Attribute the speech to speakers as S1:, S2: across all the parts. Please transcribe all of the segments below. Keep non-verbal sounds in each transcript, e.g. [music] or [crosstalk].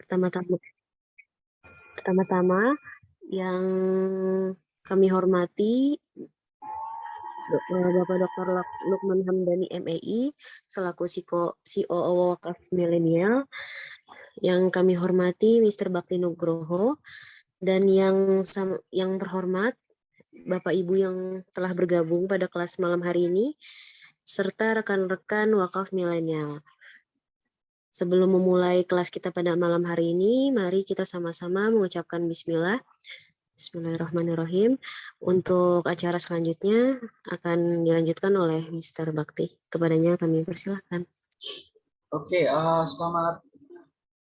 S1: Pertama-tama pertama-tama yang kami hormati eh, Bapak Dr. Luk- Lukman Hamdani MEI selaku Siko- COO Wakaf Milenial yang kami hormati Mr. Bakti Nugroho dan yang yang terhormat Bapak Ibu yang telah bergabung pada kelas malam hari ini serta rekan-rekan Wakaf Milenial. Sebelum memulai kelas kita pada malam hari ini, mari kita sama-sama mengucapkan bismillah. Bismillahirrahmanirrahim. Untuk acara selanjutnya akan dilanjutkan oleh Mr. Bakti. Kepadanya kami persilahkan.
S2: Oke, eh, selamat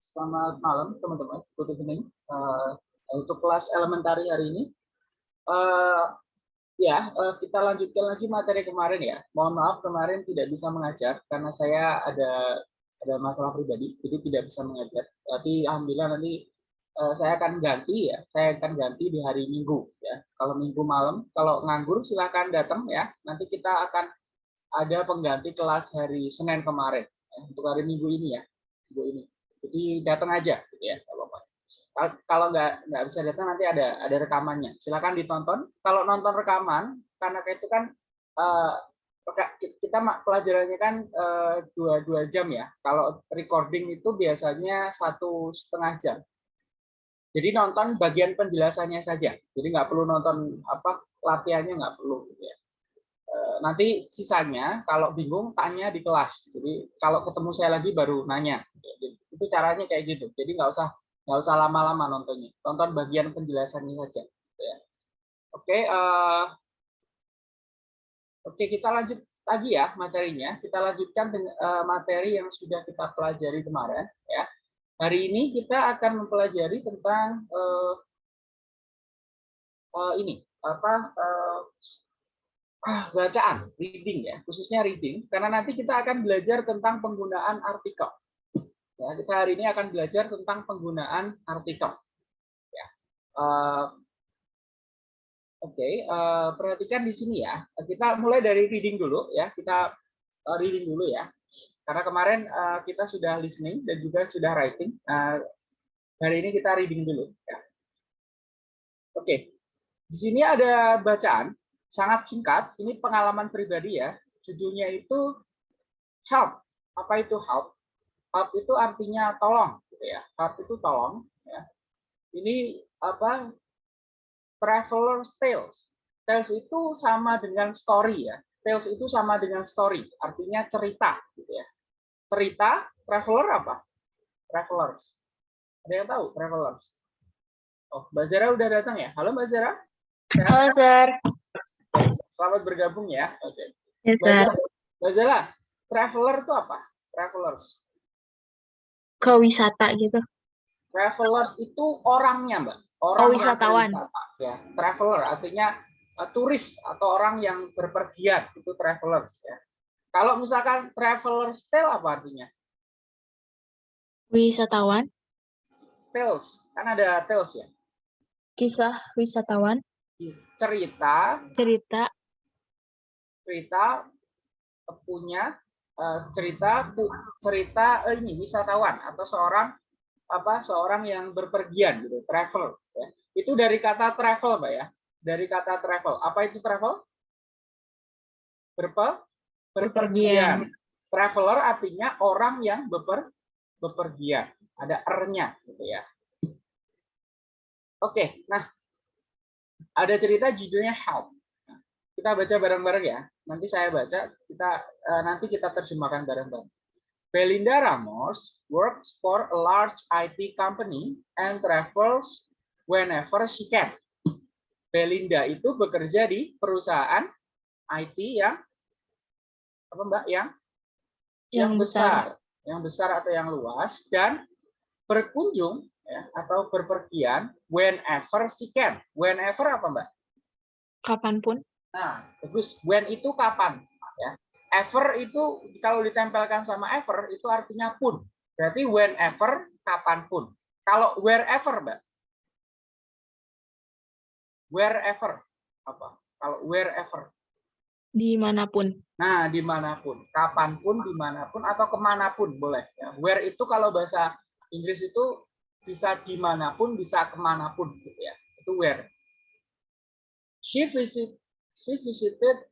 S2: selamat malam teman-teman. Good evening. Eh, untuk kelas elementari hari ini, eh, ya eh, kita lanjutkan lagi materi kemarin ya. Mohon maaf kemarin tidak bisa mengajar karena saya ada ada masalah pribadi, jadi tidak bisa mengajar. Tapi alhamdulillah nanti eh, saya akan ganti ya. Saya akan ganti di hari Minggu ya. Kalau Minggu malam, kalau nganggur silakan datang ya. Nanti kita akan ada pengganti kelas hari Senin kemarin ya, untuk hari Minggu ini ya. Minggu ini. Jadi datang aja gitu ya, nggak apa-apa. Kal- Kalau nggak nggak bisa datang nanti ada ada rekamannya. Silakan ditonton. Kalau nonton rekaman, karena itu kan eh, kita ma- pelajarannya kan eh, dua dua jam ya. Kalau recording itu biasanya satu setengah jam. Jadi nonton bagian penjelasannya saja. Jadi nggak perlu nonton apa latihannya nggak perlu. Gitu ya. Eh, Nanti sisanya kalau bingung tanya di kelas. Jadi kalau ketemu saya lagi baru nanya. Itu caranya kayak gitu. Jadi nggak usah nggak usah lama-lama nontonnya. Tonton bagian penjelasannya saja. gitu ya. Oke, eh, oke kita lanjut lagi ya materinya. Kita lanjutkan eh, materi yang sudah kita pelajari kemarin. Ya. Hari ini kita akan mempelajari tentang eh, eh, ini apa ah, bacaan, reading ya, khususnya reading, karena nanti kita akan belajar tentang penggunaan artikel. Ya, kita hari ini akan belajar tentang penggunaan artikel. Ya. Eh, Oke, eh, perhatikan di sini ya. Kita mulai dari reading dulu ya. Kita eh, reading dulu ya. Karena kemarin eh, kita sudah listening dan juga sudah writing. Nah, hari ini kita reading dulu. Ya. Oke, di sini ada bacaan sangat singkat. Ini pengalaman pribadi ya. Judulnya itu help. Apa itu help? Help itu artinya tolong, gitu ya. Help itu tolong. Ya. Ini apa? Traveler's tales. Tales itu sama dengan story ya. Tales itu sama dengan story, artinya cerita, gitu ya. Cerita, traveler apa? Travelers. Ada yang tahu travelers? Oh, Mbak Zara udah datang ya? Halo Mbak Zara.
S3: Halo, Sir.
S2: Selamat bergabung ya. Oke.
S3: Yes,
S2: Mbak
S3: Sir.
S2: Mbak Zara, traveler itu apa? Travelers.
S3: Ke wisata gitu.
S2: Travelers itu orangnya, Mbak. Orang yang
S3: wisatawan.
S2: ya. Traveler artinya uh, turis atau orang yang berpergian itu travelers ya. Kalau misalkan travelers tale apa artinya?
S3: Wisatawan.
S2: Tales, kan ada tales ya.
S3: Kisah wisatawan.
S2: Cerita,
S3: Cerita.
S2: cerita punya uh, cerita pu- cerita eh, ini wisatawan atau seorang apa seorang yang berpergian gitu, travel. Itu dari kata travel, Mbak ya. Dari kata travel. Apa itu travel? Berpe berpergian. Traveler artinya orang yang beper bepergian. Ada er-nya gitu ya. Oke, nah ada cerita judulnya Help. Kita baca bareng-bareng ya. Nanti saya baca, kita eh, nanti kita terjemahkan bareng-bareng. Belinda Ramos works for a large IT company and travels whenever she can. Belinda itu bekerja di perusahaan IT yang apa Mbak? Yang
S3: Yang besar.
S2: yang besar atau yang luas dan berkunjung ya, atau berpergian whenever she can. Whenever apa Mbak?
S3: Kapan pun.
S2: Nah, bagus. When itu kapan? Ya. Ever itu kalau ditempelkan sama ever itu artinya pun. Berarti whenever, kapan pun. Kalau wherever, Mbak. Wherever. Apa? Kalau wherever.
S3: Di mana pun.
S2: Nah, di mana pun, kapan pun, di mana pun, atau ke mana pun boleh. Ya. Where itu kalau bahasa Inggris itu bisa di mana pun, bisa ke mana pun gitu ya. Itu where. She visit, she visited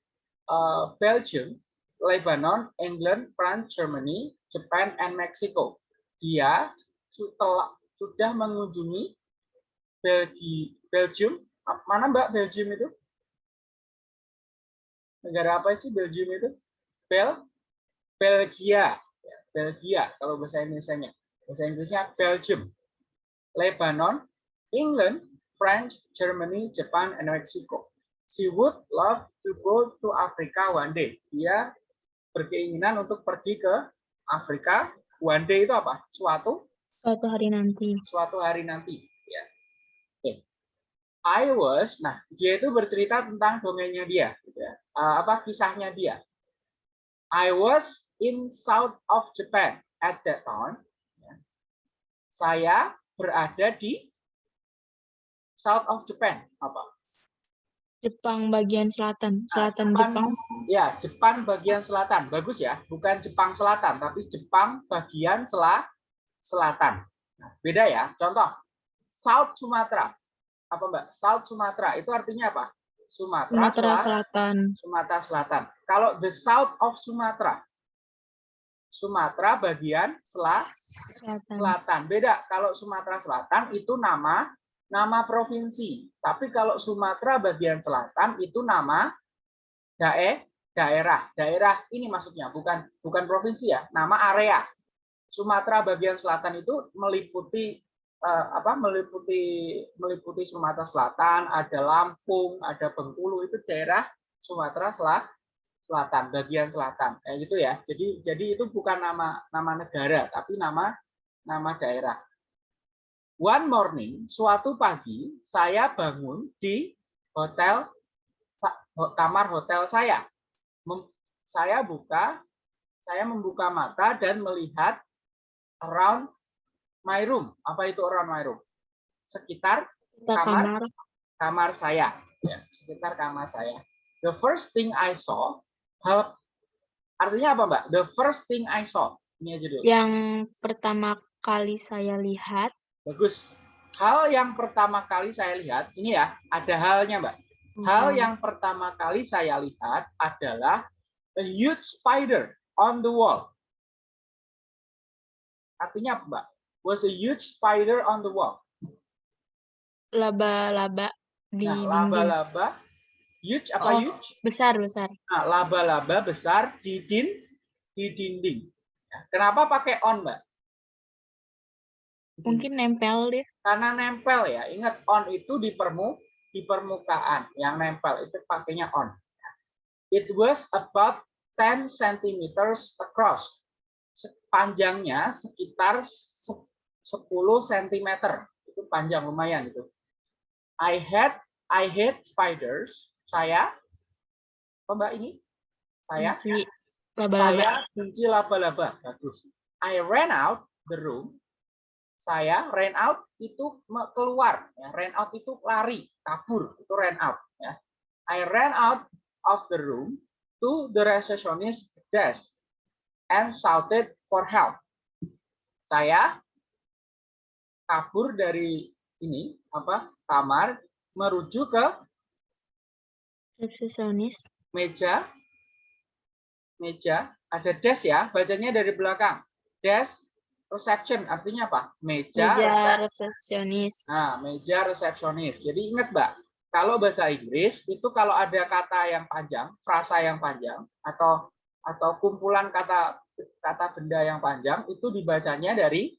S2: uh, Belgium, Lebanon, England, France, Germany, Japan, and Mexico. Dia setelah sudah mengunjungi Belgi, Belgium. Mana Mbak Belgium itu? Negara apa sih Belgium itu? Bel Belgia. Belgia kalau bahasa Indonesia-nya. Bahasa Inggrisnya Belgium. Lebanon, England, France, Germany, Japan, and Mexico. She would love to go to Africa one day. Dia berkeinginan untuk pergi ke Afrika. One day itu apa? Suatu
S3: Suatu hari nanti.
S2: suatu hari nanti. I was, nah dia itu bercerita tentang dongengnya dia, gitu ya. Eh, apa kisahnya dia. I was in south of Japan at that time. Ya. Saya berada di south of Japan apa?
S3: Jepang bagian selatan. Selatan
S2: Jepang-
S3: Jepang.
S2: Ya, Jepang bagian selatan. Bagus ya, bukan Jepang selatan, tapi Jepang bagian sela selatan. Nah, beda ya. Contoh, South Sumatera. Apa Mbak? South Sumatera itu artinya apa? Sumatera,
S3: Sumatera
S2: Sela-
S3: Selatan.
S2: Sumatera Selatan. Kalau the south of Sumatera, Sumatera bagian sela
S3: Selatan.
S2: Selatan. Beda. Kalau Sumatera Selatan itu nama nama provinsi. Tapi kalau Sumatera bagian selatan itu nama dae daerah. Daerah ini maksudnya bukan bukan provinsi ya, nama area. Sumatera bagian selatan itu meliputi eh, apa? meliputi meliputi Sumatera Selatan, ada Lampung, ada Bengkulu itu daerah Sumatera Selatan selatan, bagian selatan. Kayak gitu ya. Jadi jadi itu bukan nama nama negara, tapi nama nama daerah. One morning, suatu pagi, saya bangun di hotel kamar hotel saya. Mem- Saya buka, saya membuka mata dan melihat around my room. Apa itu around my room? Sekitar
S3: Kita
S2: Kamar.
S3: kamar.
S2: saya, ya, sekitar kamar saya. The first thing I saw, hal artinya apa, Mbak? The first thing I saw. Ini aja dulu.
S3: Yang pertama kali saya lihat.
S2: Bagus. Hal yang pertama kali saya lihat, ini ya, ada halnya, Mbak. Hal
S3: Hmm,
S2: yang pertama kali saya lihat adalah a huge spider on the wall. Artinya apa, Mbak? Was a huge spider on the wall.
S3: laba-laba di
S2: Nah, laba-laba huge apa
S3: Oh.
S2: huge?
S3: Besar, besar.
S2: Nah, laba-laba besar di din di dinding. Ya, Kenapa pakai on, Mbak?
S3: Mungkin nempel deh.
S2: Karena nempel ya. Ingat on itu di permu di permukaan. Yang nempel itu pakainya on. It was about 10 centimeters across. Panjangnya sekitar se- 10 cm. Itu panjang lumayan itu. I had I hate spiders. Saya apa Mbak ini? Saya
S3: Benci laba-laba.
S2: saya benci laba-laba. Bagus. I ran out the room. Saya ran out itu keluar. Ya. Ran out itu lari, kabur. Itu ran out. Ya. I ran out of the room to the receptionist desk and shouted for help. Saya kabur dari ini apa kamar merujuk ke
S3: Resepsionis.
S2: meja meja ada desk ya bacanya dari belakang desk reception artinya apa meja,
S3: Meja
S2: resep-
S3: resepsionis.
S2: nah meja resepsionis jadi ingat mbak kalau bahasa Inggris itu kalau ada kata yang panjang frasa yang panjang atau atau kumpulan kata kata benda yang panjang itu dibacanya dari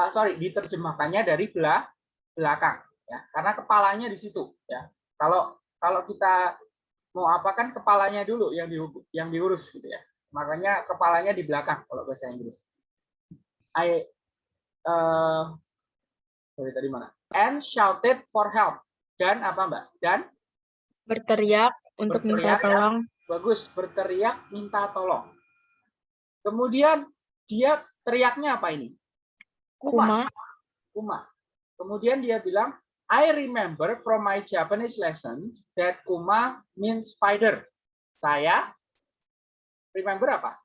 S2: ah, sorry diterjemahkannya dari belah belakang ya. Karena kepalanya di situ ya. Kalau kalau kita mau apa kan kepalanya dulu yang di, yang diurus gitu ya. Makanya kepalanya di belakang kalau bahasa Inggris. I eh sorry tadi mana? And shouted for help. Dan apa mbak? Dan?
S3: Berteriak untuk minta
S2: Berteriak ya.
S3: tolong.
S2: bagus berteriak minta tolong. Kemudian dia teriaknya apa ini
S3: Kuma.
S2: kuma kemudian dia bilang I remember from my Japanese lessons that kuma means spider saya remember apa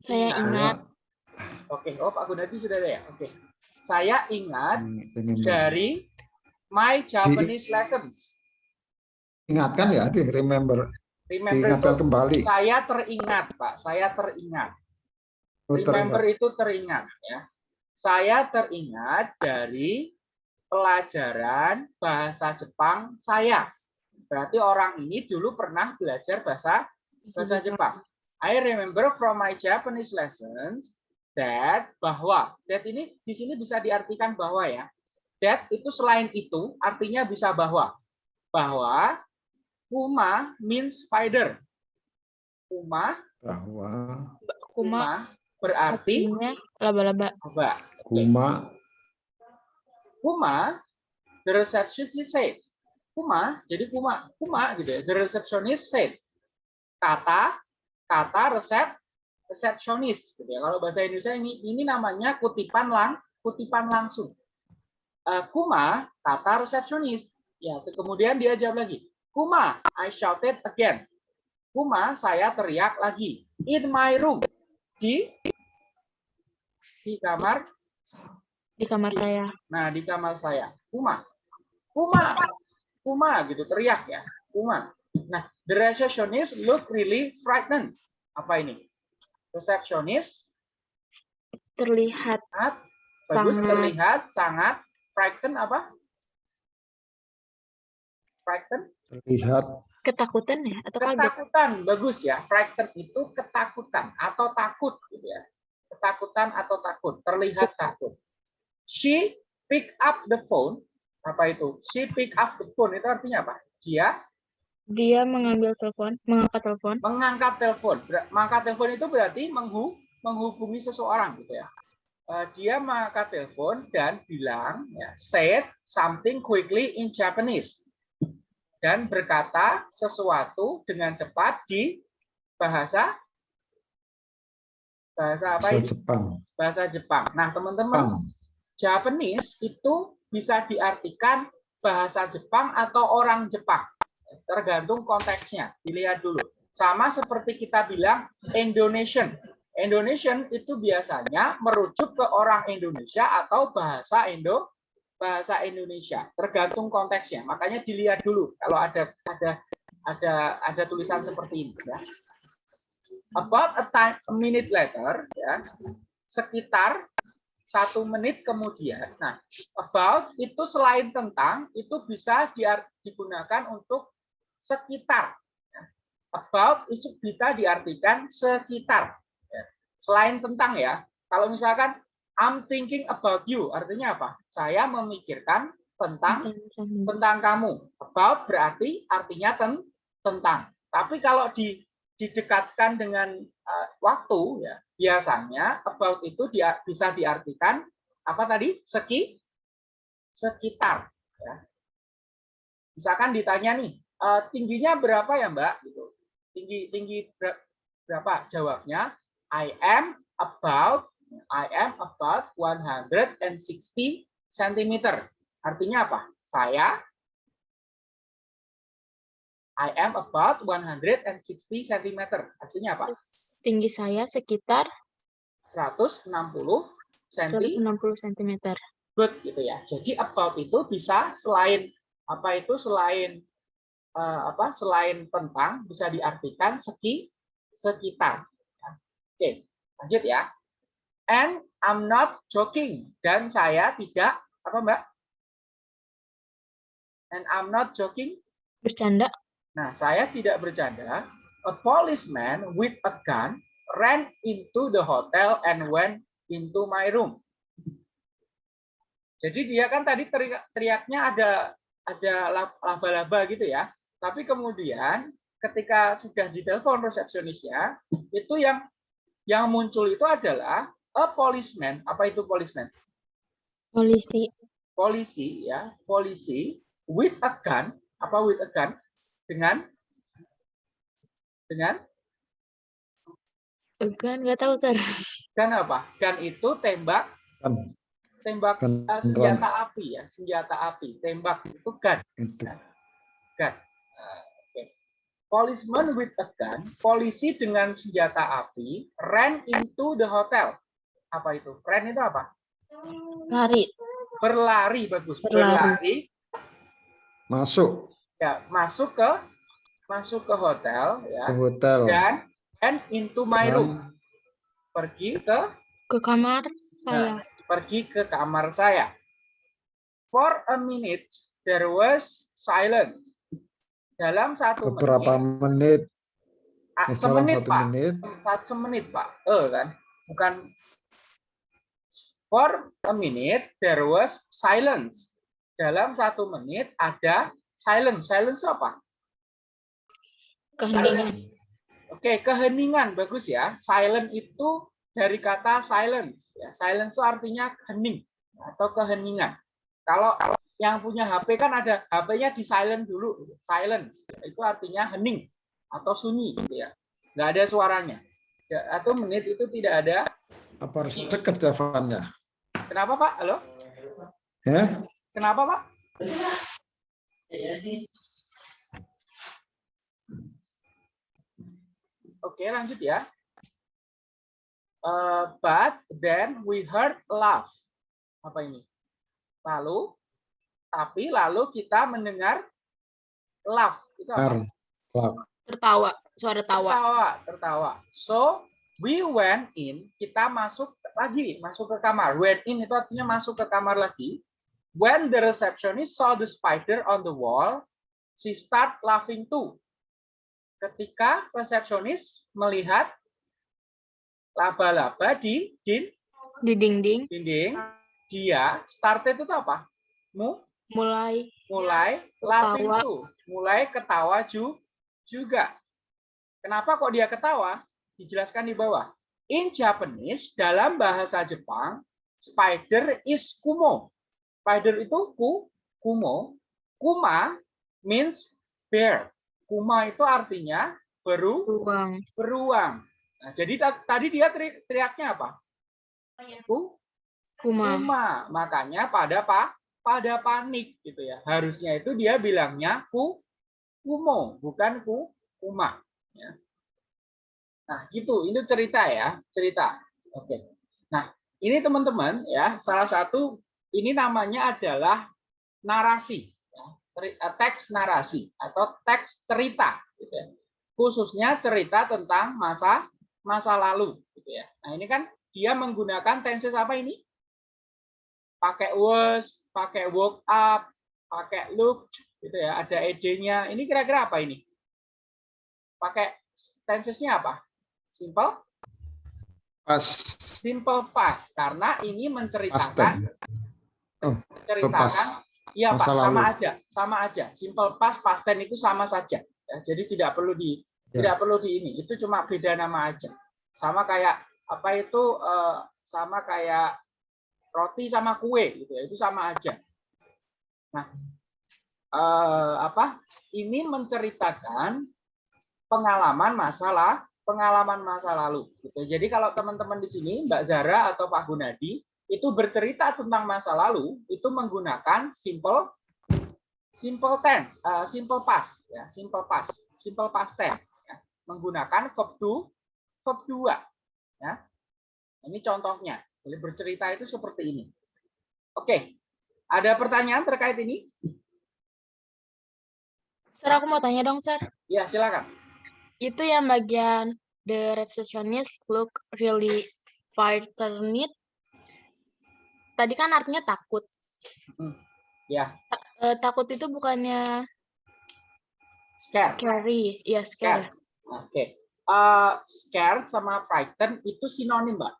S3: Saya
S2: Ingat. Oke, oh Pak Gunadi sudah ada ya? Oke. saya ingat
S4: Remember.
S2: dari my Japanese lessons.
S4: Ingatkan ya, di remember,
S2: Remember
S4: diingatkan
S2: itu
S4: kembali.
S2: saya teringat, Pak. Saya teringat.
S4: Oh,
S2: Remember
S4: teringat.
S2: itu teringat ya. Saya teringat dari pelajaran bahasa Jepang saya. Berarti orang ini dulu pernah belajar bahasa bahasa Jepang. I remember from my Japanese lessons that bahwa that ini di sini bisa diartikan bahwa ya. That itu selain itu artinya bisa bahwa bahwa kuma means spider. Kuma
S4: bahwa
S3: Kuma
S2: berarti
S3: artinya laba-laba.
S2: apa?
S4: kuma
S2: Kuma, the receptionist said. Kuma, jadi kuma, kuma gitu ya. The receptionist said. Kata, kata resep, receptionist gitu ya. Kalau bahasa Indonesia ini ini namanya kutipan lang, kutipan langsung. Eh, kuma, kata receptionist. Ya, kemudian dia jawab lagi. Kuma, I shouted again. Kuma, saya teriak lagi. In my room. Di di kamar
S3: Di kamar saya.
S2: Nah, di kamar saya, Kuma, Kuma, Kuma gitu teriak ya, Kuma. Nah, the receptionist look really frightened. Apa ini? Receptionist
S3: Terlihat
S2: sangat bagus
S3: Sangat.
S2: terlihat sangat frightened apa? Frightened,
S4: terlihat
S3: ketakutan ya atau kaget.
S2: ketakutan, bagus ya. Frightened itu ketakutan atau takut gitu ya. Ketakutan atau takut, terlihat takut. She pick up the phone. Apa itu? She pick up the phone itu artinya apa? Dia
S3: Dia mengambil telepon, mengangkat telepon.
S2: mengangkat telepon. Mengangkat telepon itu berarti menghu- menghubungi seseorang gitu ya. Eh, dia mengangkat telepon dan bilang ya, said something quickly in Japanese dan berkata sesuatu dengan cepat di bahasa bahasa apa
S4: bahasa
S2: ini?
S4: Jepang.
S2: Bahasa Jepang. Nah, teman-teman. Japanese itu bisa diartikan bahasa Jepang atau orang Jepang. Tergantung konteksnya. Dilihat dulu. Sama seperti kita bilang Indonesian. Indonesian itu biasanya merujuk ke orang Indonesia atau bahasa Indo bahasa Indonesia. Tergantung konteksnya. Makanya dilihat dulu kalau ada ada ada ada tulisan seperti ini ya. About a time a minute later ya. Sekitar satu menit kemudian. Nah, about itu selain tentang itu bisa digunakan untuk sekitar. Ya. About itu bisa diartikan sekitar. Ya. Selain tentang ya. Kalau misalkan I'm thinking about you, artinya apa? Saya memikirkan tentang tentang kamu. About berarti artinya ten, tentang. Tapi kalau di, didekatkan dengan uh, waktu ya. Biasanya about itu dia bisa diartikan apa tadi? Seki sekitar ya. misalkan ditanya nih uh, tingginya berapa ya mbak? Gitu. Tinggi tinggi ber- berapa? Jawabnya I am about I am about 160 cm artinya apa? Saya I am about 160 cm artinya apa
S3: Tinggi saya sekitar
S2: 160 cm
S3: 160 cm.
S2: good gitu ya. Jadi about itu bisa selain apa itu selain eh, apa selain tentang bisa diartikan seki sekitar. Ya. Oke, lanjut ya. And I'm not joking dan saya tidak apa Mbak? And I'm not joking.
S3: Bercanda,
S2: Nah, saya tidak bercanda. A policeman with a gun ran into the hotel and went into my room. Jadi dia kan tadi teriak, teriaknya ada ada lab- laba-laba gitu ya. Tapi kemudian ketika sudah ditelepon resepsionisnya, itu yang yang muncul itu adalah a policeman. Apa itu policeman?
S3: polisi,
S2: Polisi ya, polisi with a gun. Apa with a gun? Dengan dengan
S3: kan nggak tahu sir.
S2: gun apa? Gun itu tembak
S4: Kan
S2: tembak
S4: Gun
S2: eh, senjata api ya, senjata api. Tembak itu gun.
S4: itu
S2: gun. Uh, oke. Policeman with a gun, polisi dengan senjata api ran into the hotel. Apa itu? Ran itu apa?
S3: Lari.
S2: Berlari bagus.
S3: Berlari.
S2: Berlari
S4: Masuk
S2: ya masuk ke masuk ke hotel
S4: ke
S2: ya
S4: hotel.
S2: dan and into my room pergi ke
S3: Ke kamar
S2: Nah.
S3: saya.
S2: pergi ke kamar saya. For a minute there was silence. Dalam satu
S4: beberapa
S2: menit,
S4: menit,
S2: ah,
S4: dalam
S2: semenit
S4: satu
S2: pak,
S4: menit,
S2: satu semenit pak, eh kan, bukan. For a minute there was silence. Dalam satu menit ada silence. Silence itu apa?
S3: Keheningan.
S2: Oke, keheningan bagus ya. Silent itu dari kata silence. Ya, silence itu artinya hening atau keheningan. Kalau yang punya HP kan ada HP-nya di silent dulu, silence. Itu artinya hening atau sunyi, gitu ya. Nggak ada suaranya. Ya, atau menit itu tidak ada.
S4: apa harus dekat teleponnya?
S2: Kenapa Pak? Halo?
S4: Ya,
S2: Kenapa Pak? Oke, lanjut ya. Uh, but then we heard laugh. Apa ini? Lalu, tapi lalu kita mendengar laugh. Itu apa?
S4: Har.
S3: Tertawa. Suara tawa.
S2: Tertawa, tertawa. So, we went in, kita masuk lagi, masuk ke kamar. Went in itu artinya masuk ke kamar lagi. When the receptionist saw the spider on the wall, she start laughing too. Ketika resepsionis melihat laba-laba di, di
S3: Di dinding.
S2: dinding, dia started itu apa? Mu,
S3: Mulai.
S2: mulai laughing
S3: Ketawa.
S2: too, mulai ketawa ju, juga. Kenapa kok dia ketawa? Dijelaskan di bawah. In Japanese, dalam bahasa Jepang, spider is kumo. Spider itu ku, kumo. Kuma means bear. Kuma itu artinya beru,
S3: Ruang.
S2: beruang. Nah, jadi ta- tadi dia teri- teriaknya apa? Ku,
S3: Kuma.
S2: Kuma. Makanya pada pak pada panik gitu ya. Harusnya itu dia bilangnya ku kumo, bukan ku kuma. Ya. Nah, gitu. Ini cerita ya, cerita. Oke. Nah, ini teman-teman ya, salah satu ini namanya adalah narasi, ya. Eh, teks narasi atau teks cerita, gitu ya. Khususnya cerita tentang masa masa lalu, gitu ya. Nah, ini kan dia menggunakan tenses apa ini? pakai was, pakai woke up, pakai look, gitu ya. Ada ed-nya. Ini kira-kira apa ini? Pakai tensesnya apa? Simple,
S4: pas
S2: simple past karena ini menceritakan
S4: Oh,
S2: menceritakan
S4: past.
S2: iya Pak,
S4: Masa
S2: sama
S4: lalu.
S2: aja, sama aja. Simple past, past tense itu sama saja. Ya, jadi tidak perlu di
S4: Ya.
S2: tidak perlu di ini. Itu cuma beda nama aja. Sama kayak apa itu eh, sama kayak roti sama kue gitu ya. Itu sama aja. Nah, eh, apa? Ini menceritakan pengalaman masalah pengalaman masa lalu. Gitu. Jadi kalau teman-teman di sini Mbak Zara atau Pak Gunadi itu bercerita tentang masa lalu itu menggunakan simple simple tense, eh, simple past, ya, simple past, simple past tense, ya. menggunakan verb to verb dua, ya. Ini contohnya. Jadi bercerita itu seperti ini. Oke, ada pertanyaan terkait ini?
S3: Sir, aku mau tanya dong, Sir.
S2: Ya, silakan.
S3: Itu yang bagian the receptionist look really frightened. Tadi kan artinya takut.
S2: Ya,
S3: Eh, takut itu bukannya
S2: scared.
S3: scary. Iya, scary.
S2: Oke. Eh, scared sama frightened itu sinonim, Mbak.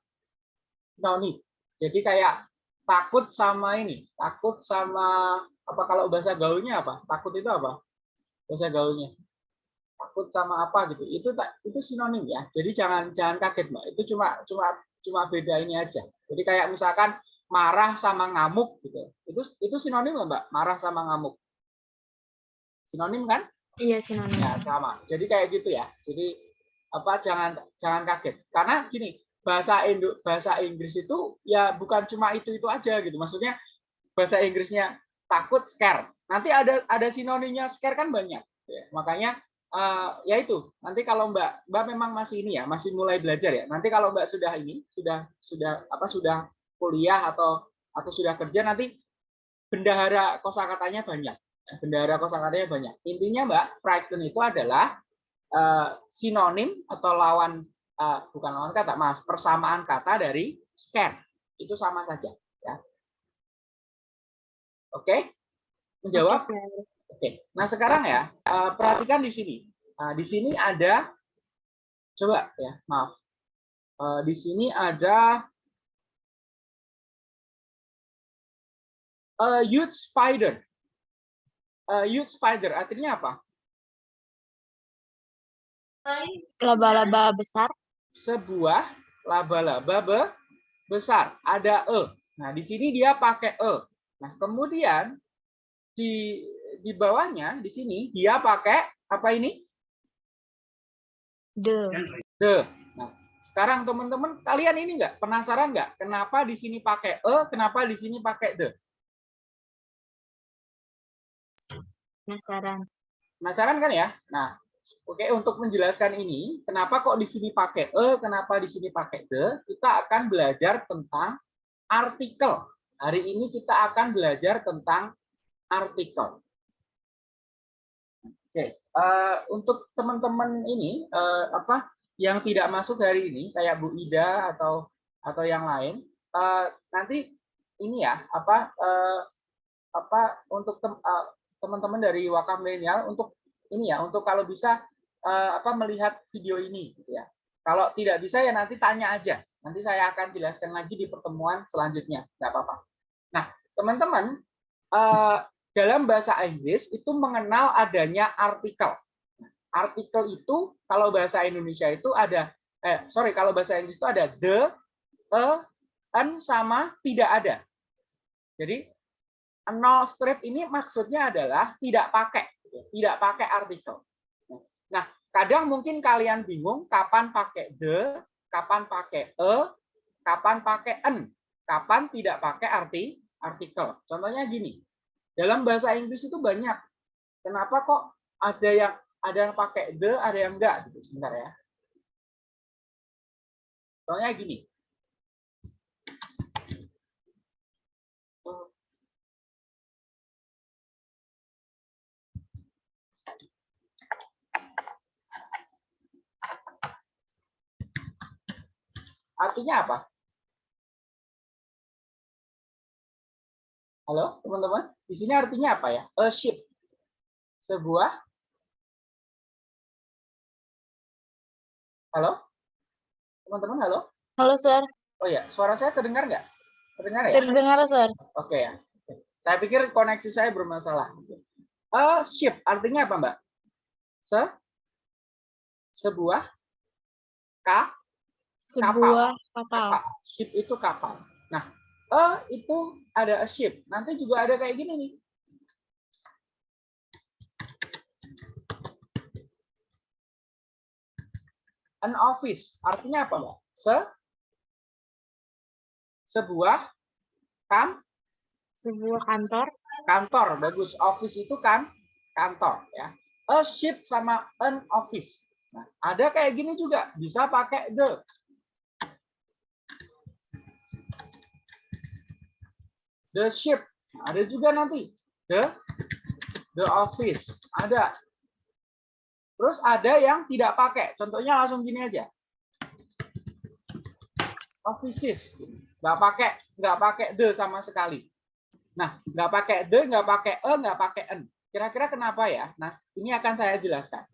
S2: Sinonim. Jadi kayak takut sama ini, takut sama apa kalau bahasa gaulnya apa? Takut itu apa? Bahasa gaulnya. Takut sama apa gitu. Itu tak itu sinonim ya. Jadi jangan jangan kaget, Mbak. Itu cuma cuma cuma beda ini aja. Jadi kayak misalkan marah sama ngamuk gitu. Itu itu sinonim nggak, Mbak? Marah sama ngamuk. Sinonim kan?
S3: Iya, sinonim.
S2: Ya, sama. Jadi kayak gitu ya. Jadi apa jangan jangan kaget. Karena gini, bahasa Indo bahasa Inggris itu ya bukan cuma itu-itu aja gitu. Maksudnya bahasa Inggrisnya takut scare. Nanti ada ada sinonimnya scare kan banyak. Ya, makanya eh, ya itu. Nanti kalau Mbak Mbak memang masih ini ya, masih mulai belajar ya. Nanti kalau Mbak sudah ini, sudah sudah apa sudah kuliah atau atau sudah kerja nanti bendahara kosakatanya banyak. Bendahara kosakatanya banyak. Intinya Mbak, frighten itu adalah eh, sinonim atau lawan eh, bukan lawan kata, Mas, persamaan kata dari scare. Itu sama saja, ya. Oke? Menjawab?
S1: Oke.
S2: Oke. Nah, sekarang ya, eh, perhatikan di sini. Nah, di sini ada coba ya, maaf. Eh, di sini ada a huge spider. A huge spider artinya apa?
S3: Laba-laba besar.
S2: Sebuah laba-laba be- besar. Ada e. Nah, di sini dia pakai e. Nah, kemudian di di bawahnya di sini dia pakai apa ini?
S3: The.
S2: The. Nah, sekarang teman-teman kalian ini nggak penasaran nggak kenapa di sini pakai e, kenapa di sini pakai the?
S3: Penasaran.
S2: Penasaran kan ya? Nah, oke untuk menjelaskan ini, kenapa kok di sini pakai e, kenapa di sini pakai the, kita akan belajar tentang artikel. Hari ini kita akan belajar tentang artikel. Oke, eh, untuk teman-teman ini eh, apa yang tidak masuk hari ini kayak Bu Ida atau atau yang lain, eh, nanti ini ya apa eh, apa untuk eh, teman-teman dari Wakaf Milenial untuk ini ya untuk kalau bisa eh, apa melihat video ini gitu ya. Kalau tidak bisa ya nanti tanya aja. Nanti saya akan jelaskan lagi di pertemuan selanjutnya. Nggak apa-apa. Nah, teman-teman eh, dalam bahasa Inggris itu mengenal adanya artikel. Artikel itu kalau bahasa Indonesia itu ada eh sorry kalau bahasa Inggris itu ada the, a, an sama tidak ada. Jadi no strip ini maksudnya adalah tidak pakai, tidak pakai artikel. Nah, kadang mungkin kalian bingung kapan pakai the, kapan pakai e, kapan pakai en, kapan tidak pakai arti artikel. Contohnya gini, dalam bahasa Inggris itu banyak. Kenapa kok ada yang ada yang pakai the, ada yang enggak gitu. Sebentar ya. Contohnya gini. Artinya apa? Halo, teman-teman. Di sini artinya apa ya? A ship. Sebuah Halo? Teman-teman, halo?
S3: Halo, Sir.
S2: Oh ya, suara saya terdengar nggak? Terdengar ya?
S3: Terdengar, Sir.
S2: Oke ya. Saya pikir koneksi saya bermasalah. A ship artinya apa, Mbak? Se sebuah ka
S3: Sebuah kapal.
S2: kapal. Ship itu kapal. Nah, a itu ada a ship. Nanti juga ada kayak gini nih. An office artinya apa, Mbak? Se sebuah kan
S3: Sebuah kantor.
S2: kantor bagus office itu kan kantor ya a ship sama an office nah, ada kayak gini juga bisa pakai the the ship ada juga nanti the the office ada terus ada yang tidak pakai contohnya langsung gini aja offices nggak pakai nggak pakai the sama sekali Nah, nggak pakai the, nggak pakai e, nggak pakai en. Kira-kira kenapa ya? Nah, ini akan saya jelaskan.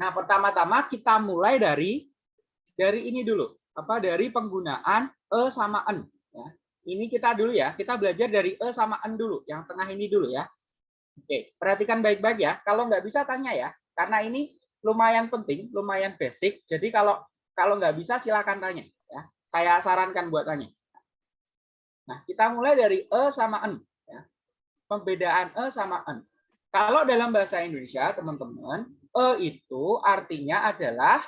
S2: Nah, pertama-tama kita mulai dari dari ini dulu. Apa dari penggunaan e sama en. Ya. Ini kita dulu ya. Kita belajar dari e sama en dulu. Yang tengah ini dulu ya. Oke, perhatikan baik-baik ya. Kalau nggak bisa tanya ya, karena ini lumayan penting, lumayan basic. Jadi kalau kalau nggak bisa silakan tanya. Ya, saya sarankan buat tanya. Nah, kita mulai dari e sama en. Ya. Pembedaan e sama en. Kalau dalam bahasa Indonesia, teman-teman, e itu artinya adalah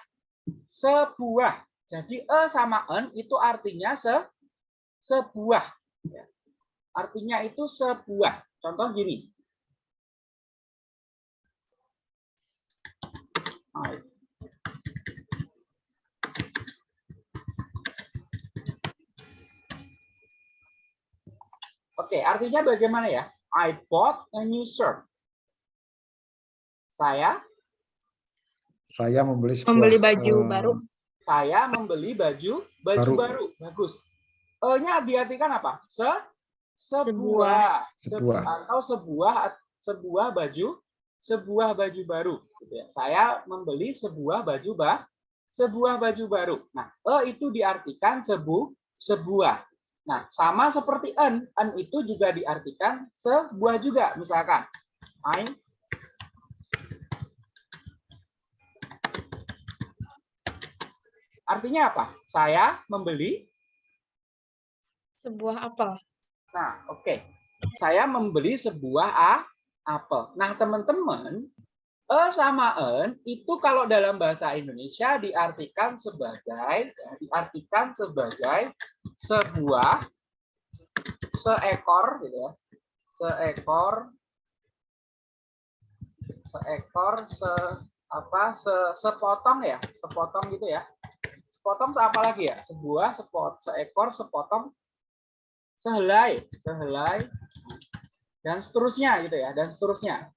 S2: sebuah. Jadi e sama en itu artinya se sebuah. Ya. Artinya itu sebuah. Contoh gini. Oke, artinya bagaimana ya? I bought a new shirt. Saya
S4: Saya membeli sebuah,
S3: Membeli baju
S4: eh,
S3: baru.
S2: saya membeli baju baju
S4: Baru.
S2: baru. Bagus. E-nya diartikan apa? Se sebuah,
S3: Sebuah.
S4: Sebuah.
S2: atau sebuah sebuah baju sebuah baju baru gitu ya. Saya membeli sebuah baju bah sebuah baju baru. Nah, e itu diartikan sebu sebuah. Nah, sama seperti en, en itu juga diartikan sebuah juga. Misalkan I Artinya apa? Saya membeli
S3: Sebuah apel.
S2: Nah, oke. Saya membeli sebuah a apel. Nah, teman-teman, e sama en itu kalau dalam bahasa Indonesia diartikan sebagai diartikan sebagai sebuah seekor gitu ya. Seekor seekor se apa se, sepotong ya, sepotong gitu ya. Sepotong apa lagi ya? Sebuah sepot seekor sepotong sehelai, sehelai, dan seterusnya gitu ya, dan seterusnya.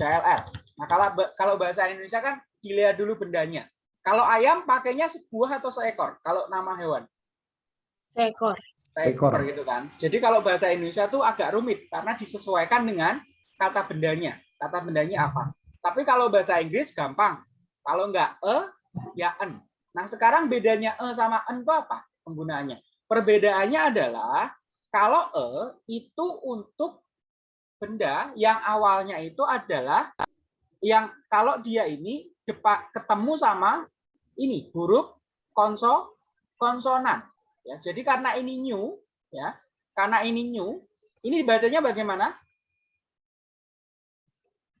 S2: CLR. Nah, kalau kalau bahasa Indonesia kan dilihat dulu bendanya. Kalau ayam pakainya sebuah atau seekor? Kalau nama hewan
S3: Seekor.
S2: seekor
S4: Ekor.
S2: gitu kan. Jadi kalau bahasa Indonesia tuh agak rumit karena disesuaikan dengan kata bendanya. Kata bendanya apa? Tapi kalau bahasa Inggris gampang. Kalau enggak e, ya en. Nah, sekarang bedanya e sama en itu apa penggunaannya? Perbedaannya adalah kalau e itu untuk benda yang awalnya itu adalah yang kalau dia ini ketemu sama ini huruf konso konsonan ya. Jadi karena ini new ya, karena ini new, ini bacanya bagaimana?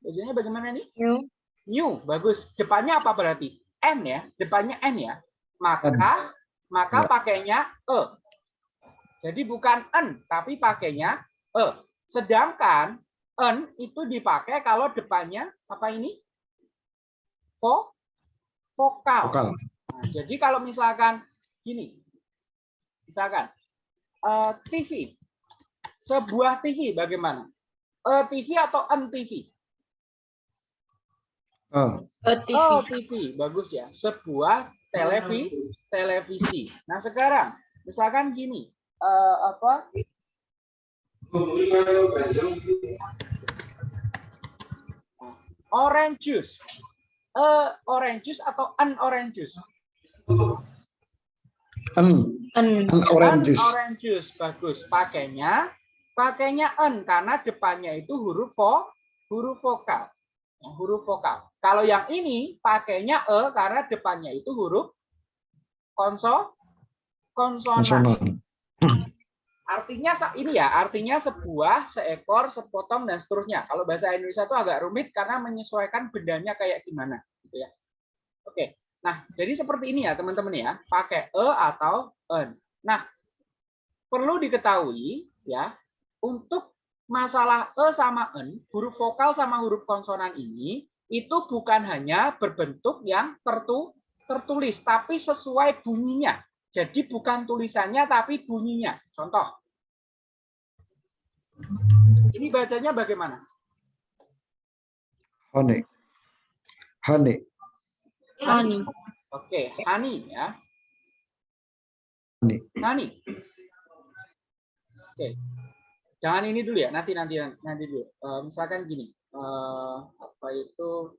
S2: Bacanya bagaimana nih?
S3: New.
S2: New, bagus. Depannya apa berarti? N ya, depannya N ya. Maka maka
S4: Ya.
S2: pakainya e. Jadi bukan n, tapi pakainya e. Sedangkan n itu dipakai kalau depannya apa ini? Vo, vokal.
S4: Vokal.
S2: Nah, jadi kalau misalkan gini, misalkan eh, TV, sebuah TV bagaimana? Eh, TV atau n TV?
S4: Eh,
S3: A TV.
S2: Oh, TV, bagus ya. Sebuah televi, televisi. Nah, sekarang misalkan gini, eh, apa? Orange juice. Eh, orange juice atau an orange juice?
S4: en,
S3: An.
S4: orange juice.
S2: An orange juice, bagus. Pakainya, pakainya en karena depannya itu huruf vo, huruf vokal. Ya, huruf vokal. Kalau yang ini pakainya e karena depannya itu huruf konso, konsonan.
S4: Konsonan.
S2: Artinya ini ya, artinya sebuah, seekor, sepotong dan seterusnya. Kalau bahasa Indonesia itu agak rumit karena menyesuaikan bendanya kayak gimana, gitu ya. Oke. Nah, jadi seperti ini ya, teman-teman ya, pakai e atau en. Nah, perlu diketahui ya, untuk masalah e sama en, huruf vokal sama huruf konsonan ini itu bukan hanya berbentuk yang tertu tertulis, tapi sesuai bunyinya. Jadi bukan tulisannya tapi bunyinya. Contoh. Ini bacanya bagaimana?
S4: Honey. Honey.
S3: Honey.
S2: Oke, honey ya.
S4: Honey.
S2: Honey. Oke. Jangan ini dulu ya, nanti nanti nanti dulu. Eh, misalkan gini, eh, apa itu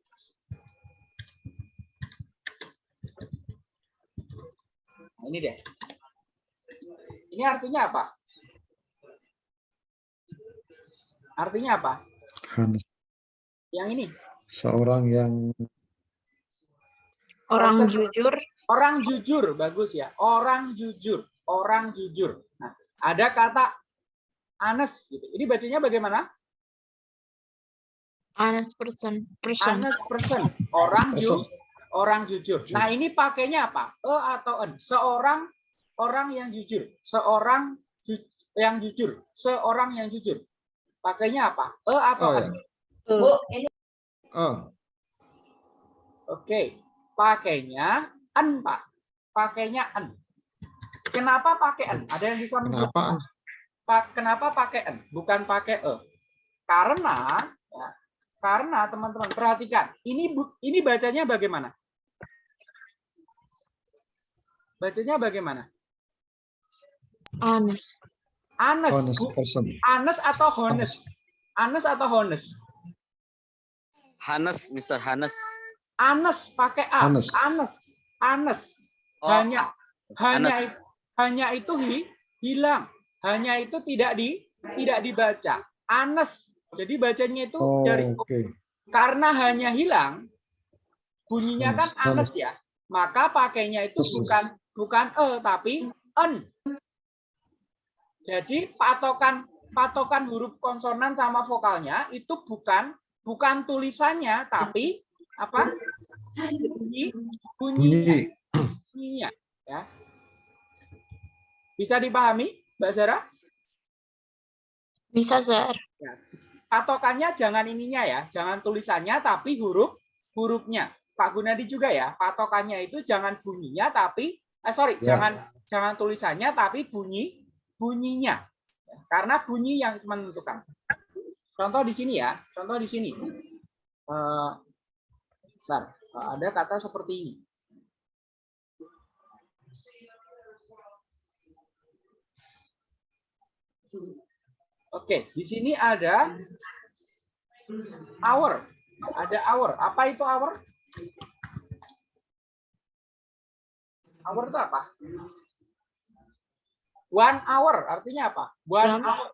S2: Nah, ini deh. Ini artinya apa? Artinya apa?
S4: Honey.
S2: Yang ini.
S4: Seorang yang
S3: Orang
S2: Proses-
S3: jujur.
S2: Orang jujur, bagus ya. Orang jujur, orang jujur. Nah, ada kata honest gitu. Ini bacanya bagaimana?
S3: Honest person. Person.
S2: Honest person, orang ju
S4: Person.
S2: Orang jujur. Nah, ini pakainya apa? E atau en? Seorang orang yang jujur, seorang ju- yang jujur, seorang yang jujur. Pakainya apa? E atau
S4: Oh
S2: en?
S4: ya.
S3: Uh,
S4: Oh,
S2: Oke, pakainya en, Pak. Pakainya en. Kenapa pakai en? Ada yang bisa menjawab?
S4: kenapa?
S2: Pak, kenapa pakai n, bukan pakai e? Karena ya, karena teman-teman perhatikan, ini bu- ini bacanya bagaimana? Bacanya bagaimana?
S3: Anes.
S2: Anes,
S4: Honest person.
S2: anes atau honest? Anes atau honest?
S5: Hanes, Mr. Hanes.
S2: Anes pakai a.
S4: Anes.
S2: Anes. Anes.
S5: Oh,
S2: hanya hanya it- hanya itu hi- hilang. Hanya itu tidak di tidak dibaca. Anes. Jadi bacanya itu
S4: Oh,
S2: dari
S4: Oke.
S2: karena hanya hilang bunyinya kan
S4: Anes,
S2: ya. Maka pakainya itu bukan bukan e tapi en. Jadi patokan patokan huruf konsonan sama vokalnya itu bukan bukan tulisannya tapi apa? Bunyi bunyinya.
S4: Bunyi.
S2: bunyinya ya. Bisa dipahami, Mbak Zara?
S3: Bisa, Sir.
S2: Patokannya jangan ininya ya, jangan tulisannya tapi huruf hurufnya. Pak Gunadi juga ya, patokannya itu jangan bunyinya tapi eh sorry,
S4: Ya.
S2: jangan jangan tulisannya tapi bunyi bunyinya. Karena bunyi yang menentukan. Contoh di sini ya, contoh di sini. Eh, bentar, ada kata seperti ini. Oke, di sini ada hour. Ada hour. Apa itu hour? Hour itu apa? One hour artinya apa? One
S3: Jam.
S2: hour.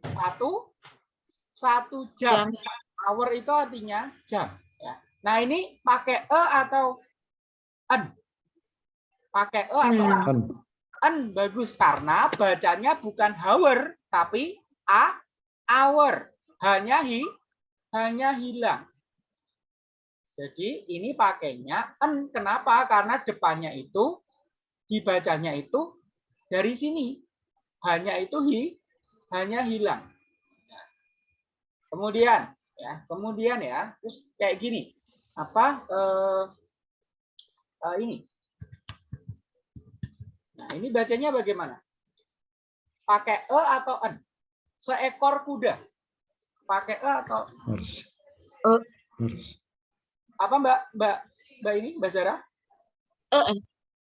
S2: Satu satu jam.
S3: Jam.
S2: Hour itu artinya jam. Ya. Nah ini pakai e atau en? Pakai e atau
S3: Hmm.
S2: en?
S4: Kan.
S2: En bagus karena bacanya bukan hour tapi a hour. Hanya hi hanya hilang. Jadi ini pakainya en. Kenapa? Karena depannya itu dibacanya itu dari sini. Hanya itu hi hanya hilang. Kemudian ya, kemudian ya, terus kayak gini. Apa eh, eh, ini? Nah, ini bacanya bagaimana? Pakai e atau en? Seekor kuda. Pakai e atau
S4: Harus.
S3: Eh.
S4: Harus.
S2: Apa Mbak Mbak Mbak ini Mbak Zara?
S3: Eh,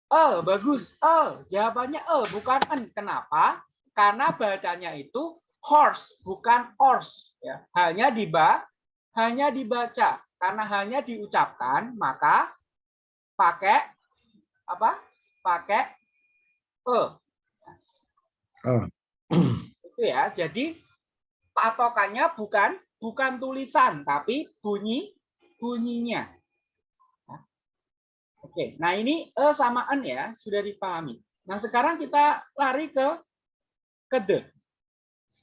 S2: Eh, bagus. Eh, jawabannya eh, bukan en. Kenapa? Karena bacanya itu horse, bukan horse. Ya, hanya diba, hanya dibaca. Karena hanya diucapkan, maka pakai apa? Pakai e.
S4: Ah.
S2: Itu ya. Jadi patokannya bukan bukan tulisan, tapi bunyi bunyinya. Oke, nah ini e sama ya sudah dipahami. Nah sekarang kita lari ke ke the.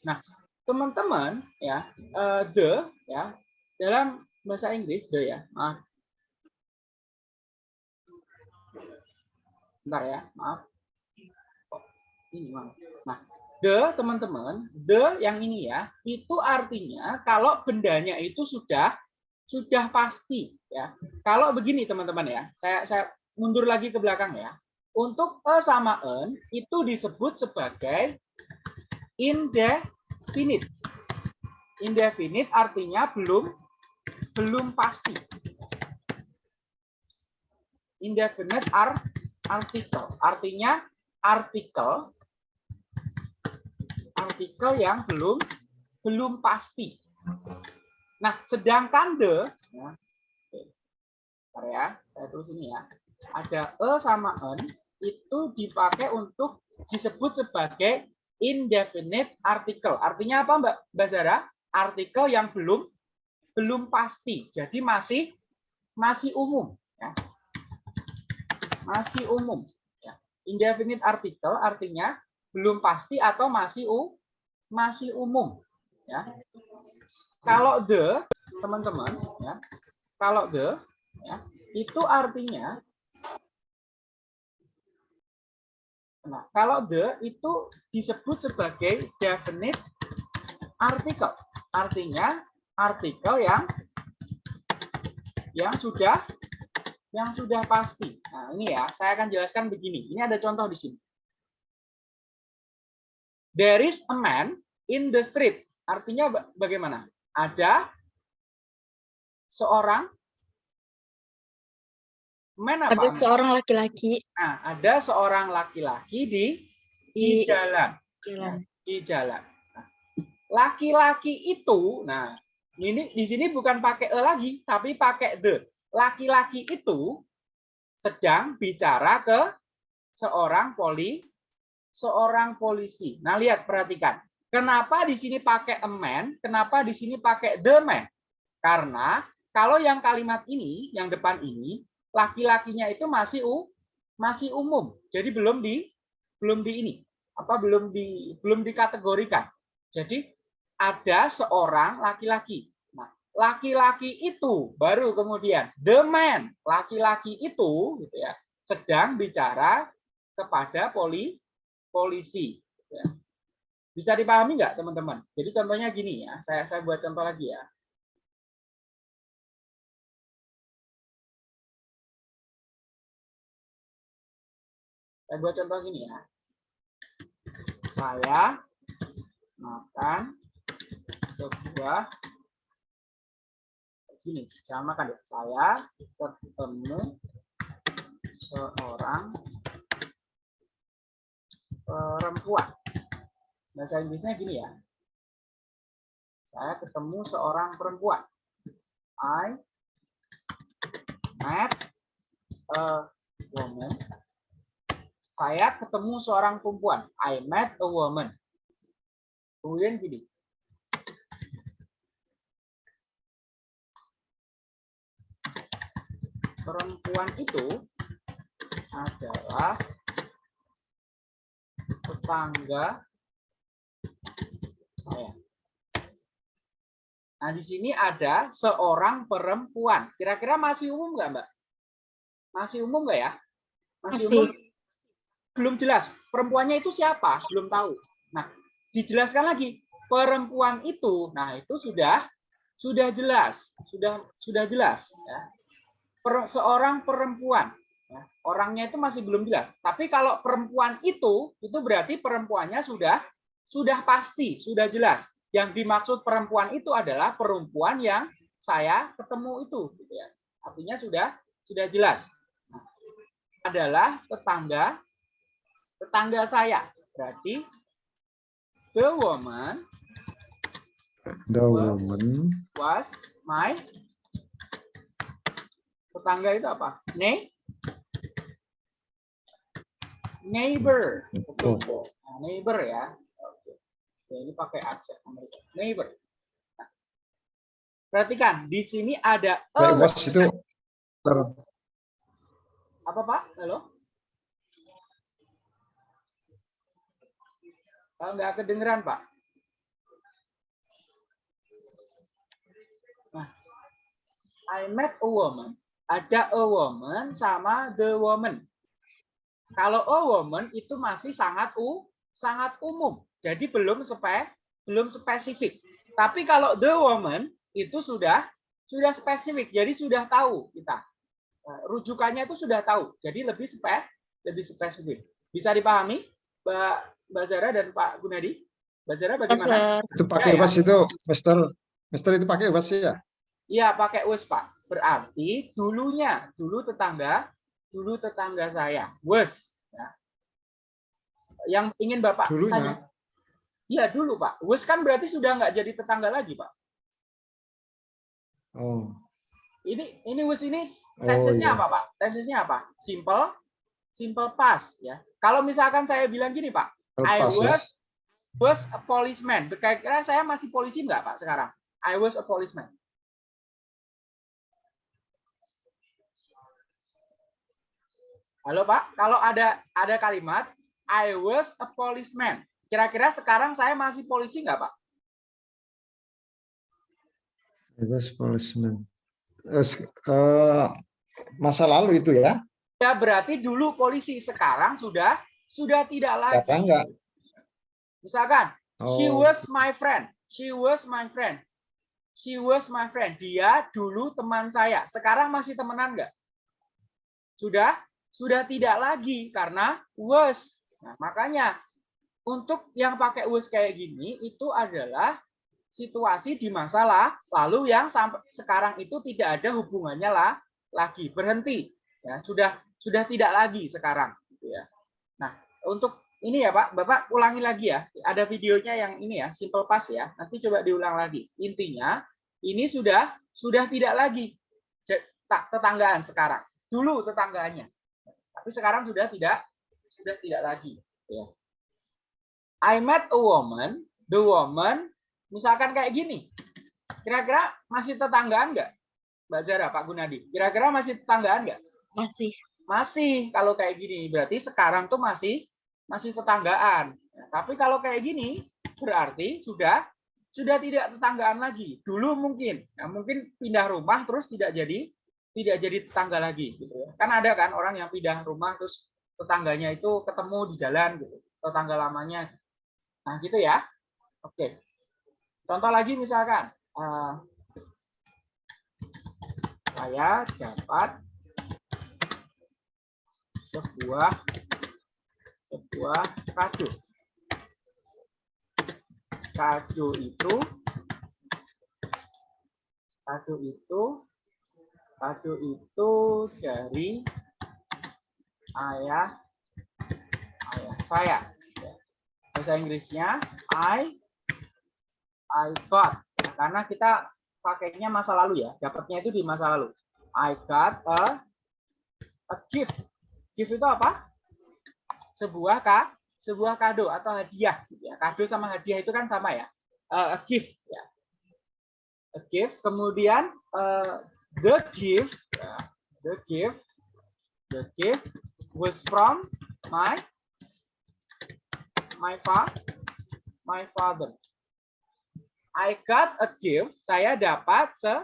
S2: Nah teman-teman ya eh, the ya dalam bahasa Inggris the ya maaf. Bentar ya maaf. Ini maaf. Nah the teman-teman the yang ini ya itu artinya kalau bendanya itu sudah sudah pasti ya. Kalau begini teman-teman ya, saya saya mundur lagi ke belakang ya. Untuk e sama en itu disebut sebagai indefinite. Indefinite artinya belum belum pasti. Indefinite are artikel. Artinya artikel artikel yang belum belum pasti. Nah, sedangkan the, ya, bentar ya, saya tulis ini ya, ada e sama en itu dipakai untuk disebut sebagai indefinite article. Artinya apa, Mbak Mbak Zara? Artikel yang belum belum pasti, jadi masih masih umum, ya. masih umum. Ya. Indefinite article artinya belum pasti atau masih u masih umum, ya kalau the teman-teman ya. Kalau the ya itu artinya nah kalau the itu disebut sebagai definite article. Artinya artikel yang yang sudah yang sudah pasti. Nah ini ya saya akan jelaskan begini. Ini ada contoh di sini. There is a man in the street. Artinya ba- bagaimana? Ada seorang man apa?
S3: Ada seorang laki-laki
S2: Nah, ada seorang laki-laki di di
S3: di
S2: jalan,
S3: jalan.
S2: di jalan. Nah, Laki-laki itu, nah ini di sini bukan pakai e lagi, tapi pakai the. Laki-laki itu sedang bicara ke seorang poli, seorang polisi. Nah, lihat perhatikan. Kenapa di sini pakai a man? Kenapa di sini pakai the man? Karena kalau yang kalimat ini, yang depan ini, laki-lakinya itu masih u, masih umum. Jadi belum di belum di ini apa belum di belum dikategorikan. Jadi ada seorang laki-laki. Nah, laki-laki itu baru kemudian the man, laki-laki itu gitu ya, sedang bicara kepada poli polisi. gitu ya. Bisa dipahami nggak teman-teman? Jadi contohnya gini ya, saya saya buat contoh lagi ya. Saya buat contoh gini ya. Saya makan sebuah sini saya makan ya. Saya ketemu seorang perempuan. Bahasa Inggrisnya gini ya. Saya ketemu seorang perempuan. I met a woman saya ketemu seorang perempuan. I met a woman. Kemudian gini. Perempuan itu adalah tetangga saya. Nah, di sini ada seorang perempuan. Kira-kira masih umum nggak, Mbak? Masih umum nggak ya?
S3: Masih.
S2: umum belum jelas perempuannya itu siapa belum tahu nah dijelaskan lagi perempuan itu nah itu sudah sudah jelas sudah sudah jelas ya Per- seorang perempuan ya. orangnya itu masih belum jelas tapi kalau perempuan itu itu berarti perempuannya sudah sudah pasti sudah jelas yang dimaksud perempuan itu adalah perempuan yang saya ketemu itu gitu ya artinya sudah sudah jelas Nah, adalah tetangga tetangga saya. Berarti the woman
S4: The woman
S2: was my tetangga itu apa? Ne neighbor. Betul. Nah, neighbor ya. Ya, ini pakai aksen Amerika. Neighbor. Nah, perhatikan di sini ada
S4: Wait, was itu ter,
S2: apa Pak? Halo? Kalau nggak kedengeran Pak. Nah, I met a woman. Ada a woman sama the woman. Kalau a woman itu masih sangat u, sangat umum. Jadi belum spe, belum spesifik. Tapi kalau the woman itu sudah sudah spesifik. Jadi sudah tahu kita. Nah, rujukannya itu sudah tahu. Jadi lebih spe, lebih spesifik. Bisa dipahami, Mbak Mbak Zara dan Pak Gunadi? Mbak Zara bagaimana?
S3: Master.
S4: itu pakai
S2: Ya, ya.
S4: was itu Mister Mister itu pakai was ya
S2: Iya, pakai was, Pak. Berarti dulunya, dulu tetangga, dulu tetangga saya. Was. Ya. Yang ingin Bapak
S4: dulunya
S2: tanya. Iya, dulu, Pak. Was kan berarti sudah nggak jadi tetangga lagi, Pak.
S4: oh
S2: Ini ini was ini
S4: Oh,
S2: tensesnya
S4: iya.
S2: apa, Pak? Tensesnya apa? Simple, simple past, ya. Kalau misalkan saya bilang gini, Pak, I
S4: ya
S2: was was a policeman. Kira-kira saya masih polisi nggak, Pak, sekarang? I was a policeman. Halo, Pak. Kalau ada ada kalimat I was a policeman. Kira-kira sekarang saya masih polisi nggak, Pak?
S4: I was policeman Eh, masa lalu itu ya
S2: Ya berarti dulu polisi, sekarang sudah sudah tidak lagi.
S4: sekarang enggak
S2: Misalkan She
S4: oh
S2: was my friend. She was my friend. She was my friend. Dia dulu teman saya. Sekarang masih temenan nggak? Sudah? Sudah tidak lagi karena was. Nah, makanya untuk yang pakai was kayak gini itu adalah situasi di masa la- lalu yang sampai sekarang itu tidak ada hubungannya lah lagi berhenti ya sudah sudah tidak lagi sekarang gitu ya. Nah, untuk ini ya Pak, Bapak ulangi lagi ya. Ada videonya yang ini ya, simple past ya. Nanti coba diulang lagi. Intinya ini sudah sudah tidak lagi tak tetanggaan sekarang. Dulu tetanggaannya. Tapi sekarang sudah tidak sudah tidak lagi ya. I met a woman, the woman misalkan kayak gini. Kira-kira masih tetanggaan nggak? Mbak Zara, Pak Gunadi. Kira-kira masih tetanggaan nggak?
S3: Masih.
S2: Masih kalau kayak gini berarti sekarang tuh masih masih tetanggaan. Tapi kalau kayak gini berarti sudah sudah tidak tetanggaan lagi. Dulu mungkin, ya, mungkin pindah rumah terus tidak jadi tidak jadi tetangga lagi gitu ya. Kan ada kan orang yang pindah rumah terus tetangganya itu ketemu di jalan gitu, tetangga lamanya. Nah, gitu ya. Oke. Contoh lagi misalkan eh, saya dapat sebuah sebuah kado. Kado itu kado itu kado itu dari ayah ayah saya. Bahasa Inggrisnya I I got karena kita pakainya masa lalu ya, dapatnya itu di masa lalu. I got a a gift. Gift itu apa? Sebuah ka, sebuah kado atau hadiah. gitu ya. Kado sama hadiah itu kan sama ya. Eh, a gift. Ya. A gift. Kemudian eh, the gift, ya, the gift, the gift was from my my fa, my father. I got a gift. Saya dapat se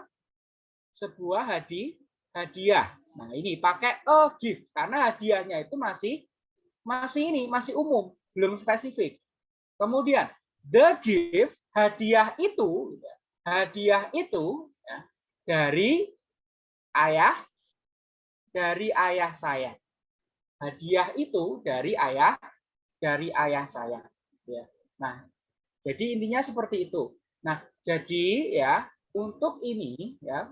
S2: sebuah hadi hadiah. Nah, ini pakai a gift karena hadiahnya itu masih masih ini, masih umum, belum spesifik. Kemudian the gift, hadiah itu hadiah itu ya, dari ayah dari ayah saya. Hadiah itu dari ayah dari ayah saya. Ya. Nah, jadi intinya seperti itu. Nah, jadi ya untuk ini ya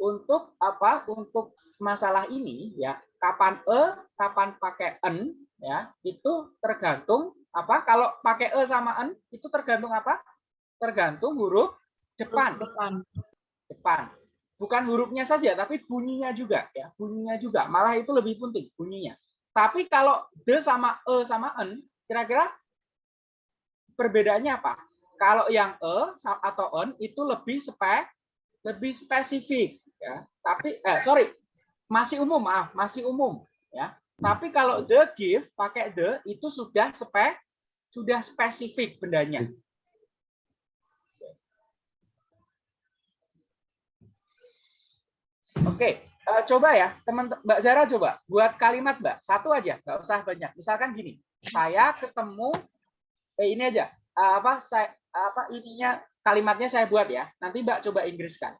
S2: untuk apa? Untuk masalah ini ya kapan e, kapan pakai en ya itu tergantung apa? Kalau pakai e sama en itu tergantung apa? Tergantung huruf depan
S3: Depan.
S2: depan. Bukan hurufnya saja, tapi bunyinya juga ya, bunyinya juga. Malah itu lebih penting bunyinya. Tapi kalau de sama e sama en, kira-kira perbedaannya apa? Kalau yang e atau en itu lebih spe, lebih spesifik ya. Tapi eh sorry, masih umum, maaf, masih umum ya. Tapi kalau the give pakai the itu sudah spe, sudah spesifik bendanya. Oke, eh, coba ya, teman Mbak Zara coba buat kalimat Mbak satu aja, nggak usah banyak. Misalkan gini, saya ketemu eh, ini aja, eh, apa saya apa ininya kalimatnya saya buat ya. Nanti Mbak coba Inggriskan.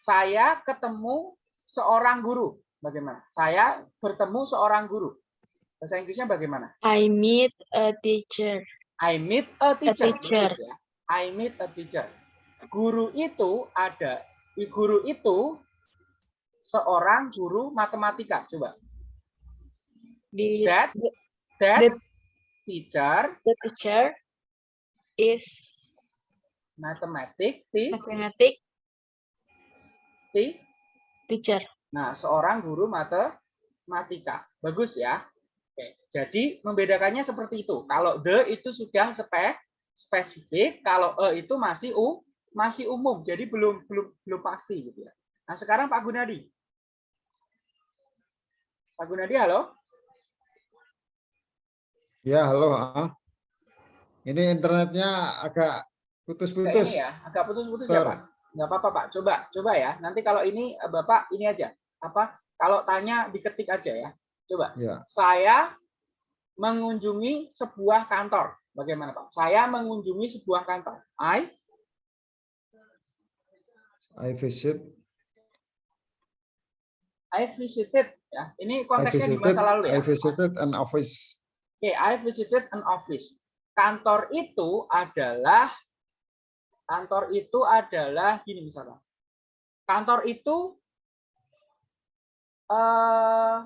S2: Saya ketemu seorang guru. Bagaimana? Saya bertemu seorang guru. Bahasa Inggrisnya bagaimana?
S3: I meet a teacher.
S2: I meet a teacher.
S3: teacher.
S2: Bagus ya. I meet a teacher. Guru itu ada, guru itu seorang guru matematika. Coba.
S3: The,
S2: That
S3: the,
S2: that
S3: the-
S2: teacher
S3: the teacher is
S2: mathematics ti-
S3: mathematic
S2: ti-
S3: teacher.
S2: Nah, seorang guru matematika. Bagus ya. Oke. Jadi membedakannya seperti itu. Kalau the itu sudah spe, spesifik, kalau e itu masih u masih umum. Jadi belum belum belum pasti gitu ya. Nah, sekarang Pak Gunadi. Pak Gunadi, halo?
S4: Ya, halo. Ini internetnya agak putus-putus.
S2: ya, agak putus-putus ya. Pak. Nggak apa-apa, Pak. Coba, coba ya. Nanti kalau ini eh, Bapak ini aja. Apa? Kalau tanya diketik aja ya. Coba.
S4: Ya,
S2: saya mengunjungi sebuah kantor. Bagaimana Pak? Saya mengunjungi sebuah kantor. I
S4: I visit.
S2: I visited ya. Ini konteksnya di
S4: visited.
S2: masa lalu ya.
S4: I visited an office.
S2: Oke, I visited an office. Kantor itu adalah kantor itu adalah gini misalnya. Kantor itu eh,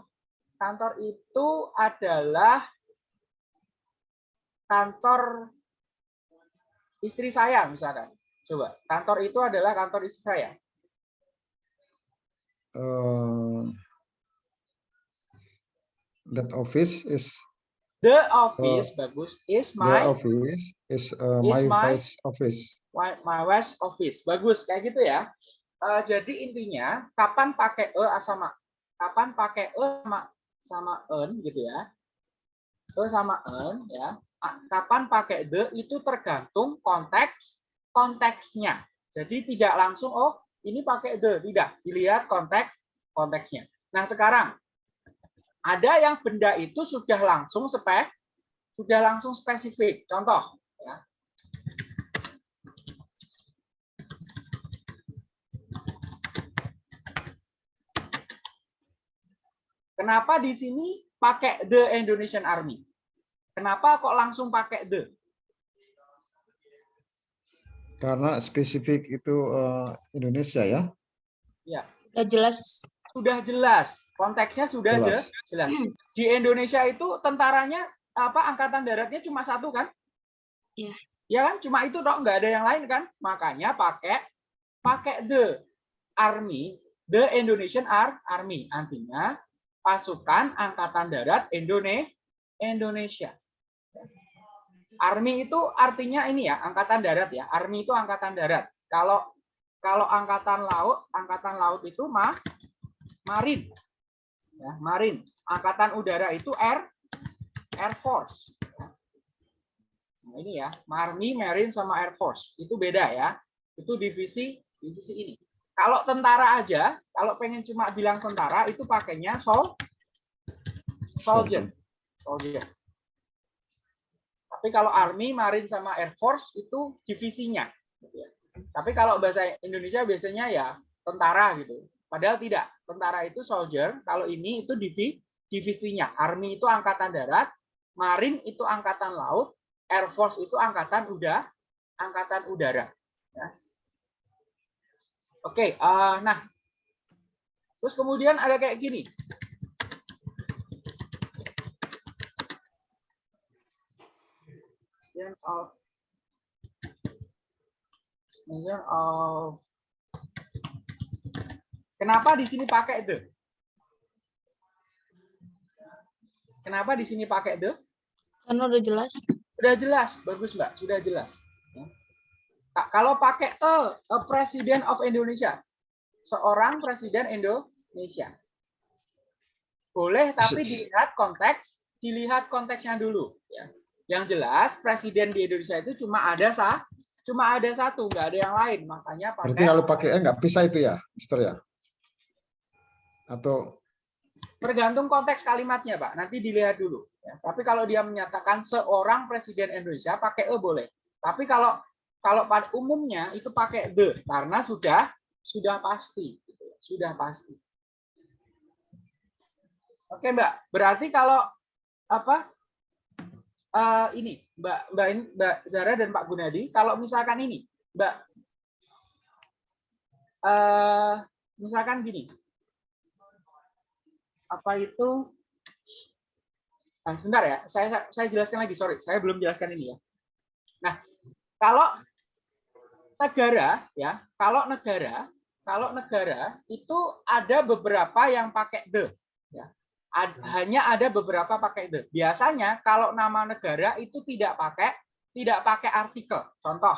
S2: kantor itu adalah kantor istri saya misalkan. Coba, kantor itu adalah kantor istri saya.
S4: Uh, that office is
S2: The office bagus is
S4: the
S2: my
S4: office is uh,
S2: is
S4: my
S2: my-
S4: vice office.
S2: my, my office. Bagus kayak gitu ya. Eh, jadi intinya kapan pakai e sama kapan pakai e sama sama en gitu ya. E sama en ya. Kapan pakai the itu tergantung konteks konteksnya. Jadi tidak langsung oh ini pakai the, tidak. Dilihat konteks konteksnya. Nah, sekarang ada yang benda itu sudah langsung spek sudah langsung spesifik. Contoh ya. Kenapa di sini pakai the Indonesian Army? Kenapa kok langsung pakai the?
S4: Karena spesifik itu uh, Indonesia ya.
S2: Ya,
S3: Udah jelas.
S2: sudah jelas. Konteksnya sudah
S4: Jelas.
S2: je- jelas. Di Indonesia itu tentaranya apa angkatan daratnya cuma satu kan?
S3: Iya.
S2: Ya kan? Cuma itu toh nggak ada yang lain kan? Makanya pakai pakai the army, the Indonesian Ar- Army. Artinya pasukan angkatan darat Indone Indonesia. Army itu artinya ini ya, angkatan darat ya. Army itu angkatan darat. Kalau kalau angkatan laut, angkatan laut itu mah marin. Ya, marin. Angkatan udara itu air Air Force. Nah, ini ya, Army, Marine sama Air Force. Itu beda ya. Itu divisi divisi ini. Kalau tentara aja, kalau pengen cuma bilang tentara itu pakainya sol soldier. Soldier. Tapi kalau Army, Marine sama Air Force itu divisinya. gitu ya. Tapi kalau bahasa Indonesia biasanya ya tentara gitu. Padahal tidak. Tentara itu soldier, kalau ini itu divi- divisinya. Army itu angkatan darat, Marine itu angkatan laut, Air Force itu angkatan udara, angkatan udara. Ya. Oke, eh, nah, terus kemudian ada kayak gini. Extension of of Kenapa di sini pakai the? Kenapa di sini pakai the?
S3: Karena udah jelas.
S2: Sudah jelas, bagus Mbak, sudah jelas. Ya. Ka- Kalau pakai a, a President of Indonesia, seorang presiden Indonesia. Boleh, tapi dilihat konteks, dilihat konteksnya dulu. Ya. Yang jelas, presiden di Indonesia itu cuma ada sah, cuma ada satu, nggak ada yang lain. Makanya
S4: Berarti
S2: pakai
S4: kalau pakai E nggak bisa itu ya, Mister ya? Atau
S2: tergantung konteks kalimatnya, Pak. Nanti dilihat dulu. Ya. Tapi kalau dia menyatakan seorang presiden Indonesia pakai e boleh. Tapi kalau kalau pada umumnya itu pakai the karena sudah sudah pasti, gitu ya. sudah pasti. Oke, Mbak. Berarti kalau apa eh, ini, Mbak Mbak Mbak Zara dan Pak Gunadi, kalau misalkan ini, Mbak, eh, misalkan gini, apa itu Nah, sebentar ya, saya saya jelaskan lagi, sorry, saya belum jelaskan ini ya. Nah, kalau negara ya, kalau negara, kalau negara itu ada beberapa yang pakai the, ya. Ad- hanya ada beberapa pakai the. Biasanya kalau nama negara itu tidak pakai tidak pakai artikel. Contoh,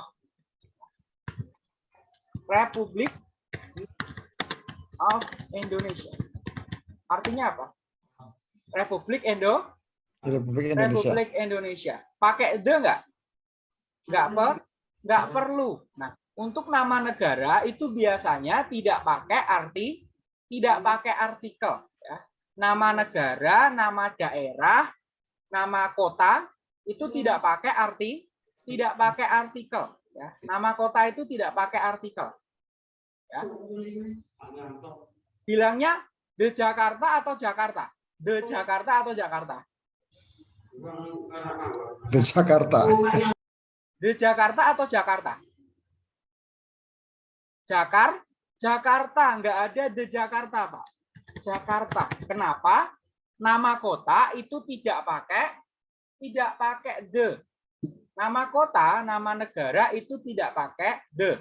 S2: Republik of Indonesia. Artinya apa? Republik Indo
S4: Republik Indonesia?
S2: Republik Indonesia. Pakai the nggak? Nggak per, nggak perlu. Nah, untuk nama negara itu biasanya tidak pakai arti, tidak pakai artikel. Nama negara, nama daerah, nama kota itu tidak pakai arti, tidak pakai artikel. Ya. Nama kota itu tidak pakai artikel. Ya. Bilangnya the Jakarta atau Jakarta? The Jakarta atau Jakarta?
S4: Di Jakarta.
S2: The Jakarta atau Jakarta? Jakar, Jakarta nggak ada The Jakarta, Pak. Jakarta. Kenapa? Nama kota itu tidak pakai tidak pakai the. Nama kota, nama negara itu tidak pakai the.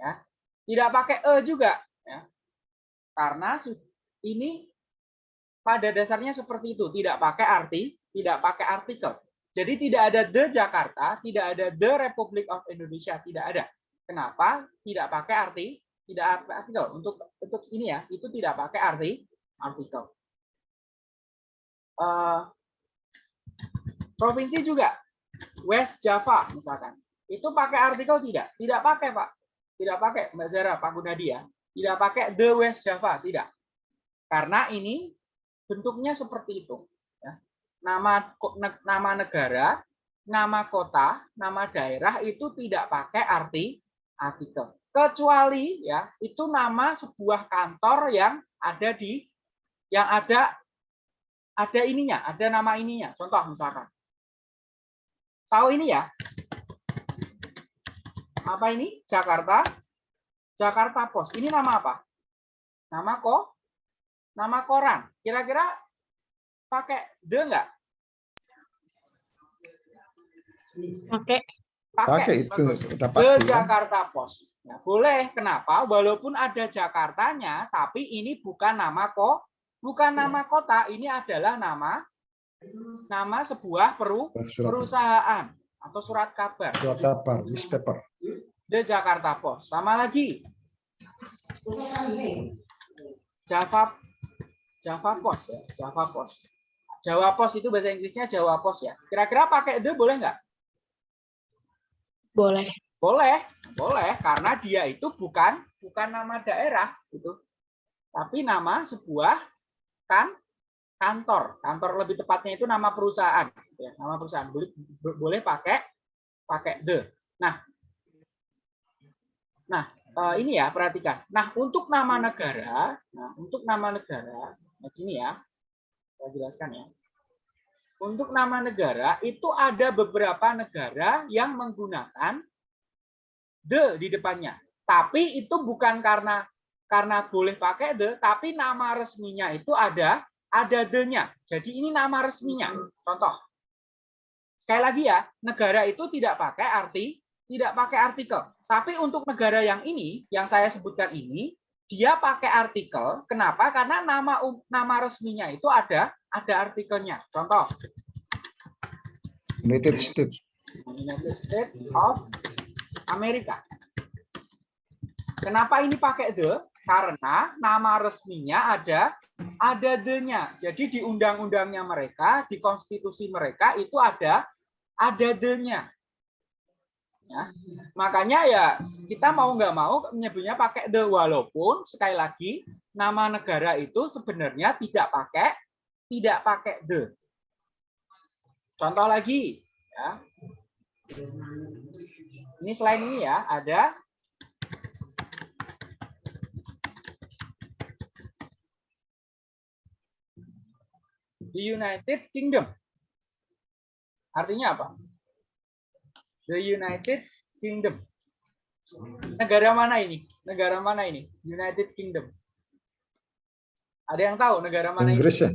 S2: Ya. Tidak pakai e juga, ya. Karena ini pada dasarnya seperti itu, tidak pakai arti, tidak pakai artikel. Jadi tidak ada the Jakarta, tidak ada the Republic of Indonesia, tidak ada. Kenapa? Tidak pakai arti, tidak artikel. Untuk untuk ini ya, itu tidak pakai arti artikel. Eh, provinsi juga, West Java misalkan, itu pakai artikel tidak? Tidak pakai Pak, tidak pakai Mbak Zara, Pak Gunadia, tidak pakai the West Java, tidak. Karena ini bentuknya seperti itu. ya. Nama nama negara, nama kota, nama daerah itu tidak pakai arti artikel. Kecuali ya itu nama sebuah kantor yang ada di yang ada ada ininya, ada nama ininya. Contoh misalkan. Tahu ini ya? Apa ini? Jakarta. Jakarta Pos. Ini nama apa? Nama kok? Nama koran. Kira-kira pakai the enggak?
S3: Pakai.
S4: Pakai itu
S2: bagus.
S4: udah
S2: The
S4: pasti kan.
S2: Jakarta Pos. Ya, boleh. Kenapa? Walaupun ada Jakartanya, tapi ini bukan nama kok, bukan nama kota. Ini adalah nama nama sebuah peru,
S4: Surat,
S2: perusahaan atau surat kabar.
S4: surat kabar, newspaper.
S2: The Jakarta Post. Sama lagi. Java Java Post ya, Java Post. Jawa Post itu bahasa Inggrisnya Jawa Post ya. Kira-kira pakai the boleh nggak?
S3: Boleh.
S2: Boleh, boleh karena dia itu bukan bukan nama daerah gitu. Tapi nama sebuah kan kantor. Kantor lebih tepatnya itu nama perusahaan ya, nama perusahaan. Boleh boleh pakai pakai the. Nah, Nah, eh, ini ya perhatikan. Nah, untuk nama negara, nah untuk nama negara, nah sini ya, saya jelaskan ya. Untuk nama negara itu ada beberapa negara yang menggunakan the di depannya. Tapi itu bukan karena karena boleh pakai the, tapi nama resminya itu ada ada the-nya. Jadi ini nama resminya. Contoh. Sekali lagi ya, negara itu tidak pakai arti tidak pakai artikel. Tapi untuk negara yang ini, yang saya sebutkan ini, dia pakai artikel. Kenapa? Karena nama nama resminya itu ada ada artikelnya. Contoh,
S4: United States.
S2: United States of America. Kenapa ini pakai the? Karena nama resminya ada ada the-nya. Jadi di undang-undangnya mereka, di konstitusi mereka itu ada ada the-nya. Ya. Makanya ya kita mau nggak mau menyebutnya pakai the walaupun sekali lagi nama negara itu sebenarnya tidak pakai tidak pakai the. Contoh lagi ya. Ini selain ini ya ada the United Kingdom. Artinya apa? The United Kingdom. Negara mana ini? Negara mana ini? United Kingdom. Ada yang tahu negara mana ini?
S4: Inggris ya?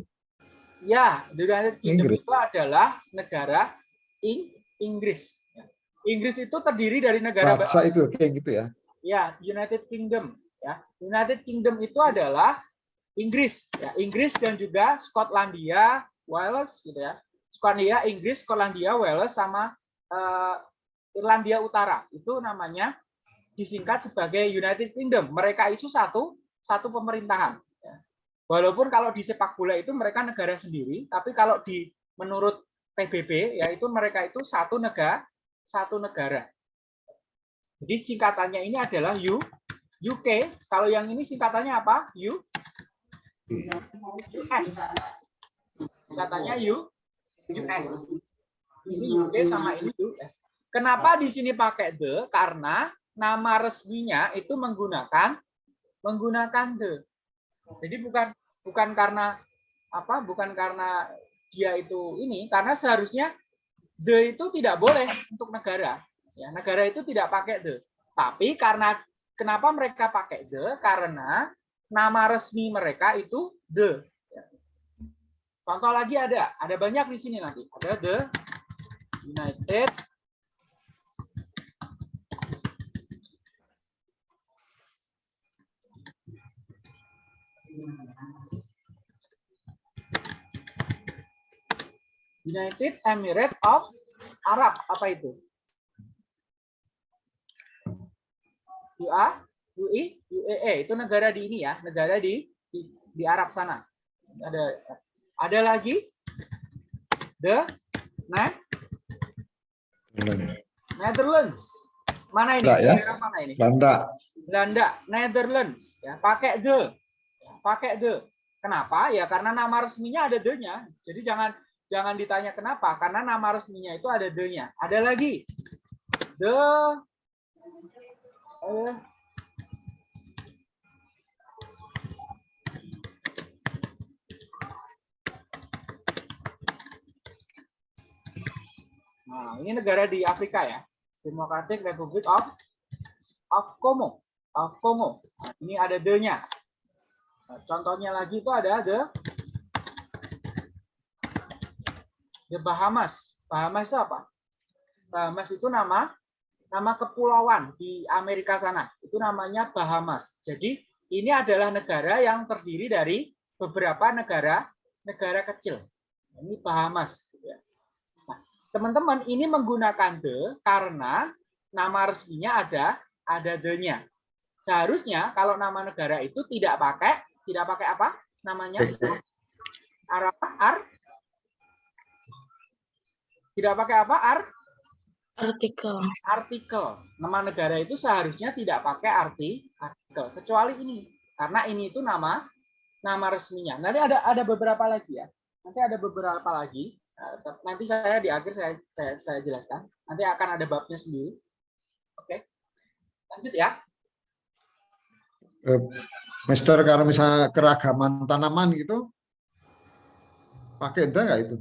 S2: Ya, the United Kingdom
S4: Inggris.
S2: itu adalah negara In Inggris. Inggris itu terdiri dari negara
S4: Raja itu kayak gitu ya.
S2: ya United Kingdom. Ya, United Kingdom itu adalah Inggris, ya Inggris dan juga Skotlandia, Wales, gitu ya. Skotlandia, Inggris, Skotlandia, Wales, sama eh, Irlandia Utara. Itu namanya disingkat sebagai United Kingdom. Mereka itu satu satu pemerintahan. ya. Walaupun kalau di sepak bola itu mereka negara sendiri, tapi kalau di menurut PBB yaitu mereka itu satu negara satu negara. Jadi singkatannya ini adalah U UK. Kalau yang ini singkatannya apa? U US. Singkatannya U US. Ini UK sama ini US. Kenapa di sini pakai the? Karena nama resminya itu menggunakan menggunakan the. Jadi bukan bukan karena apa? Bukan karena dia itu ini karena seharusnya the itu tidak boleh untuk negara. Ya, negara itu tidak pakai the. Tapi karena kenapa mereka pakai the? Karena nama resmi mereka itu the. Contoh lagi ada, ada banyak di sini nanti. Ada the United United Emirates of Arab apa itu? UA, UI, UAE itu negara di ini ya, negara di di, di Arab sana. Ada ada lagi the nah, Netherlands. Mana ini?
S4: Enggak ya?
S2: Negara mana ini?
S4: Belanda.
S2: Belanda, Netherlands. Ya, pakai the. Ya, pakai the. Kenapa? Ya karena nama resminya ada the-nya. Jadi jangan jangan ditanya kenapa, karena nama resminya itu ada the-nya. Ada lagi. The eh, Nah, ini negara di Afrika ya. Democratic Republic of of Congo. Of Congo. Ini ada the-nya. Nah, contohnya lagi itu ada the the Bahamas. Bahamas itu apa? Bahamas itu nama nama kepulauan di Amerika sana. Itu namanya Bahamas. Jadi ini adalah negara yang terdiri dari beberapa negara negara kecil. Ini Bahamas. gitu ya. Teman-teman ini menggunakan the karena nama resminya ada ada the-nya. Seharusnya kalau nama negara itu tidak pakai tidak pakai apa namanya Arab ar tidak pakai apa ar
S3: Artikel.
S2: artikel. Nama negara itu seharusnya tidak pakai arti artikel kecuali ini karena ini itu nama nama resminya. Nanti ada ada beberapa lagi ya. Nanti ada beberapa lagi. Eh, Nanti saya di akhir saya saya, saya jelaskan. Nanti akan ada babnya sendiri. Oke. Lanjut ya.
S4: Eh, Mister kalau misalnya keragaman tanaman gitu, pakai the nggak itu?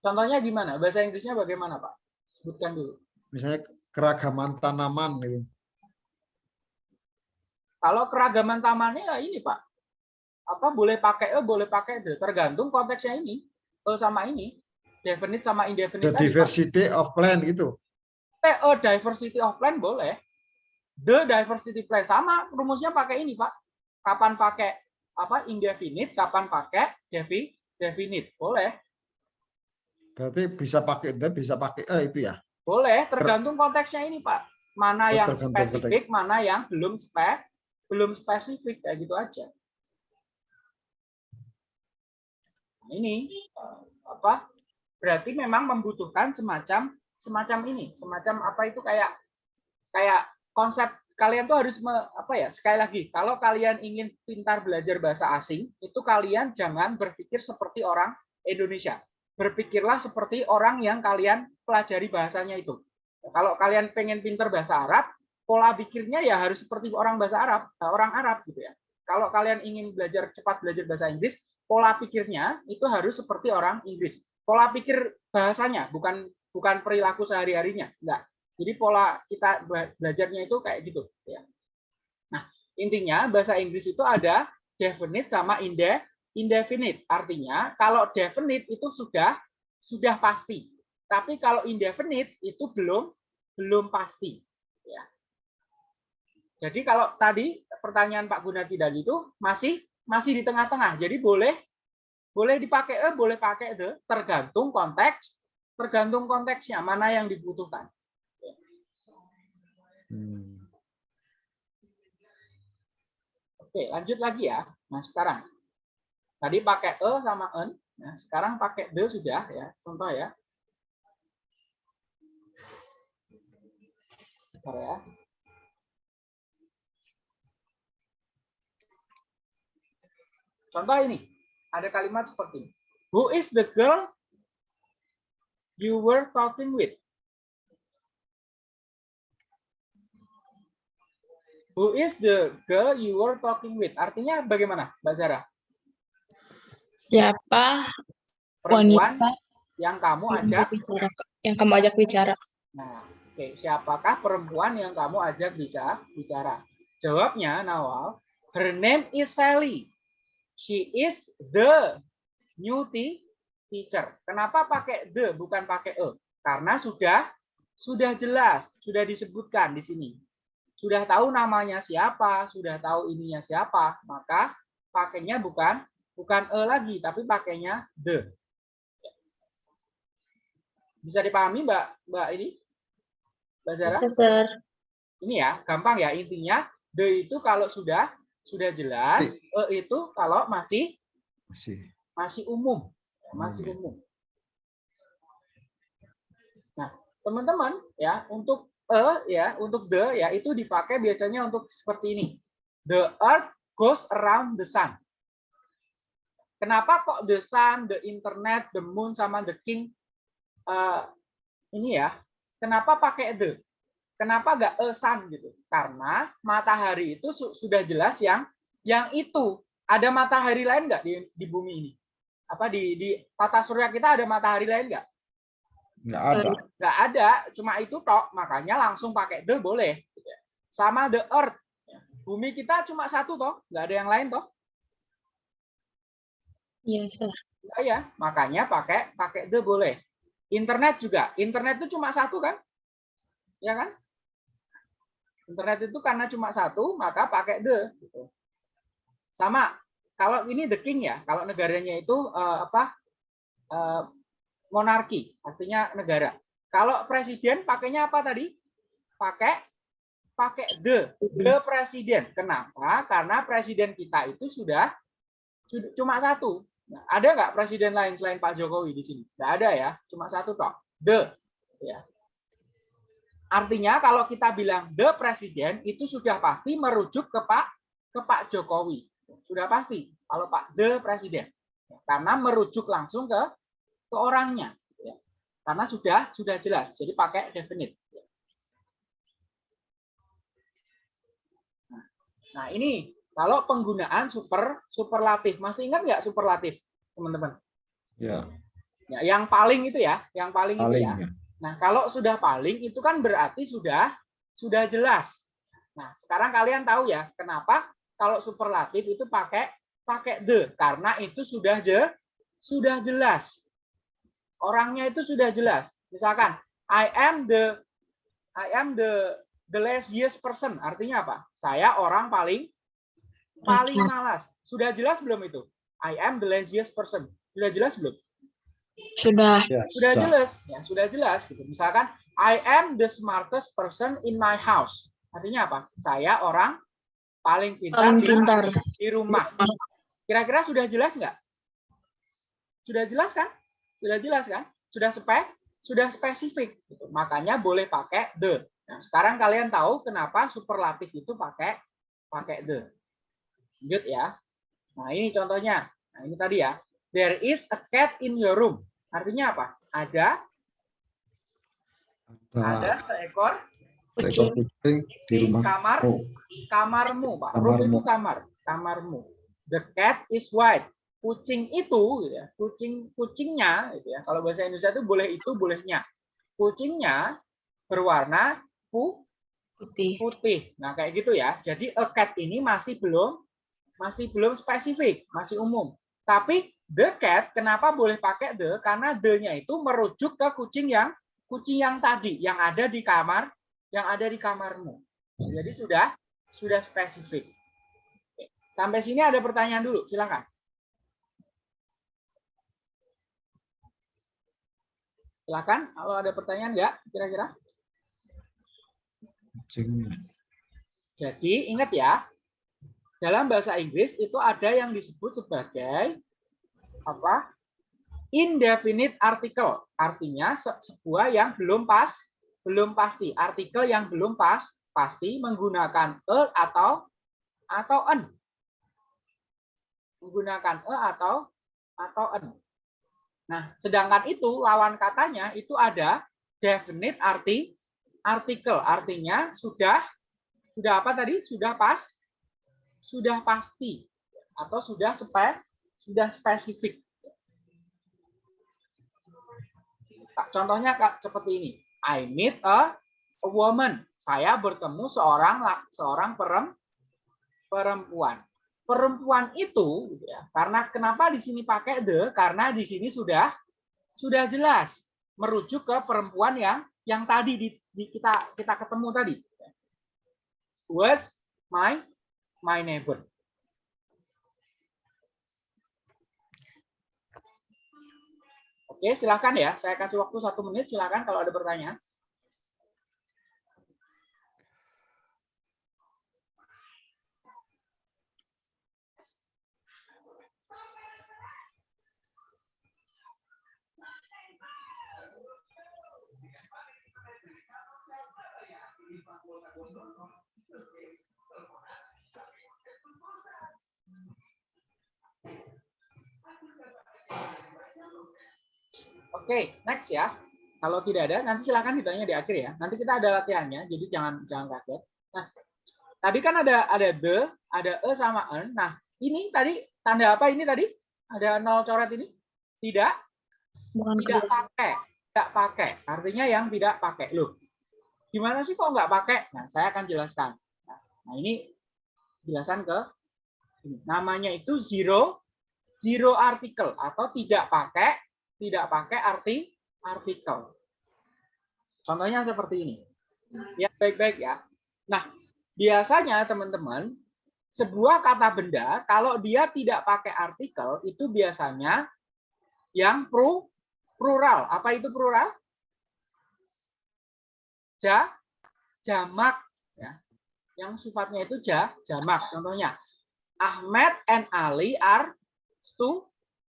S2: Contohnya gimana? Bahasa Inggrisnya bagaimana, Pak? Sebutkan dulu.
S4: Misalnya keragaman tanaman gitu.
S2: Kalau keragaman tamannya ya ini, Pak. Apa boleh pakai e, boleh pakai tergantung konteksnya ini. E sama ini, definite sama indefinite.
S4: The
S2: tadi,
S4: diversity of plant gitu.
S2: Eh, oh, diversity of plan boleh. The diversity plan sama rumusnya pakai ini, Pak. Kapan pakai apa indefinite, kapan pakai defi definite. Boleh.
S4: Berarti bisa pakai the, bisa pakai e itu ya.
S2: Boleh, tergantung konteksnya ini, Pak. Mana
S4: Oh,
S2: yang spesifik, mana yang belum spek, belum spesifik kayak gitu aja. Nah, ini eh, apa? Berarti memang membutuhkan semacam semacam ini, semacam apa itu kayak kayak konsep kalian tuh harus me- apa ya? Sekali lagi, kalau kalian ingin pintar belajar bahasa asing, itu kalian jangan berpikir seperti orang Indonesia. Berpikirlah seperti orang yang kalian pelajari bahasanya itu. Kalau kalian pengen pintar bahasa Arab, pola pikirnya ya harus seperti orang bahasa Arab, eh, orang Arab gitu ya. Kalau kalian ingin belajar cepat belajar bahasa Inggris, pola pikirnya itu harus seperti orang Inggris. Pola pikir bahasanya, bukan bukan perilaku sehari-harinya, enggak. Jadi pola kita bela- belajarnya itu kayak gitu ya. Nah, intinya bahasa Inggris itu ada definite sama inde indefinite. Artinya kalau definite itu sudah sudah pasti. Tapi kalau indefinite itu belum belum pasti. Ya. Jadi kalau tadi pertanyaan Pak Gunati tadi itu masih masih di tengah-tengah. Jadi boleh boleh dipakai e, boleh pakai the, tergantung konteks, tergantung konteksnya mana yang dibutuhkan.
S4: Hmm.
S2: Oke, lanjut lagi ya. Nah, sekarang tadi pakai e sama en, nah, sekarang pakai the sudah ya. Contoh ya. Bentar ya. Contoh ini, ada kalimat seperti ini. Who is the girl you were talking with? Who is the girl you were talking with? Artinya bagaimana, Mbak Zara?
S3: Siapa
S2: Perempuan
S3: Wanita
S2: yang kamu ajak
S3: bicara, yang kamu ajak bicara.
S2: Nah, oke, siapakah perempuan yang kamu ajak bicara? bicara? Jawabnya, Nawal, her name is Sally. She is the new tea- teacher. Kenapa pakai the bukan pakai e? Karena sudah sudah jelas, sudah disebutkan di sini. Sudah tahu namanya siapa, sudah tahu ininya siapa, maka pakainya bukan bukan e lagi, tapi pakainya the. Bisa dipahami, Mbak Mbak ini? Mbak Zara? Ini ya, gampang ya intinya. The itu kalau sudah sudah jelas, e itu kalau masih
S4: Masih.
S2: masih umum, masih
S4: Umum,
S2: umum. Nah, teman-teman ya, untuk e ya, untuk the ya itu dipakai biasanya untuk seperti ini. The earth goes around the sun. Kenapa kok the sun, the internet, the moon sama the king eh, ini ya? Kenapa pakai the? Kenapa nggak a sun gitu? Karena matahari itu su- sudah jelas yang yang itu. Ada matahari lain nggak di, di bumi ini? Apa di di tata surya kita ada matahari lain nggak?
S4: Nggak ada.
S2: nggak ada, cuma itu tok. Makanya langsung pakai the boleh. Sama the earth. Bumi kita cuma satu toh, nggak ada yang lain toh.
S3: Iya, Sir.
S2: Nggak ya, makanya pakai pakai the boleh. Internet juga, internet itu cuma satu kan? Ya kan? Internet itu karena cuma satu, maka pakai the. gitu. Sama, kalau ini the king ya, kalau negaranya itu eh, apa? eh, monarki, artinya negara. Kalau presiden pakainya apa tadi? Pakai pakai the, the presiden. Kenapa? Karena presiden kita itu sudah, sudah cuma satu. Nah, ada nggak presiden lain selain Pak Jokowi di sini? Nggak ada ya, cuma satu toh. The, ya. Artinya kalau kita bilang the presiden itu sudah pasti merujuk ke Pak ke Pak Jokowi. Sudah pasti kalau Pak the presiden. Karena merujuk langsung ke ke orangnya. ya. Karena sudah sudah jelas. Jadi pakai definite. Nah, Nah, ini kalau penggunaan super superlatif. Masih ingat nggak superlatif, teman-teman?
S4: Ya,
S2: Ya, yang paling itu ya, yang paling, itu
S4: paling
S2: ya.
S4: ya.
S2: Nah, kalau sudah paling itu kan berarti sudah sudah jelas. Nah, sekarang kalian tahu ya, kenapa kalau superlatif itu pakai pakai the karena itu sudah je, sudah jelas. Orangnya itu sudah jelas. Misalkan I am the I am the the laziest person. Artinya apa? Saya orang paling paling malas. Sudah jelas belum itu? I am the laziest person. Sudah jelas belum?
S3: Sudah.
S4: Ya,
S2: sudah
S4: sudah.
S2: jelas. Ya sudah jelas gitu. Misalkan I am the smartest person in my house. Artinya apa? Saya orang paling pintar,
S3: Paling
S2: di-
S3: pintar.
S2: di rumah. Kira-kira sudah jelas nggak? Sudah jelas kan? Sudah jelas kan? Sudah spek sudah spesifik gitu. makanya boleh pakai the. Nah sekarang kalian tahu kenapa superlatif itu pakai pakai the. Lanjut ya. Nah ini contohnya. Nah ini tadi ya There is a cat in your room. Artinya apa? Ada ada
S4: Ada
S2: seekor
S4: seekor kucing di rumah.
S2: kamar
S4: Oh,
S2: kamarmu, Pak. Room itu
S4: Kamarmu.
S2: kamar, kamarmu. The cat is white. Kucing itu, gitu ya, kucing kucingnya, gitu ya. Kalau bahasa Indonesia itu boleh itu, bolehnya. Kucingnya berwarna pu-
S3: Putih.
S2: putih. Nah, kayak gitu ya. Jadi a cat ini masih belum masih belum spesifik, masih umum. Tapi the cat kenapa boleh pakai the? Karena the-nya itu merujuk ke kucing yang kucing yang tadi yang ada di kamar, yang ada di kamarmu. Jadi sudah sudah spesifik. Sampai sini ada pertanyaan dulu, silakan. Silakan, kalau ada pertanyaan nggak kira-kira? Jadi ingat ya, dalam bahasa Inggris itu ada yang disebut sebagai apa? Indefinite article. Artinya se- sebuah yang belum pas, belum pasti. Artikel yang belum pas, pasti menggunakan a atau atau an. Menggunakan a atau atau an. Nah, sedangkan itu lawan katanya itu ada definite arti artikel. Artinya sudah sudah apa tadi? Sudah pas, sudah pasti, atau sudah spe, sudah spesifik. Contohnya seperti ini. I meet a, woman. Saya bertemu seorang seorang perem- perempuan. Perempuan itu gitu ya. Karena kenapa di sini pakai the? Karena di sini sudah sudah jelas merujuk ke perempuan yang yang tadi di, di kita kita ketemu tadi. Was my my neighbor. Oke, silakan ya. Saya kasih waktu satu menit. Silakan kalau ada pertanyaan. Oke, next ya. Kalau tidak ada, nanti silakan ditanya di akhir ya. Nanti kita ada latihannya, jadi jangan jangan kaget. Nah, tadi kan ada ada the, ada e sama en. Nah, ini tadi tanda apa ini tadi? Ada nol coret ini? Tidak,
S3: Bukan
S2: tidak
S3: kedua.
S2: pakai, tidak pakai. Artinya yang tidak pakai. Loh, gimana sih kok nggak pakai? Nah, saya akan jelaskan. Nah, ini jelasan ke ini. namanya itu zero zero article atau tidak pakai tidak pakai arti artikel. Contohnya seperti ini. Ya, baik-baik ya. Nah, biasanya teman-teman, sebuah kata benda kalau dia tidak pakai artikel itu biasanya yang pro plural. Apa itu plural? Ja, jamak ya. Yang sifatnya itu ja, jamak. Contohnya, Ahmed and Ali are stu,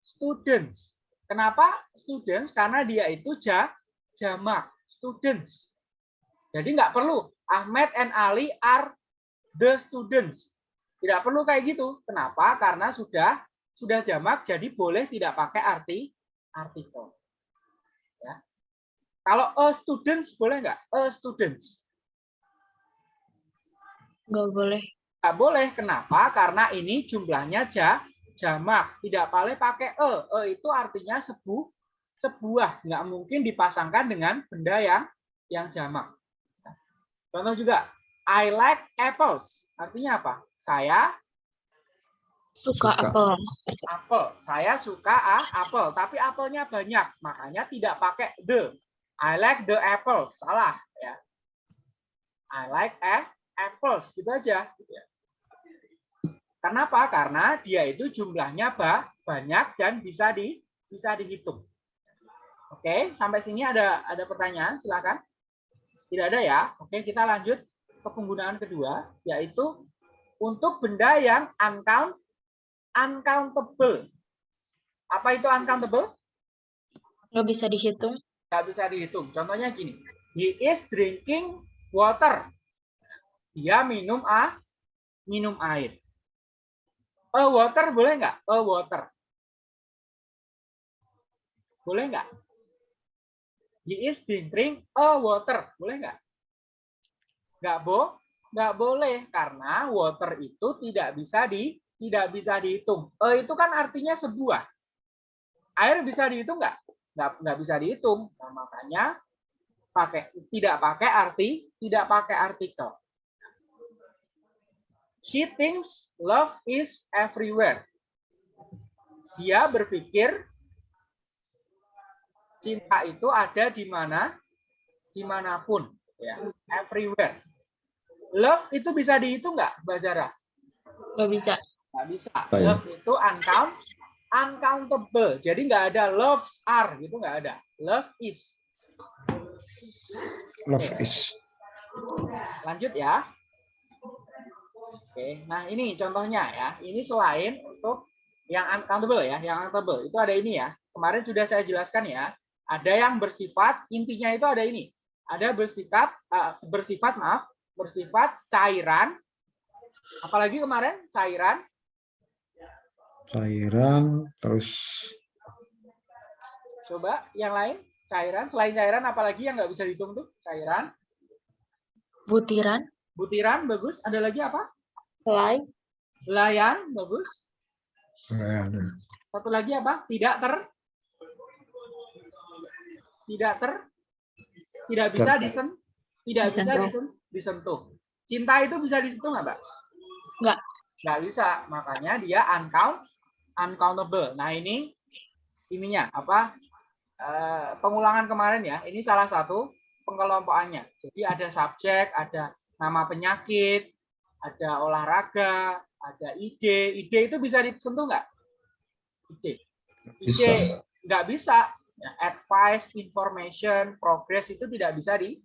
S2: students. Kenapa students? Karena dia itu ja, jamak, students. Jadi nggak perlu Ahmed and Ali are the students. Tidak perlu kayak gitu. Kenapa? Karena sudah sudah jamak, jadi boleh tidak pakai arti artikel. Ya. Kalau a students boleh nggak? A students.
S3: Nggak boleh.
S2: Nggak boleh. Kenapa? Karena ini jumlahnya ja, jamak. Tidak boleh pakai e. E itu artinya sebu, sebuah. Nggak mungkin dipasangkan dengan benda yang yang jamak. Contoh juga, I like apples. Artinya apa? Saya
S3: Suka,
S4: Suka.
S3: apel.
S2: apel. Saya suka ah, apel, tapi apelnya banyak, makanya tidak pakai the. I like the apples. Salah ya. I like a apples gitu aja. gitu ya. Kenapa? Karena dia itu jumlahnya ba- banyak dan bisa di bisa dihitung. Oke, sampai sini ada ada pertanyaan, silakan. Tidak ada ya. Oke, kita lanjut ke penggunaan kedua, yaitu untuk benda yang uncount uncountable. Apa itu uncountable?
S3: Nggak bisa dihitung.
S2: Nggak bisa dihitung. Contohnya gini. He is drinking water. Dia minum a minum air. A water boleh nggak? A water. Boleh nggak? He is drinking a water. Boleh nggak? Nggak bo, nggak boleh karena water itu tidak bisa di tidak bisa dihitung. E itu kan artinya sebuah. Air bisa dihitung nggak? Nggak, nggak bisa dihitung. Nah, makanya pakai tidak pakai arti, tidak pakai artikel. She thinks love is everywhere. Dia berpikir cinta itu ada di mana, di mana pun, ya, everywhere. Love itu bisa dihitung nggak, Mbak Zara?
S3: Nggak bisa.
S2: Nggak bisa.
S4: Ya?
S2: Love itu uncount, uncountable. Jadi nggak ada loves are gitu nggak ada. Love is.
S4: Love is.
S2: Lanjut ya. Oke, nah ini contohnya ya. Ini selain untuk yang uncountable ya, yang uncountable itu ada ini ya. Kemarin sudah saya jelaskan ya. Ada yang bersifat intinya itu ada ini. Ada bersifat eh, bersifat maaf, bersifat cairan. Apalagi kemarin cairan
S4: Cairan, terus
S2: Coba yang lain, cairan. Selain cairan, apalagi yang nggak bisa dihitung tuh? Cairan,
S3: Butiran.
S2: butiran, bagus. Ada lagi apa?
S3: Helai.
S2: Layan, bagus.
S4: eh,
S2: Satu lagi apa? Tidak ter tidak ter tidak bisa disen tidak bisa
S3: Disentuh.
S2: disen- disentuh. Cinta itu bisa disentuh nggak, Mbak?
S3: Nggak.
S2: Nggak bisa. Makanya dia uncount uncountable. Nah, ini ininya apa? eh, pengulangan kemarin ya. Ini salah satu pengelompokannya. Jadi ada subjek, ada nama penyakit, ada olahraga, ada ide. Ide itu bisa disentuh nggak? Ide.
S4: Bisa.
S2: Ide nggak bisa. Ya, advice, information, progress itu tidak bisa di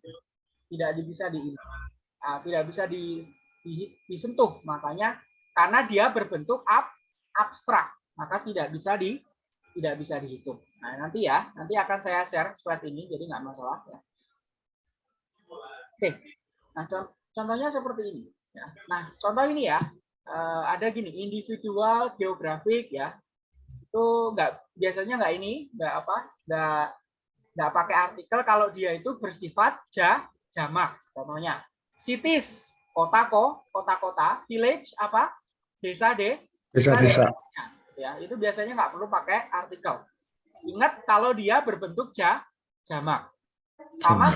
S2: tidak bisa di ah, tidak bisa di, di- disentuh. Makanya karena dia berbentuk ab, abstrak, maka tidak bisa di tidak bisa dihitung. Nah, nanti ya, nanti akan saya share slide ini, jadi nggak masalah ya. Oke, nah con- contohnya seperti ini. Ya. Nah, contoh ini ya, eh, ada gini, individual, geografik ya, itu nggak biasanya nggak ini, nggak apa, nggak nggak pakai artikel kalau dia itu bersifat ja, jamak. Contohnya, cities, kota ko, kota-kota, village apa, desa de,
S4: Bisa-bisa.
S2: ya itu biasanya nggak perlu pakai artikel. Ingat kalau dia berbentuk ja, jamak. Sama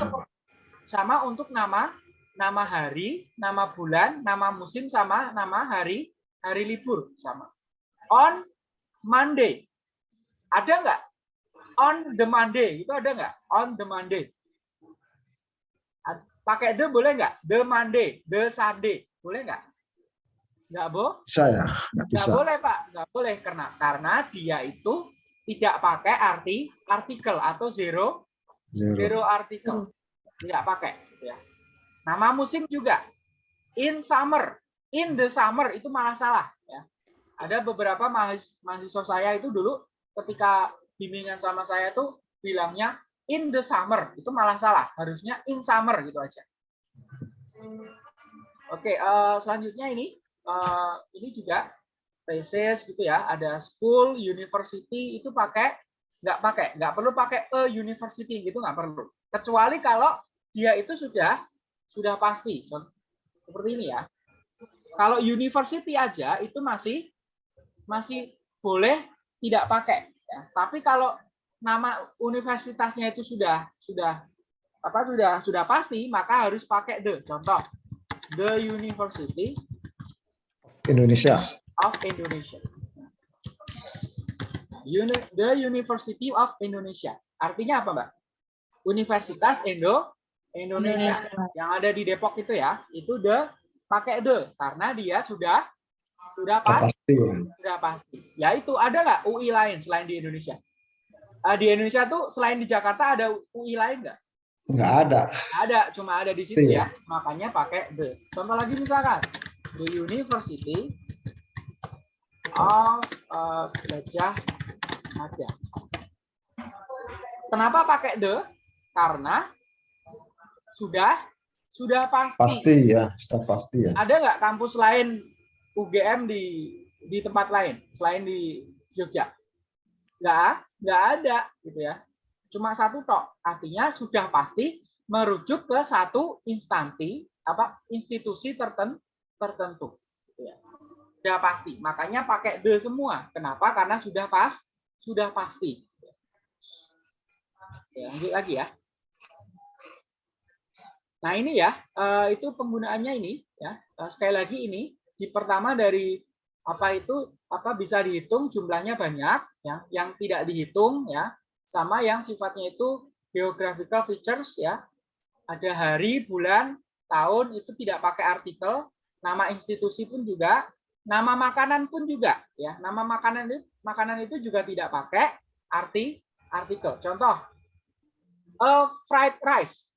S2: sama untuk nama nama hari, nama bulan, nama musim sama nama hari hari libur sama. On Monday. Ada nggak? On the Monday itu ada nggak? On the Monday. Pakai the boleh nggak? The Monday, the Sunday, boleh nggak? Nggak, Bo?
S4: Bisa ya? Nggak
S2: Nggak
S4: bisa.
S2: boleh Pak, nggak boleh karena karena dia itu tidak pakai arti artikel atau zero
S4: Zero.
S2: zero artikel, tidak pakai. gitu ya. Nama musim juga in summer, in the summer itu malah salah. Ya. Ada beberapa mahas- mahasiswa saya itu dulu ketika bimbingan sama saya tuh bilangnya in the summer itu malah salah, harusnya in summer gitu aja. Oke, eh, selanjutnya ini eh, ini juga thesis gitu ya, ada school, university itu pakai nggak pakai, nggak perlu pakai a university gitu nggak perlu. Kecuali kalau dia itu sudah sudah pasti, seperti ini ya. Kalau university aja itu masih masih boleh tidak pakai. Ya. Tapi kalau nama universitasnya itu sudah sudah apa sudah sudah pasti, maka harus pakai the. Contoh, the University
S4: Indonesia.
S2: of Indonesia. Uni- The University of Indonesia. Artinya apa, Mbak? Universitas Indo Indonesia.
S3: Indonesia.
S2: Yang ada di Depok itu ya, itu the pakai the karena dia sudah sudah
S4: Pasti ya.
S2: sudah pasti. Ya itu ada nggak UI lain selain di Indonesia? Ah, di Indonesia tuh selain di Jakarta ada UI lain nggak?
S4: Nggak ada.
S2: Ada, cuma ada di situ
S4: Iya.
S2: ya. Makanya pakai the. Contoh lagi misalkan the University of uh, Gajah Mada. Kenapa pakai the? Karena sudah sudah pasti.
S4: Pasti ya. Sudah pasti ya.
S2: Ada nggak kampus lain UGM di di tempat lain selain di Jogja? Nggak, nggak ada gitu ya. Cuma satu tok. Artinya sudah pasti merujuk ke satu instansi apa institusi tertentu tertentu. Gitu ya. Sudah pasti. Makanya pakai the semua. Kenapa? Karena sudah pas, sudah pasti. Ya, lanjut lagi ya. Nah ini ya, eh, itu penggunaannya ini ya. Eh, Sekali lagi ini di pertama dari apa itu apa bisa dihitung jumlahnya banyak ya, yang tidak dihitung ya, sama yang sifatnya itu geographical features ya. Ada hari, bulan, tahun itu tidak pakai artikel, nama institusi pun juga, nama makanan pun juga ya. Nama makanan itu makanan itu juga tidak pakai arti artikel. Contoh, a fried rice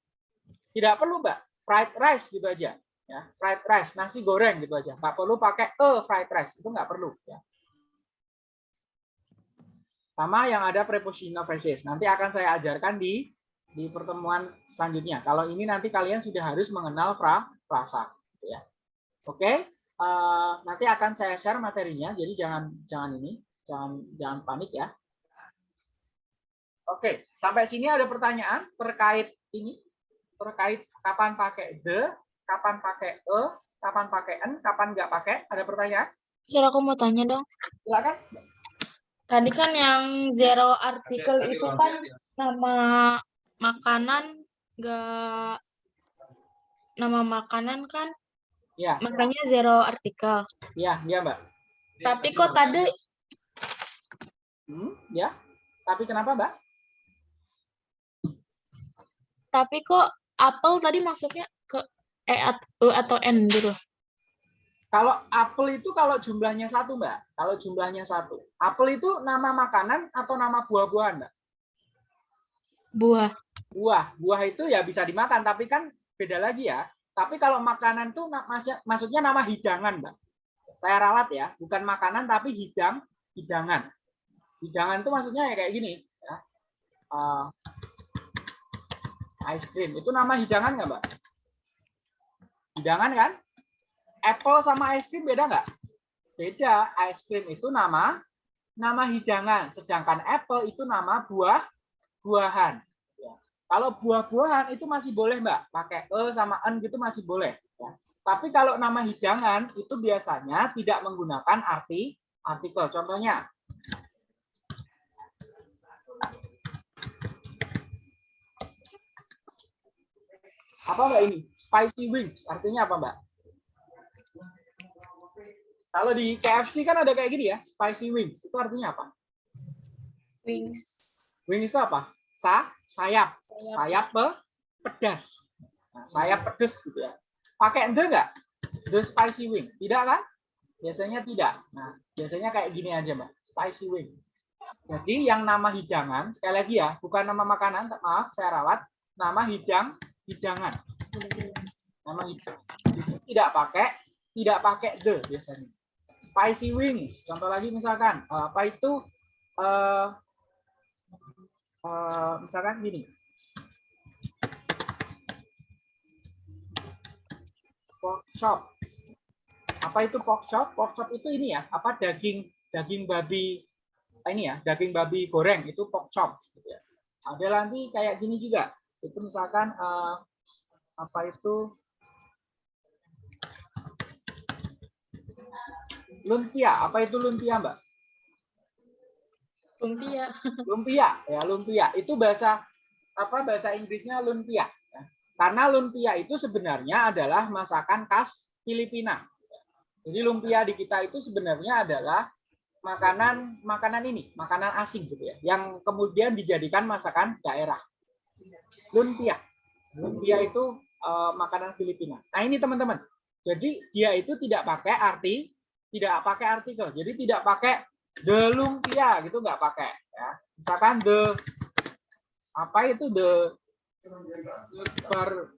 S2: tidak perlu mbak. Fried rice gitu aja ya. Fried rice nasi goreng gitu aja. Nggak perlu pakai a fried rice. Itu nggak perlu ya. Sama yang ada prepositional phrases. Nanti akan saya ajarkan di di pertemuan selanjutnya. Kalau ini nanti kalian sudah harus mengenal fra, frasa gitu ya. Oke? Eh, nanti akan saya share materinya. Jadi jangan jangan ini jangan jangan panik ya. Oke sampai sini ada pertanyaan terkait ini terkait kapan pakai the, kapan pakai e, kapan pakai n, kapan nggak pakai? Ada pertanyaan?
S3: Sir, aku mau tanya dong.
S2: Silakan.
S3: Tadi kan yang zero artikel itu kan nama makanan nggak nama makanan kan
S2: Ya,
S3: makanya zero artikel.
S2: ya, ya Mbak.
S3: Tapi kok tadi
S2: Hmm, ya. Tapi kenapa Mbak?
S3: tapi kok apel tadi masuknya ke e e atau n gitu.
S2: Kalau apel itu kalau jumlahnya satu Mbak. Kalau jumlahnya satu. Apel itu nama makanan atau nama buah-buahan Mbak?
S3: Buah.
S2: Buah. Buah itu ya bisa dimakan, tapi kan beda lagi ya. Tapi kalau makanan tuh maksudnya nama hidangan Mbak. Saya ralat ya, bukan makanan tapi hidang, hidangan. Hidangan itu maksudnya ya kayak gini. Ya. Eh, ice cream itu nama hidangan nggak mbak? Hidangan kan? Apple sama ice cream beda nggak? Beda. Ice cream itu nama nama hidangan, sedangkan apple itu nama buah buahan. Ya. Kalau buah-buahan itu masih boleh mbak, pakai e sama n gitu masih boleh. Ya. Tapi kalau nama hidangan itu biasanya tidak menggunakan arti artikel. Contohnya, apa mbak ini? Spicy wings. Artinya apa mbak? Kalau di KFC kan ada kayak gini ya, spicy wings. Itu artinya apa?
S3: Wings.
S2: Wings itu apa? Sa, sayap.
S3: Sayap.
S2: Sayap pe, pedas. Nah, sayap pedas gitu ya. Pakai the nggak? The spicy wing. Tidak kan? Biasanya tidak. Nah, biasanya kayak gini aja mbak. Spicy wing. Jadi yang nama hidangan, sekali lagi ya, bukan nama makanan, maaf saya ralat, nama hidang, hidangan. Nama. Itu tidak pakai, tidak pakai the biasanya. Spicy wings. Contoh lagi misalkan, eh, apa itu? eh, eh, misalkan gini. Pork chop. Apa itu pork chop? Pork chop itu ini ya, apa daging daging babi ini ya, daging babi goreng itu pork chop gitu ya. Ada nanti kayak gini juga. Itu misalkan eh, apa itu lumpia. Apa itu lumpia, Mbak?
S3: Lumpia.
S2: lumpia ya lumpia itu bahasa apa bahasa Inggrisnya lumpia ya. karena lumpia itu sebenarnya adalah masakan khas Filipina jadi lumpia di kita itu sebenarnya adalah makanan makanan ini makanan asing gitu ya yang kemudian dijadikan masakan daerah lumpia. Lumpia itu eh, makanan Filipina. Nah ini teman-teman. Jadi dia itu tidak pakai arti tidak pakai artikel. Jadi tidak pakai the lumpia gitu nggak pakai ya. Misalkan the apa itu the, the bar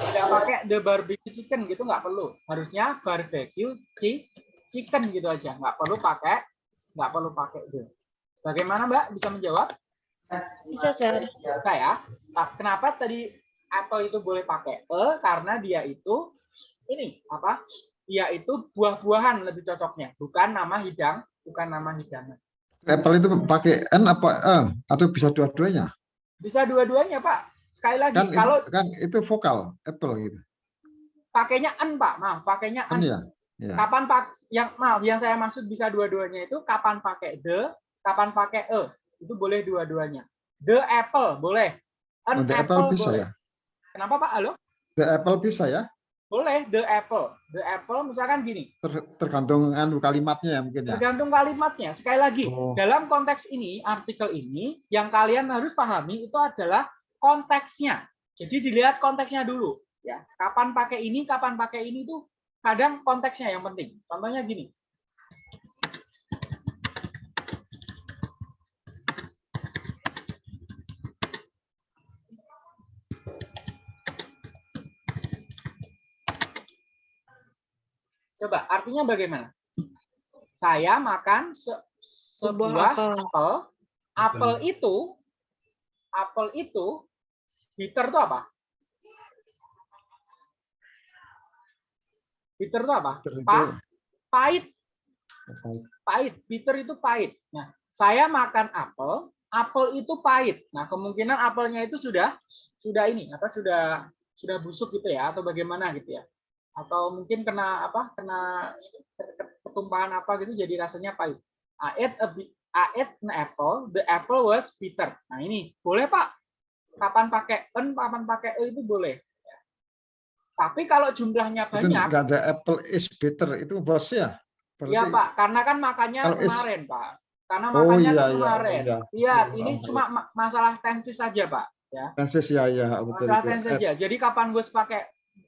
S2: tidak pakai the barbecue chicken gitu nggak perlu. Harusnya barbecue chi- chicken gitu aja. Nggak perlu pakai nggak perlu pakai the bagaimana mbak? Bisa menjawab?
S3: Bisa, Sir.
S2: bisa ya? Nah, kenapa tadi atau itu boleh pakai e? Karena dia itu ini apa? Dia itu buah-buahan lebih cocoknya. Bukan nama hidang bukan nama hidangan
S4: Apple itu pakai N apa E? Atau bisa dua-duanya?
S2: bisa dua-duanya pak. Sekali lagi
S4: Kan
S2: kalau
S4: itu, kan itu vokal Apple gitu.
S2: pakainya en pak. Maaf pakainya
S4: Kan
S2: en
S4: ya. Ya.
S2: kapan pak yang maaf yang saya maksud bisa dua-duanya itu kapan pakai the kapan pakai e? Itu boleh dua-duanya. The apple boleh. An
S4: Oh, the Apple bisa
S2: boleh.
S4: ya.
S2: kenapa pak? Halo?
S4: The Apple bisa ya.
S2: boleh the apple. The apple misalkan gini.
S4: Ter- tergantung anu kalimatnya ya mungkin ya.
S2: tergantung kalimatnya. Sekali lagi
S4: Oh.
S2: dalam konteks ini artikel ini yang kalian harus pahami itu adalah konteksnya. Jadi dilihat konteksnya dulu ya. Kapan pakai ini kapan pakai ini tuh kadang konteksnya yang penting. Contohnya gini Coba artinya bagaimana? Saya makan se-
S3: Sebuah
S2: sebuah
S3: apel.
S2: apel. Apel itu apel itu bitter itu apa? Bitter itu apa? Pa- pahit, pahit. Bitter itu pahit. Nah, saya makan apel, apel itu pahit. Nah, kemungkinan apelnya itu sudah sudah ini apa sudah sudah busuk gitu ya atau bagaimana gitu ya. Atau mungkin kena apa? Kena ketumpahan apa gitu jadi rasanya pahit. I ate a I ate an apple, the apple was bitter. Nah ini boleh Pak. Kapan pakai an, kapan pakai e itu boleh. Tapi kalau jumlahnya
S4: Itu
S2: banyak,
S4: nggak ada apple is bitter itu bos ya. Berarti,
S2: ya Pak, karena kan makannya
S4: Kalau is-
S2: kemarin Pak. Karena
S4: Oh
S2: makannya
S4: iya
S2: kan
S4: iya
S2: kemarin.
S4: iya.
S2: Iya,
S4: Iya,
S2: ini
S4: paham,
S2: cuma ma- masalah tensi saja Pak.
S4: Tenses ya ya betul.
S2: Masalah
S4: itu.
S2: tensi saja. Jadi kapan gue pakai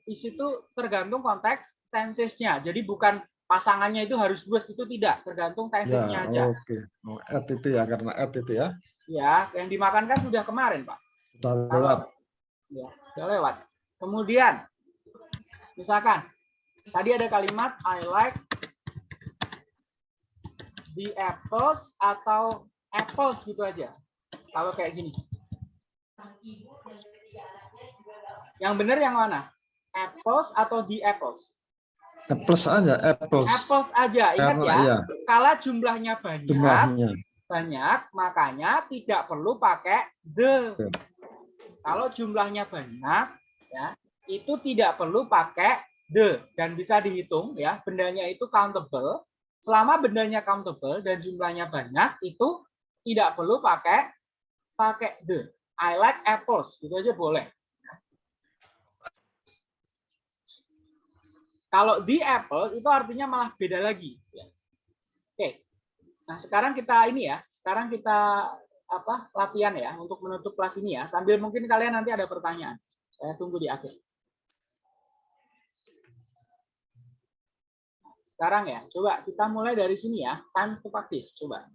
S2: is itu tergantung konteks tensesnya. Jadi bukan pasangannya itu harus bus itu tidak, tergantung
S4: Ya
S2: tensesnya aja.
S4: oke. Oh, at itu ya karena at itu ya.
S2: Ya, yang dimakan kan sudah kemarin Pak.
S4: Sudah lewat.
S2: Ya, sudah lewat. Kemudian, misalkan tadi ada kalimat I like the apples atau apples gitu aja. Kalau kayak gini. Yang benar yang mana? Apples atau the apples?
S4: Apples aja, apples.
S2: Apples aja. Ingat
S4: Karena
S2: ya,
S4: ya
S2: kalau jumlahnya banyak,
S4: jumlahnya.
S2: banyak, makanya tidak perlu pakai the.
S4: Oke.
S2: Kalau jumlahnya banyak, ya itu tidak perlu pakai the dan bisa dihitung ya bendanya itu countable. Selama bendanya countable dan jumlahnya banyak, itu tidak perlu pakai pakai the. I like apples, gitu aja boleh. Kalau the apple itu artinya malah beda lagi. ya. Oke, Nah, sekarang kita ini ya, sekarang kita apa latihan ya untuk menutup kelas ini ya. Sambil mungkin kalian nanti ada pertanyaan. Saya tunggu di akhir. Sekarang ya, coba kita mulai dari sini ya. Time to coba.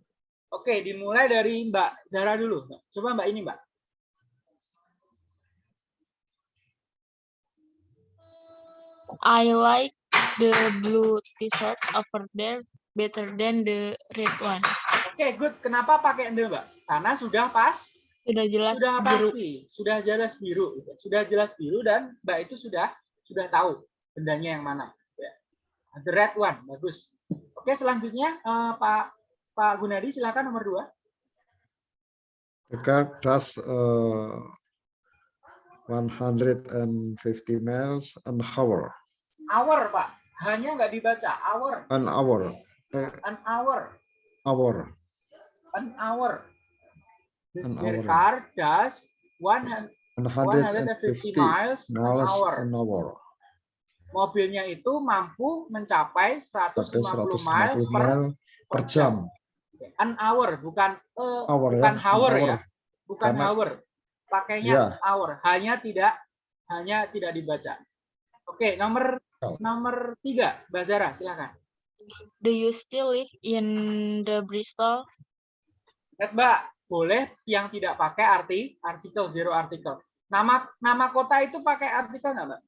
S2: Oke, dimulai dari Mbak Zara dulu. Coba Mbak ini, Mbak.
S3: I like the blue t-shirt over there better than the red one.
S2: Oke, good. Kenapa pakai ende, Mbak? Karena sudah pas
S3: Sudah jelas
S2: sudah
S3: biru.
S2: pasti, sudah jelas biru, sudah jelas biru dan Mbak itu sudah sudah tahu bendanya yang mana. Ya. The red one, bagus. Oke, selanjutnya eh, Pak Pak Gunadi silakan nomor dua.
S4: The car does uh, 150 miles an hour.
S2: Hour, Pak. Hanya nggak dibaca. Hour,
S4: An hour. Eh,
S2: an hour,
S4: hour.
S2: an hour. This
S4: An hour.
S2: car does 100 150
S4: 150
S2: miles an hour.
S4: an hour.
S2: Mobilnya itu mampu mencapai 150
S4: Berarti
S2: miles
S4: 150
S2: per,
S4: per jam.
S2: an hour, bukan eh,
S4: Hour ya.
S2: bukan
S4: an
S2: hour ya. Bukan
S4: Karena-
S2: hour. Pakainya
S4: Iya.
S2: hour, hanya tidak hanya tidak dibaca. Oke, nomor. Nomor tiga, Mbak Zara, silakan.
S3: Do you still live in the Bristol?
S2: Lihat, Mbak, boleh yang tidak pakai arti artikel zero artikel. Nama nama kota itu pakai artikel nggak, Mbak?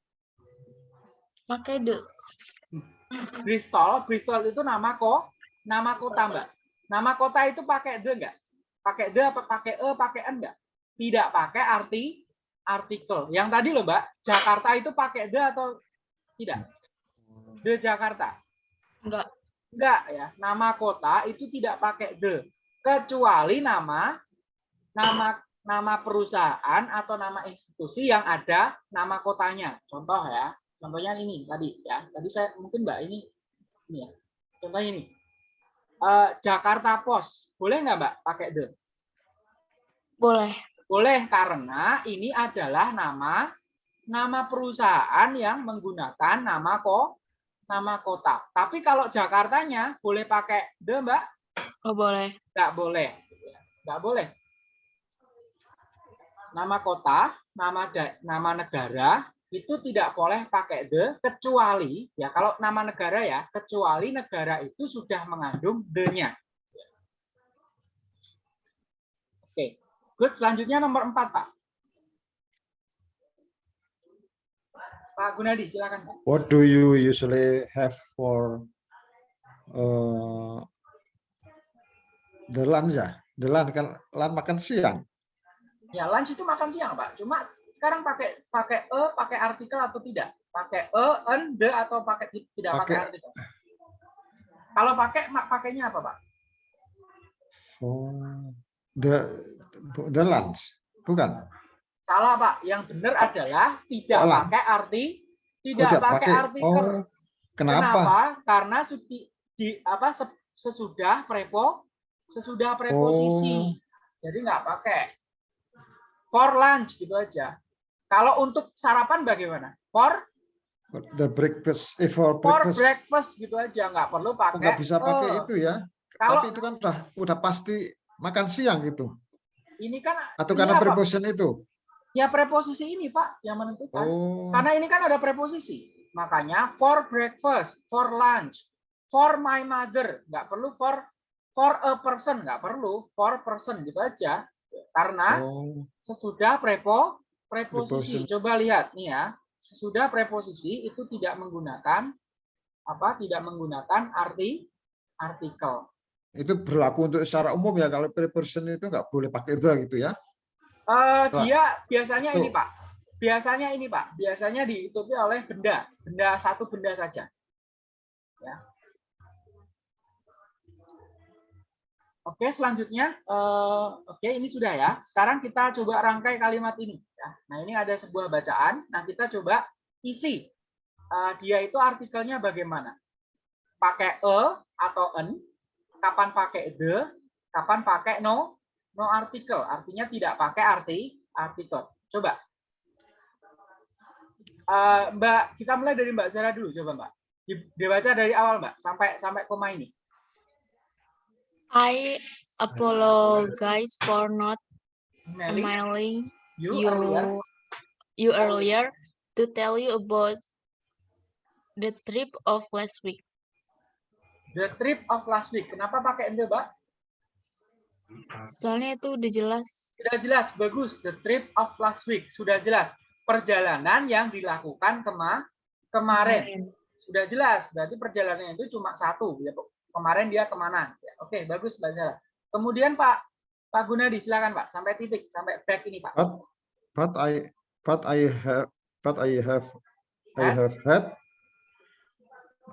S3: Pakai the.
S2: Bristol, Bristol itu nama kok, nama kota, Mbak. Nama kota itu pakai the nggak? Pakai the apa pakai e, pakai n nggak? Tidak pakai arti artikel. Yang tadi loh, Mbak, Jakarta itu pakai the atau tidak? The Jakarta.
S3: Enggak.
S2: Enggak ya, nama kota itu tidak pakai the kecuali nama nama nama perusahaan atau nama institusi yang ada nama kotanya. Contoh ya, contohnya ini tadi ya. Tadi saya mungkin Mbak ini ini ya. Contohnya ini. Eh, Jakarta Pos. Boleh nggak Mbak pakai the?
S3: Boleh.
S2: Boleh karena ini adalah nama nama perusahaan yang menggunakan nama kok nama kota. Tapi kalau Jakartanya boleh pakai the Mbak?
S3: Oh, boleh.
S2: Nggak boleh. Nggak boleh. Nama kota, nama da- nama negara itu tidak boleh pakai the kecuali ya kalau nama negara ya kecuali negara itu sudah mengandung the-nya. Oke, good. Selanjutnya nomor empat Pak. Pak Gunadi, silakan Pak.
S4: What do you usually have for uh, the lunch ya? The lunch kan lunch makan siang.
S2: Ya, lunch itu makan siang, Pak. Cuma sekarang pakai pakai e, pakai artikel atau tidak? Pakai e, en, the atau pakai tidak pakai,
S4: Pakai-
S2: artikel? Kalau pakai mak pakainya apa, Pak?
S4: Oh, the the lunch bukan?
S2: Salah, Pak. Yang benar adalah tidak
S4: Salah.
S2: pakai arti
S4: Oh,
S2: tidak
S4: tidak
S2: pakai
S4: pakai.
S2: artikel.
S4: Oh, kenapa?
S2: Karena sudi, di apa se- sesudah prepo sesudah preposisi.
S4: Oh.
S2: Jadi nggak pakai. For lunch gitu aja. Kalau untuk sarapan bagaimana? For
S4: The breakfast, eh, for
S2: for
S4: breakfast.
S2: breakfast gitu aja, nggak perlu
S4: Oh,
S2: pakai.
S4: nggak bisa pakai
S2: eh.
S4: itu ya.
S2: Kalau
S4: Tapi itu kan udah udah pasti makan siang gitu.
S2: ini kan
S4: Atau
S2: ini
S4: karena preposition itu.
S2: Ya preposisi ini Pak yang menentukan.
S4: Oh.
S2: Karena ini kan ada preposisi. Makanya for breakfast, for lunch, for my mother, nggak perlu for for a person, nggak perlu for person gitu aja. Karena
S4: Oh.
S2: sesudah prepo preposisi. Coba lihat nih ya. Sesudah preposisi itu tidak menggunakan apa? Tidak menggunakan arti artikel.
S4: Itu berlaku untuk secara umum ya. Kalau preposition itu nggak boleh pakai the gitu ya. Setelah-
S2: dia biasanya ini. Pak. Biasanya ini Pak. Biasanya diikuti oleh benda, benda satu benda saja. Ya. Oke, selanjutnya, eh, oke ini sudah ya. Sekarang kita coba rangkai kalimat ini. Ya. Nah ini ada sebuah bacaan. Nah kita coba isi. Eh, dia itu artikelnya bagaimana? Pakai e atau en? Kapan pakai the? Kapan pakai no? No artikel. Artinya tidak pakai arti artikel. Coba. Eh, Mbak, kita mulai dari Mbak Zara dulu. Coba Mbak. Di- Dibaca dari awal Mbak sampai sampai koma ini.
S3: I apologize for not emailing
S2: you,
S3: you
S2: earlier.
S3: you earlier to tell you about the trip of last week.
S2: The trip of last week. Kenapa pakai the, Mbak?
S3: Soalnya itu udah jelas.
S2: Sudah jelas, bagus. The trip of last week. Sudah jelas. Perjalanan yang dilakukan kema kemarin. Sudah jelas. Berarti perjalanannya itu cuma satu. Ya. Kemarin dia ke mana? Ya, Oke, bagus Mbak Zara. Kemudian Pak Pak Gunadi, silakan Pak. Sampai titik, sampai back ini Pak.
S4: But but I but I have but I have I have had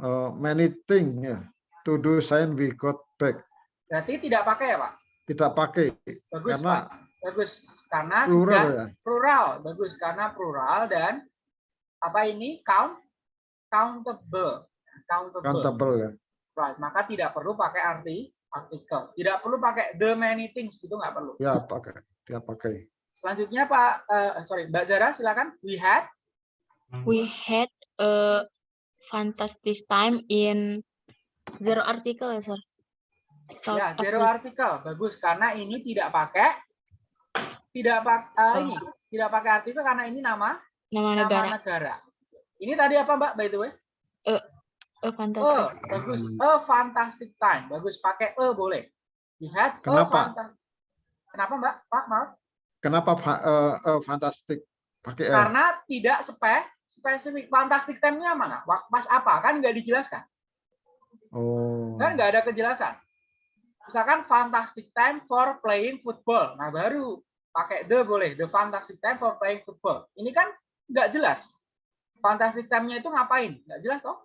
S4: uh, many things yeah, to do since we got back.
S2: Berarti tidak pakai ya Pak?
S4: Tidak pakai
S2: Bagus
S4: karena
S2: Pak. Bagus. Karena
S4: plural
S2: sudah
S4: ya.
S2: plural. Bagus. Karena plural dan apa ini? Count countable. Countable.
S4: Countable ya.
S2: Right. Maka tidak perlu pakai arti artikel. Tidak perlu pakai the many things gitu nggak perlu.
S4: Ya pakai. Tidak pakai.
S2: Selanjutnya Pak, eh, sorry Mbak Zara silakan. We had
S3: We had a fantastic time in zero article ya, sir. South
S2: ya zero artikel bagus karena ini tidak pakai tidak pakai ini tidak pakai artikel karena ini nama
S3: nama
S2: nama
S3: negara.
S2: negara. Ini tadi apa Mbak by the way?
S3: A
S2: Oh,
S3: fantastic.
S2: bagus. A fantastic time. Bagus pakai e boleh. A
S4: Kenapa?
S2: Kenapa Mbak? Pak, maaf.
S4: Kenapa fa- uh, uh, fantastic pakai L?
S2: Karena tidak spe spesifik. Fantastic time-nya mana? Pas apa? Kan nggak dijelaskan.
S4: Oh.
S2: Kan nggak ada kejelasan. Misalkan fantastic time for playing football. Nah, baru pakai the boleh. The fantastic time for playing football. Ini kan nggak jelas. Fantastic time-nya itu ngapain? Nggak jelas toh?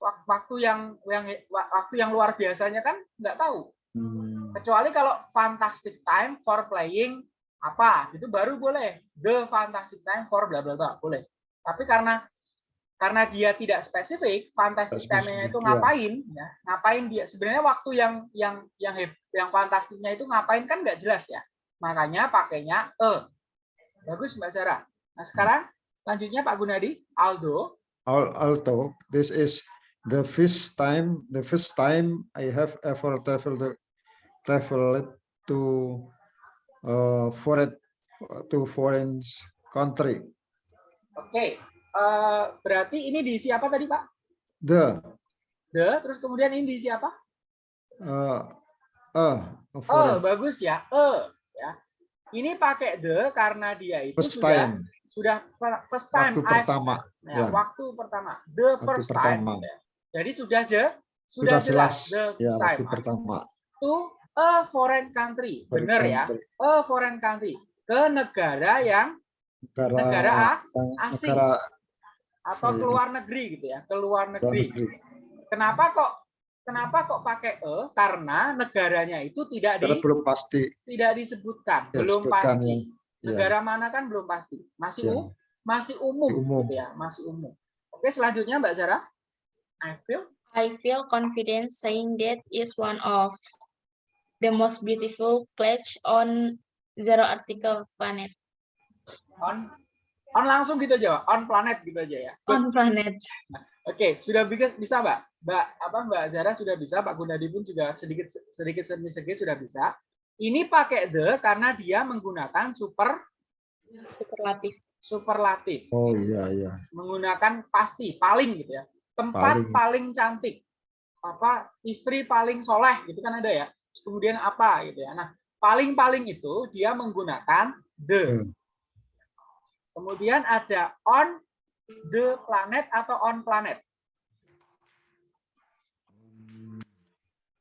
S2: Wak- Waktu yang yang waktu yang luar biasanya kan nggak tahu.
S4: Hmm.
S2: Kecuali kalau fantastic time for playing apa, itu baru boleh. The fantastic time for bla bla bla, boleh. Tapi karena karena dia tidak spesifik, time-nya
S4: spesifik,
S2: itu
S4: ya.
S2: ngapain? Ya, ngapain dia? Sebenarnya waktu yang yang yang yang fantastiknya itu ngapain kan nggak jelas ya. Makanya pakainya e. Bagus Mbak Sarah. Nah sekarang lanjutnya Pak Gunadi, Aldo.
S4: Al- Alto, this is the first time the first time I have ever traveled traveled to uh, foreign to foreign country.
S2: Oke, eh, berarti ini diisi apa tadi Pak?
S4: The
S2: The, terus kemudian ini diisi apa?
S4: uh, uh,
S2: Oh,
S4: foreign
S2: bagus ya. E ya. Ini pakai the karena dia itu
S4: first
S2: sudah
S4: time
S2: sudah first time
S4: waktu
S2: I've-
S4: pertama
S2: ya,
S4: ya.
S2: waktu pertama. The
S4: Waktu
S2: first
S4: pertama.
S2: time. ya. Jadi sudah je
S4: sudah
S2: sudah,
S4: jelas
S2: the
S4: ya
S2: first
S4: waktu
S2: time
S4: pertama.
S2: to a foreign country. Benar ya. A foreign country ke negara yang
S4: Negara,
S2: Negara asing.
S4: negara
S2: atau
S4: Iya.
S2: keluar negeri gitu ya, keluar
S4: luar
S2: negeri.
S4: negeri.
S2: Kenapa kok kenapa kok pakai e? Karena negaranya itu tidak di
S4: belum pasti
S2: tidak disebutkan,
S4: ya,
S2: belum
S4: sebutkan
S2: pasti.
S4: ya. Ya,
S2: negara mana kan belum pasti masih
S4: ya.
S2: um- masih umum,
S4: Umum.
S2: gitu ya masih umum oke selanjutnya mbak Zara I feel
S3: I feel confident saying that is one of the most beautiful place on zero article planet.
S2: On on langsung gitu aja, on planet gitu aja ya. Good.
S3: On planet.
S2: Oke, sudah bisa, bisa Mbak. Mbak apa Mbak Zara sudah bisa, Pak Gunadi pun juga sedikit sedikit sedikit, sedikit sudah bisa. Ini pakai the karena dia menggunakan super
S3: Superlatif.
S2: superlatif,
S4: Oh iya iya.
S2: menggunakan pasti, paling gitu ya. Tempat
S4: Paling.
S2: paling, cantik. Apa istri paling soleh gitu kan ada ya. Terus Kemudian apa gitu ya. Nah, paling-paling itu dia menggunakan the.
S4: Hmm.
S2: Kemudian ada on the planet atau on planet.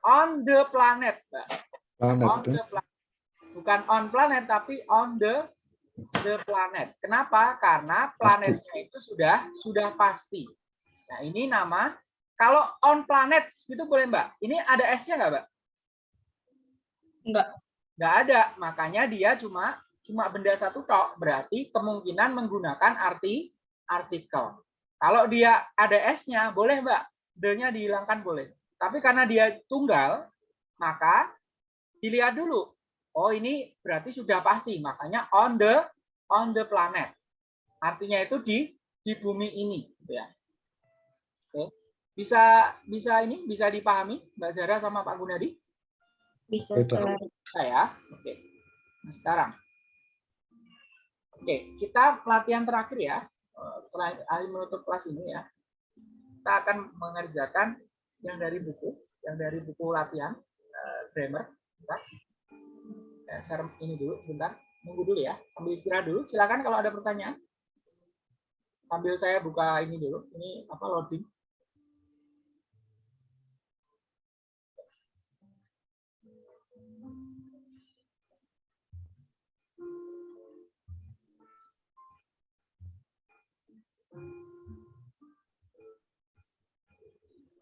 S2: On the planet, Mbak.
S4: Planet
S2: on
S4: ya.
S2: the planet. Bukan on planet tapi on the the planet. Kenapa? Karena planetnya itu sudah sudah pasti. Nah, ini nama kalau on planet itu boleh, Mbak. Ini ada S-nya nggak, Mbak?
S3: Enggak.
S2: Nggak ada. Makanya dia cuma cuma benda satu tok. Berarti kemungkinan menggunakan arti artikel. Kalau dia ada S-nya, boleh, Mbak. D-nya dihilangkan boleh. Tapi karena dia tunggal, maka dilihat dulu. Oh, ini berarti sudah pasti. Makanya on the on the planet. Artinya itu di di bumi ini, gitu ya. Oke. Bisa bisa ini bisa dipahami Mbak Zara sama Pak Gunadi?
S3: Bisa.
S2: Saya. Oke. Nah, sekarang. Oke, kita pelatihan terakhir ya. Eh, Setelah menutup kelas ini ya. Kita akan mengerjakan yang dari buku, yang dari buku latihan eh, grammar. Bentar. Share ini dulu, bentar. Nunggu dulu ya, sambil istirahat dulu. Silakan kalau ada pertanyaan. Sambil saya buka ini dulu. Ini apa loading.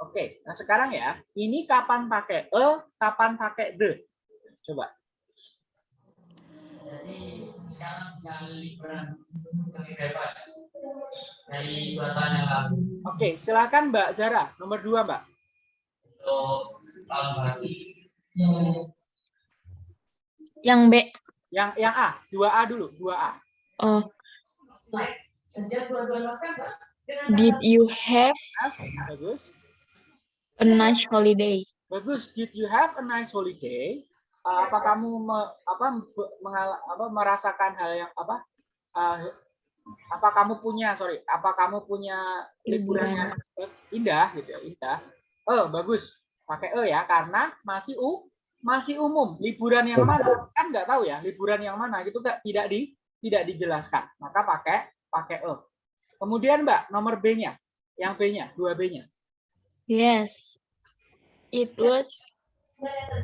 S2: Oke, nah sekarang ya, ini kapan pakai e, kapan pakai the? Coba.
S5: Jadi sekarang bisa liburan lebih bebas dari dua tahun yang lalu
S2: Oke, silakan Mbak Zara, nomor dua Mbak.
S3: Yang B.
S2: Yang yang A, 2A dulu, 2A.
S3: Oh,
S5: Sejak 22 November dengan
S3: did you have
S2: Bagus.
S3: A nice holiday?
S2: Bagus. Did you have a nice holiday? Uh, apa kamu me- apa mengal- apa merasakan hal yang apa? uh, apa kamu punya sorry? Apa kamu punya liburan yang indah gitu ya? Indah. Oh bagus. Pakai e ya karena masih u masih umum. Liburan yang mana? Kan nggak tahu ya. Liburan yang mana? Gitu nggak tidak di tidak dijelaskan. Maka pakai pakai e. Kemudian Mbak nomor B-nya. Yang B-nya, 2B-nya.
S3: Yes. It was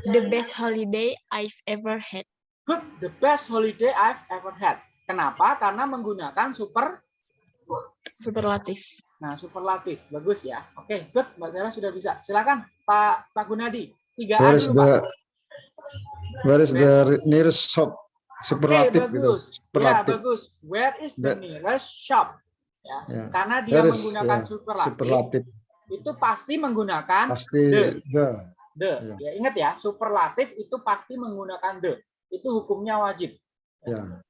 S3: the best holiday I've ever had.
S2: Good, the best holiday I've ever had. Kenapa? Karena menggunakan super,
S3: Superlatif.
S2: nah superlatif. Bagus ya. Oke, good. Mbak Zara sudah bisa. Silakan Pak Pak Gunadi. Tiga
S4: Where is
S2: Pak.
S4: the where is the nearest shop? Superlatif gitu.
S2: bagus. Ya,
S4: Superlatif.
S2: bagus. Where is the
S4: The-
S2: nearest shop? Ya,
S4: Ya.
S2: karena dia
S4: is
S2: menggunakan
S4: ya,
S2: superlatif,
S4: superlatif
S2: itu pasti menggunakan
S4: pasti
S2: the.
S4: the.
S2: the.
S4: Ya.
S2: Ya, ingat ya, superlatif itu pasti menggunakan the. Itu hukumnya wajib.
S4: Ya.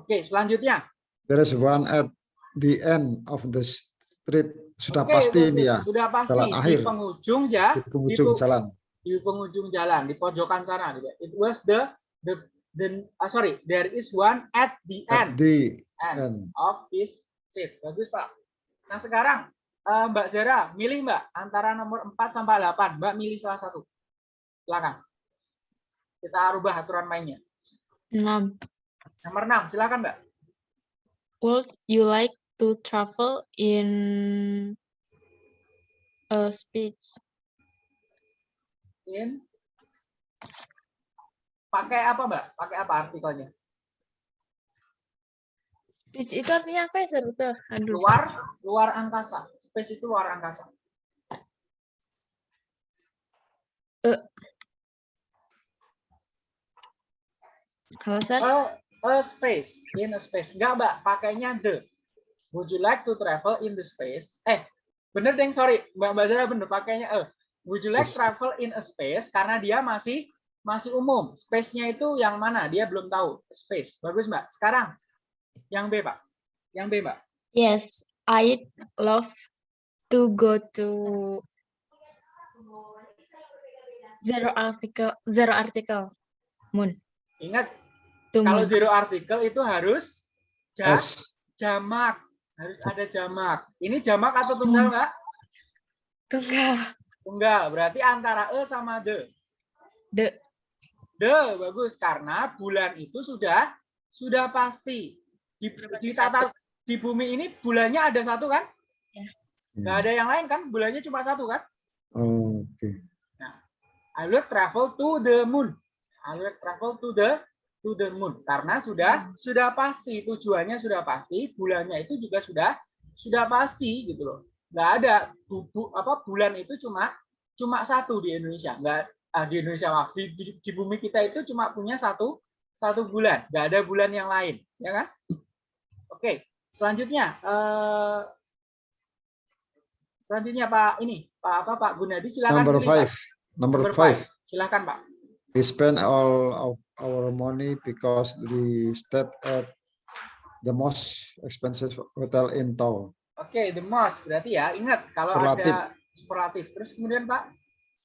S2: Oke, selanjutnya.
S4: There is one at the end of the street. Sudah
S2: Oke,
S4: pasti ini ya
S2: Sudah pasti
S4: jalan
S2: di
S4: akhir.
S2: penghujung ya.
S4: di penghujung
S2: Itu-
S4: jalan.
S2: di penghujung jalan di pojokan sana gitu. It was the the the ah, sorry there is one at the
S4: At
S2: end,
S4: the
S2: end
S4: end.
S2: of this street. Bagus Pak. Nah sekarang eh, Mbak Zara milih Mbak antara nomor 4 sampai 8. Mbak milih salah satu. Silakan. Kita rubah aturan mainnya.
S3: 6.
S2: Nomor 6 silakan Mbak.
S3: Would you like to travel in a speech?
S2: In pakai apa Mbak? Pakai apa artikelnya?
S3: Speech itu artinya apa ya, Aduh.
S2: Luar luar angkasa. Space itu luar angkasa.
S3: Halo, Sir?
S2: A, a space, in a space. Enggak, Mbak, pakainya the. Would you like to travel in the space? Eh, bener deng, sorry. Mbak Mbak Zara bener, pakainya a. Would you like
S4: Yes.
S2: travel in a space? Karena dia masih masih umum. Space-nya itu yang mana? Dia belum tahu. Space. Bagus, Mbak. Sekarang yang B, Pak. Yang B, Mbak.
S3: Yes, I love to go to zero article zero article moon.
S2: Ingat,
S3: To
S2: kalau
S3: moon.
S2: zero article itu harus ja-
S4: S.
S2: jamak. Harus ada jamak. Ini jamak atau tunggal,
S3: Yes.
S2: Mbak?
S3: Tunggal.
S2: Tunggal. Berarti antara E sama D.
S3: The
S2: The bagus karena bulan itu sudah sudah pasti di, di tata di bumi ini bulannya ada satu kan? Nggak ada yang lain kan? Bulannya cuma satu kan?
S4: Oke.
S2: I will travel to the moon. I will travel to the to the moon karena sudah sudah pasti tujuannya sudah pasti, bulannya itu juga sudah sudah pasti gitu loh. Nggak ada bu, bu- apa bulan itu cuma cuma satu di Indonesia. Nggak ah, di Indonesia maaf di, di, di bumi kita itu cuma punya satu satu bulan. Nggak ada bulan yang lain, ya kan? Oke, selanjutnya eh, selanjutnya Pak ini Pak apa Pak Gunadi silakan
S4: Number
S2: pilih, Pak.
S4: five. Number
S2: Number
S4: five.
S2: Silakan Pak.
S4: We spend all of our money because we stayed at the most expensive hotel in town.
S2: Oke, the most berarti ya. Ingat kalau
S4: Superlatif.
S2: ada superlatif. Terus kemudian Pak,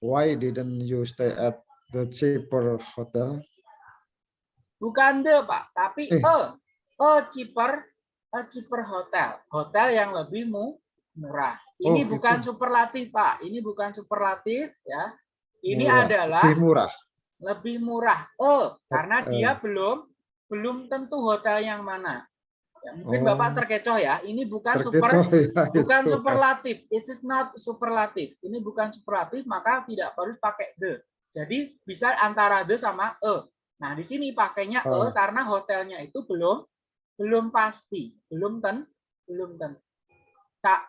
S4: Why didn't you stay at the cheaper hotel?
S2: bukan the Pak, tapi
S4: Eh.
S2: a, a cheaper, a cheaper hotel. Hotel yang lebih mu, murah. Ini
S4: Oh,
S2: bukan
S4: itu.
S2: superlatif Pak. Ini bukan superlatif ya. Ini
S4: Murah.
S2: adalah
S4: Lebih murah.
S2: lebih murah. Oh, karena
S4: Eh.
S2: dia belum belum tentu hotel yang mana. Ya, mungkin
S4: Oh.
S2: Bapak terkecoh ya. Ini bukan super
S4: Terkecoh ya [laughs]
S2: bukan
S4: itu.
S2: superlatif. It is not superlatif. Ini bukan superlatif, maka tidak harus pakai the. Jadi bisa antara the sama e. Nah, di sini pakainya e
S4: Oh.
S2: karena hotelnya itu belum belum pasti, belum ten, belum ten. Cak,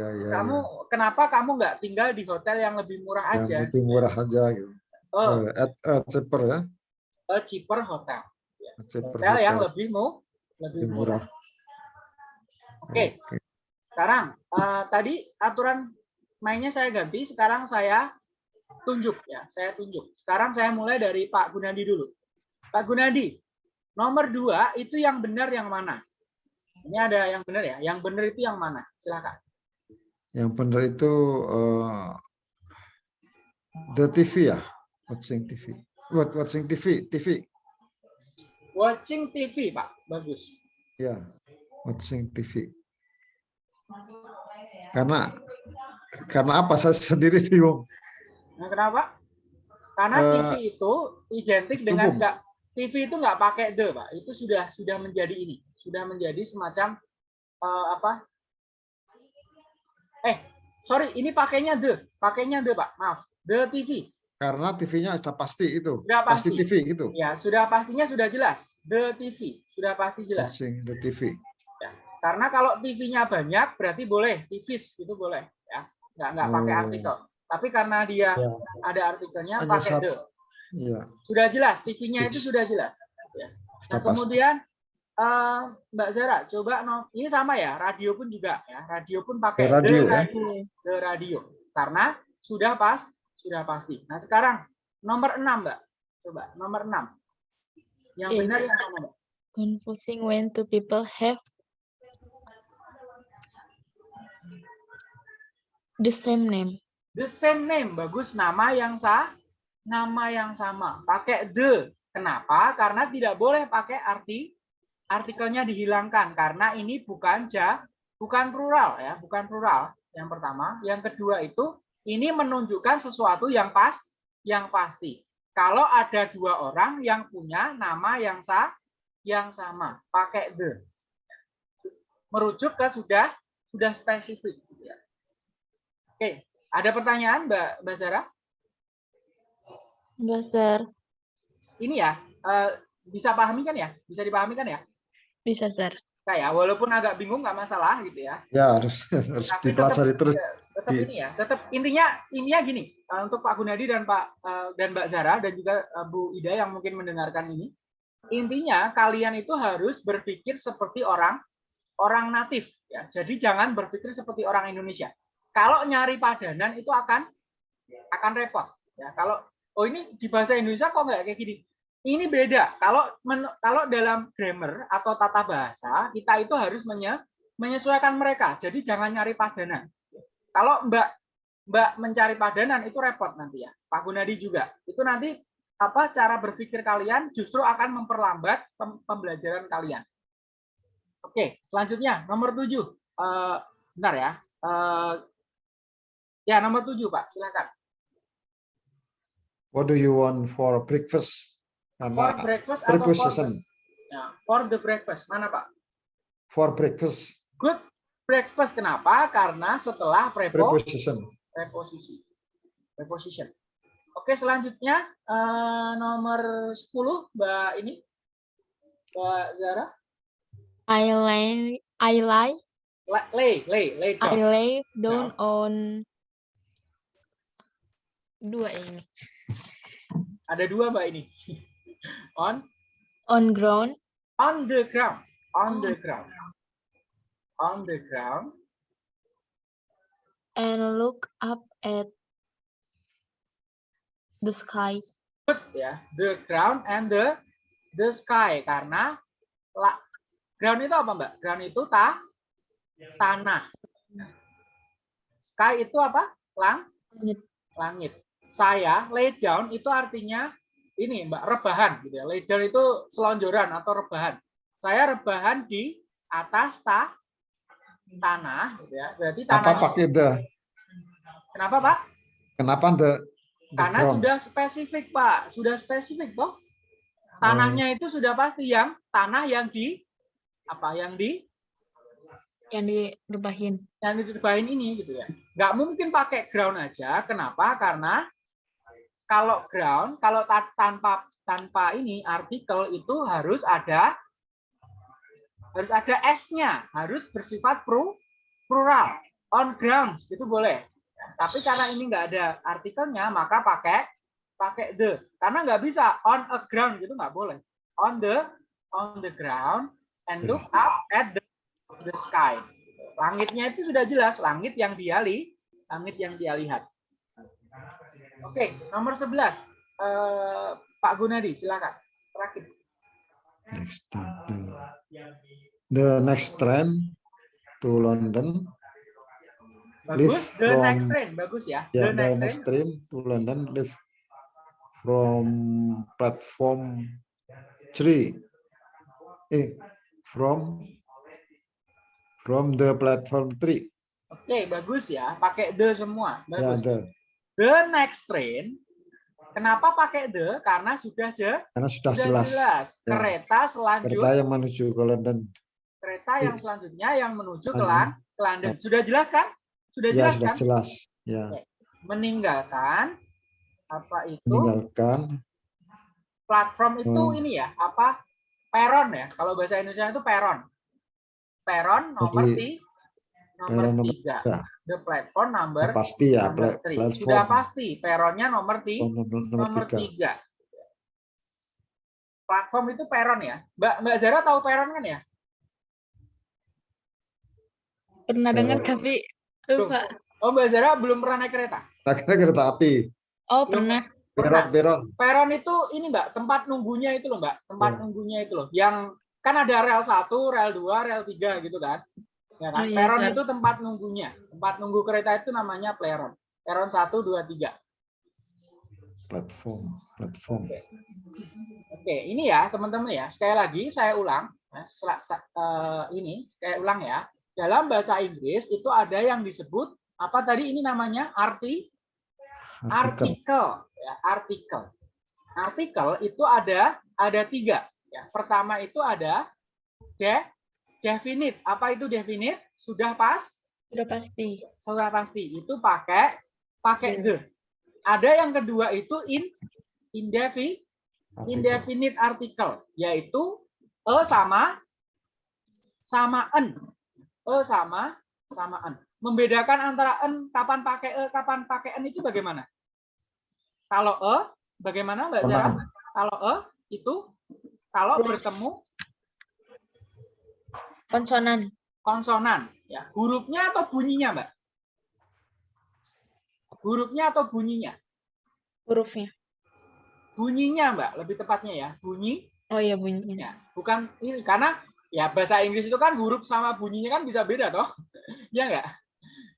S4: Ya, ya,
S2: kamu
S4: ya.
S2: kenapa kamu nggak tinggal di hotel yang lebih murah
S4: Yang
S2: aja?
S4: lebih murah aja gitu.
S2: E,
S4: Eh, at a cheaper ya.
S2: a cheaper hotel.
S4: A cheaper
S2: Hotel yang
S4: hotel.
S2: lebih mu, lebih
S4: Lebih
S2: murah.
S4: murah.
S2: Oke. Sekarang eh, tadi aturan mainnya saya ganti, sekarang saya tunjuk ya, saya tunjuk. Sekarang saya mulai dari Pak Gunadi dulu. Pak Gunadi, nomor dua itu yang benar yang mana? Ini ada yang benar ya, yang benar itu yang mana? Silakan.
S4: Yang benar itu eh, the TV ya, watching TV. What watching TV, TV.
S2: Watching TV, Pak. Bagus.
S4: Ya, watching TV. Karena karena apa saya sendiri [laughs] bingung.
S2: Nah, kenapa? Karena
S4: Eh,
S2: TV itu identik dengan enggak TV itu nggak pakai the, Pak. Itu sudah sudah menjadi ini, sudah menjadi semacam eh, apa? Eh, sorry, ini pakainya the, pakainya the, Pak. Maaf, the TV.
S4: Karena TV-nya sudah pasti itu,
S2: Sudah
S4: pasti
S2: pasti.
S4: TV gitu.
S2: Ya, sudah pastinya sudah jelas. The TV, sudah pasti jelas.
S4: Watching the TV.
S2: Karena kalau TV-nya banyak, berarti boleh, TVs itu boleh, ya. Nggak nggak pakai
S4: Oh.
S2: artikel. Tapi karena dia
S4: Ya.
S2: ada artikelnya,
S4: Hanya
S2: pakai
S4: satu.
S2: the.
S4: Iya,
S2: Sudah jelas, TV-nya itu sudah jelas.
S4: sudah
S2: Nah, kemudian eh, Mbak Zara, coba no, ini sama ya, radio pun juga ya, radio pun pakai
S4: Ya, radio,
S2: the,
S4: ya.
S2: radio, the radio, karena sudah pas, sudah pasti. Nah sekarang nomor 6 Mbak, coba nomor 6 yang
S3: Yes.
S2: benar yang mana Mbak?
S3: confusing when two people have the same name.
S2: The same name, bagus nama yang sah, nama yang sama, pakai the. Kenapa? Karena tidak boleh pakai arti artikelnya dihilangkan karena ini bukan ja, bukan plural ya, bukan plural. Yang pertama, yang kedua itu ini menunjukkan sesuatu yang pas, yang pasti. Kalau ada dua orang yang punya nama yang sah, yang sama, pakai the. Merujuk ke sudah sudah spesifik. gitu ya. Oke, ada pertanyaan Mbak Mbak Zara?
S3: Enggak, sir.
S2: Ini ya, eh, bisa pahami kan ya? Bisa dipahami kan ya?
S3: Bisa, sir.
S2: Kayak walaupun agak bingung nggak masalah gitu ya.
S4: Ya harus [laughs] harus
S2: Tapi
S4: dipelajari
S2: tetap-
S4: terus.
S2: Tetap
S4: Di-
S2: ini ya, tetap intinya intinya gini eh, untuk Pak Gunadi dan Pak eh, dan Mbak Zara dan juga eh, Bu Ida yang mungkin mendengarkan ini. Intinya kalian itu harus berpikir seperti orang orang natif ya. Jadi jangan berpikir seperti orang Indonesia. Kalau nyari padanan itu akan akan repot ya. Kalau oh ini di bahasa Indonesia kok nggak kayak gini. Ini beda. Kalau men- kalau dalam grammar atau tata bahasa kita itu harus menye- menyesuaikan mereka. Jadi jangan nyari padanan. Kalau Mbak Mbak mencari padanan itu repot nanti ya. Pak Gunadi juga. Itu nanti apa cara berpikir kalian justru akan memperlambat pem- pembelajaran kalian. Oke, selanjutnya nomor tujuh. Eh, bentar ya. Eh, ya nomor tujuh Pak, silakan.
S4: What do you want for breakfast?
S2: For
S4: Karena
S2: breakfast atau for,
S4: preposition
S2: ya, for the breakfast mana Pak?
S4: for breakfast
S2: Good breakfast kenapa? Karena setelah prepo,
S4: preposition.
S2: preposisi. Preposition. Oke, selanjutnya eh, nomor 10 Mbak ini. Mbak Zara.
S3: I lay, I
S2: Lay, lay, lay
S3: I
S2: down.
S3: lay down on dua ini
S2: Ada dua Mbak ini. On
S3: on ground
S2: on the ground. On the ground. On the ground.
S3: and look up at the sky.
S2: Good ya. The ground and the the sky karena la, ground itu apa Mbak? Ground itu ta, tanah. Sky itu apa? Lang,
S3: Langit.
S2: langit. Saya lay down itu artinya ini Mbak rebahan gitu ya. Down itu selonjoran atau rebahan. Saya rebahan di atas ta, tanah gitu ya. Berarti
S4: Apa
S2: tanah.
S4: pakai the?
S2: Kenapa Pak?
S4: Kenapa the? the
S2: Karena
S4: ground?
S2: sudah spesifik, Pak. Sudah spesifik, toh. Tanahnya itu sudah pasti yang tanah yang di apa yang di
S3: yang direbahin.
S2: yang ditebahin ini gitu ya. Nggak mungkin pakai ground aja. Kenapa? Karena kalau ground, kalau ta- tanpa tanpa ini artikel itu harus ada harus ada s-nya, harus bersifat pro, plural. On grounds itu boleh. Tapi karena ini nggak ada artikelnya, maka pakai pakai the. Karena nggak bisa on a ground gitu nggak boleh. On the on the ground and look up at the, the sky. Langitnya itu sudah jelas, langit yang dia li, langit yang dia lihat. Oke, nomor 11. Eh, Pak Gunadi, silakan. Terakhir.
S4: Next the, the next train to London.
S2: Bagus, the next
S4: from-
S2: train, bagus ya.
S4: Yeah,
S2: the
S4: the
S2: next
S4: next
S2: train.
S4: train to London leave from platform three. Eh, from from the platform three.
S2: Oke, bagus ya. Pakai the semua.
S4: Ya,
S2: Bagus.
S4: the
S2: The next train. Kenapa pakai the? Karena sudah je,
S4: karena sudah
S2: sudah
S4: jelas
S2: jelas.
S4: Ya.
S2: Kereta selanjut,
S4: kereta yang menuju ke London.
S2: kereta yang selanjutnya yang menuju ke, London. Sudah jelas kan? Sudah
S4: Ya,
S2: jelas
S4: sudah
S2: kan?
S4: jelas. Ya,
S2: Meninggalkan apa itu?
S4: meninggalkan
S2: platform itu
S4: Hmm.
S2: ini ya apa peron ya kalau bahasa Indonesia itu peron peron nomor
S4: Jadi,
S2: ti nomor
S4: peron nomor
S2: tiga
S4: tiga.
S2: The platform number
S4: Ya, pasti ya
S2: number
S4: pla-
S2: three.
S4: platform
S2: sudah pasti peronnya nomor ti
S4: nomor, nomor
S2: nomor
S4: tiga.
S2: tiga platform itu peron ya mbak mbak Zara tahu peron kan ya
S3: Pernah dengar tapi lupa.
S2: oh mbak Zara belum pernah naik kereta
S4: Akhirnya kereta api.
S3: Oh, pernah.
S4: Peron, peron.
S2: peron itu ini mbak tempat nunggunya itu loh mbak tempat
S4: Ya.
S2: nunggunya itu loh yang kan ada rel 1, rel 2, rel 3 gitu kan ya kan?
S3: Oh, iya,
S2: peron itu tempat nunggunya. Tempat nunggu kereta itu namanya peron peron 1, 2, 3
S4: Platform, platform.
S2: oke. Ini ya teman-teman ya. Sekali lagi saya ulang ya, eh, ini saya ulang ya. Dalam bahasa Inggris itu ada yang disebut apa tadi ini namanya? Arti
S4: Artikel.
S2: artikel ya artikel. Artikel itu ada ada tiga ya. Pertama itu ada de definite. Apa itu definite? Sudah pas?
S3: Udah pasti.
S2: sudah pasti. Itu pakai pakai
S3: Ya.
S2: the. Ada yang kedua itu in indefi indefinite article yaitu e sama sama en. E sama sama en. Membedakan antara en kapan pakai e kapan pakai en itu bagaimana? Kalau e bagaimana mbak Zara? Kalau e itu kalau bertemu
S3: Konsonan.
S2: konsonan ya hurufnya atau bunyinya mbak hurufnya atau bunyinya
S3: Hurufnya.
S2: bunyinya Mbak, lebih tepatnya ya, bunyi
S3: Oh iya bunyinya.
S2: Ya, bukan ini karena ya bahasa Inggris itu kan huruf sama bunyinya kan bisa beda toh. [laughs] ya enggak?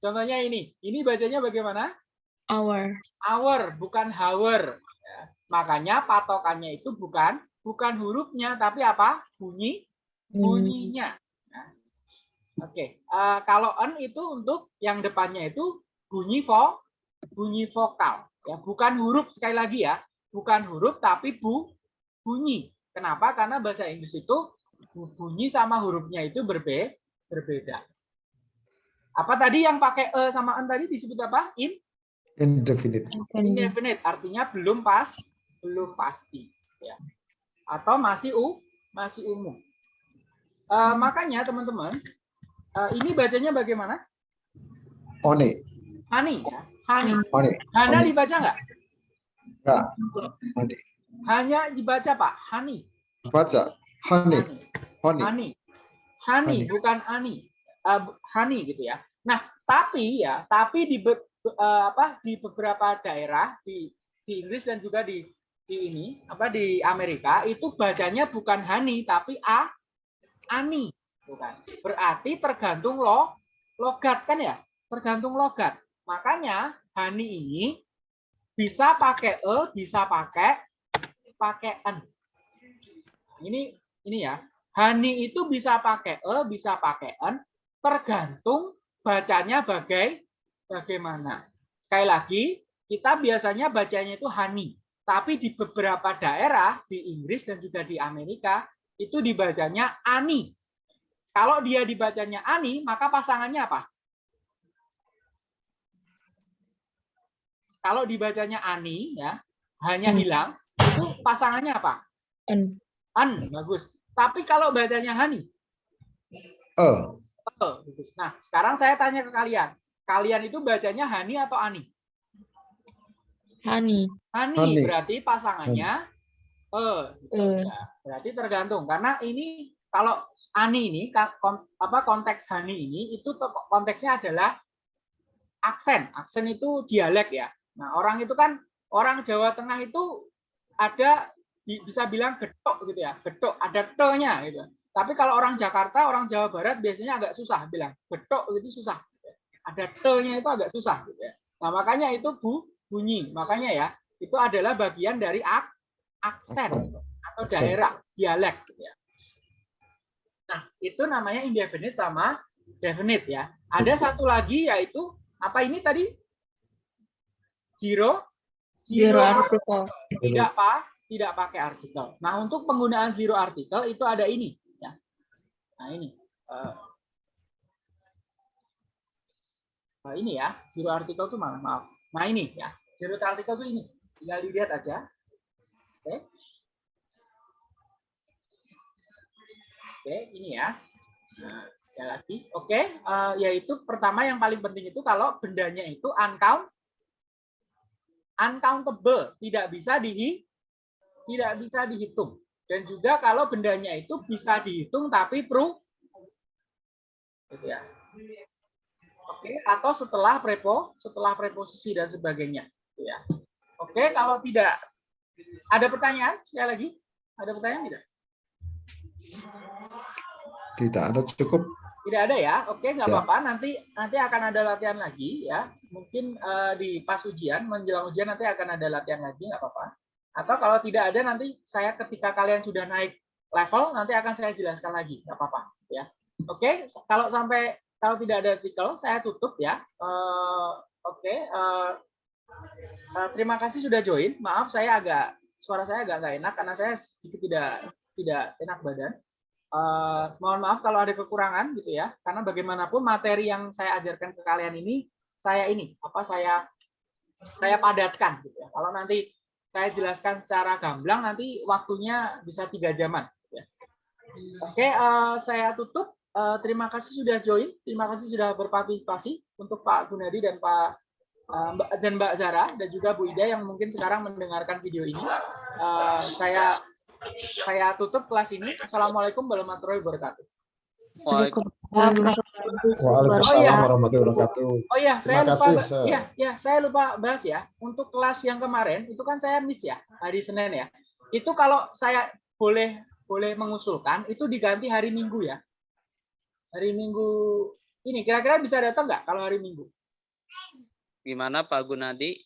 S2: Contohnya ini, ini bacanya bagaimana?
S3: Hour.
S2: Hour, bukan hour. Ya, makanya patokannya itu bukan bukan hurufnya tapi apa? Bunyi bunyinya. Oke, eh, kalau n itu untuk yang depannya itu bunyi vo bunyi vokal ya, bukan huruf sekali lagi ya, bukan huruf tapi bu bunyi. Kenapa? Karena bahasa Inggris itu bunyi sama hurufnya itu berbe berbeda. Apa tadi yang pakai e sama n tadi disebut apa? In
S4: Indefinite.
S2: indefinite, artinya belum pas, belum pasti, ya. Atau masih u masih umum. Eh, makanya teman-teman, eh, ini bacanya bagaimana?
S4: One.
S2: Hani, ya. Hani.
S4: One.
S2: Hana
S4: Hani.
S2: dibaca nggak?
S4: Enggak. One.
S2: Hanya dibaca Pak. Hani.
S4: Baca. Honey. Honey.
S2: Hani. Hani,
S4: Hani.
S2: bukan Ani. Eh, bu- hani gitu ya. Nah, tapi ya, tapi di be- eh, apa di beberapa daerah di di Inggris dan juga di di ini apa di Amerika itu bacanya bukan Hani tapi A Ani bukan. Berarti tergantung lo logat kan ya? Tergantung logat. Makanya Hani ini bisa pakai e, bisa pakai pakai n. Ini ini ya. Hani itu bisa pakai e, bisa pakai n, tergantung bacanya bagai bagaimana. Sekali lagi, kita biasanya bacanya itu hani, tapi di beberapa daerah di Inggris dan juga di Amerika itu dibacanya ani. Kalau dia dibacanya ani, maka pasangannya apa? Kalau dibacanya ani ya, hanya
S3: Hmm.
S2: hilang, itu pasangannya apa?
S3: N.
S2: An, bagus. Tapi kalau bacanya hani,
S4: E.
S2: Oh, bagus. Nah, sekarang saya tanya ke kalian. Kalian itu bacanya Hani atau Ani?
S3: Hani.
S2: Hani,
S4: Hani.
S2: berarti pasangannya eh gitu. Ya, berarti tergantung karena ini kalau Ani ini apa konteks Hani ini itu konteksnya adalah aksen. Aksen itu dialek ya. Nah, orang itu kan orang Jawa Tengah itu ada bi- bisa bilang getok gitu ya. Getok ada te-nya gitu. Tapi kalau orang Jakarta, orang Jawa Barat biasanya agak susah bilang getok itu susah. Ada te-nya itu agak susah gitu ya. Nah, makanya itu bu bunyi. Makanya ya, itu adalah bagian dari ak aksen atau daerah dialek gitu ya. Nah, itu namanya indefinite sama definite ya. Ada satu lagi yaitu apa ini tadi? Zero
S3: Zero article.
S2: tidak pak tidak pakai artikel. Nah, untuk penggunaan zero artikel itu ada ini ya. Nah, ini. Eh, nah, ini ya, zero artikel itu mana? Maaf. Nah, ini ya. Zero artikel itu ini. Tinggal dilihat aja. Oke. Oke, ini ya. Nah, ada lagi. Oke, eh, yaitu pertama yang paling penting itu kalau bendanya itu uncount uncountable, tidak bisa dihi tidak bisa dihitung. Dan juga kalau bendanya itu bisa dihitung tapi pro gitu ya. Oke, atau setelah prepo, setelah preposisi dan sebagainya, gitu ya. Oke, kalau tidak ada pertanyaan sekali lagi, ada pertanyaan tidak?
S4: Tidak ada cukup.
S2: Tidak ada ya, oke nggak
S4: Ya.
S2: apa-apa. Nanti nanti akan ada latihan lagi ya. Mungkin eh, di pas ujian, menjelang ujian nanti akan ada latihan lagi, nggak apa-apa. Atau kalau tidak ada nanti saya ketika kalian sudah naik level nanti akan saya jelaskan lagi, nggak apa-apa ya. Oke, kalau sampai kalau tidak ada artikel saya tutup ya. Eh, oke, eh, eh, terima kasih sudah join. Maaf saya agak suara saya agak nggak enak karena saya sedikit tidak tidak enak badan. Eh, mohon maaf kalau ada kekurangan gitu ya. Karena bagaimanapun materi yang saya ajarkan ke kalian ini saya ini apa saya saya padatkan gitu ya. Kalau nanti saya jelaskan secara gamblang nanti waktunya bisa tiga jaman gitu ya. oke eh, saya tutup. Eh, terima kasih sudah join. Terima kasih sudah berpartisipasi untuk Pak Gunadi dan Pak eh, Mbak dan Mbak Zara dan juga Bu Ida yang mungkin sekarang mendengarkan video ini. Eh, saya saya tutup kelas ini. Assalamualaikum warahmatullahi wabarakatuh.
S3: Waalaikumsalam.
S4: Warahmatullahi wabarakatuh.
S2: Oh iya, saya lupa.
S4: kasih.
S2: Iya, ya, saya lupa bahas ya. Untuk kelas yang kemarin itu kan saya miss ya hari Senin ya. Itu kalau saya boleh boleh mengusulkan itu diganti hari Minggu ya. Hari Minggu ini kira-kira bisa datang nggak kalau hari Minggu?
S6: Gimana Pak Gunadi?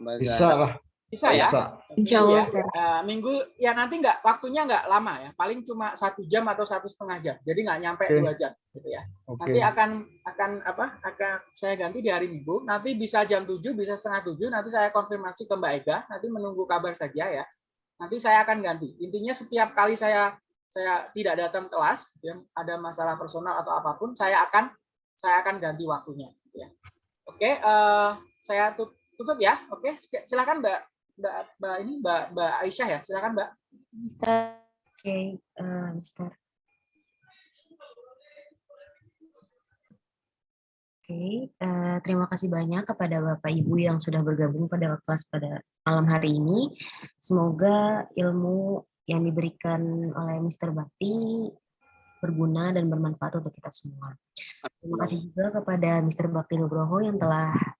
S4: Bisa lah,
S2: Bisa ya?
S4: bisa.
S1: Insya
S2: Minggu
S1: Allah,
S2: ya. Eh, minggu ya nanti nggak waktunya nggak lama ya. Paling cuma satu jam atau satu setengah jam. Jadi nggak nyampe
S4: Oke.
S2: dua jam gitu ya.
S4: Oke.
S2: Nanti akan akan apa? Akan saya ganti di hari Minggu. Nanti bisa jam 7, bisa setengah 7. Nanti saya konfirmasi ke Mbak Ega. Nanti menunggu kabar saja ya. Nanti saya akan ganti. Intinya setiap kali saya saya tidak datang kelas, ya, ada masalah personal atau apa pun, saya akan saya akan ganti waktunya. Ya. Oke, eh, saya tut- tutup ya. Oke, silakan Mbak Mbak Mbak ini Mbak Mbak Aisyah ya. Silakan Mbak.
S1: Oke, eh, Mister. Oke, eh, terima kasih banyak kepada Bapak Ibu yang sudah bergabung pada kelas pada malam hari ini. Semoga ilmu yang diberikan oleh Mr. Bakti berguna dan bermanfaat untuk kita semua. Terima kasih juga kepada Mr. Bakti Nugroho yang telah eh,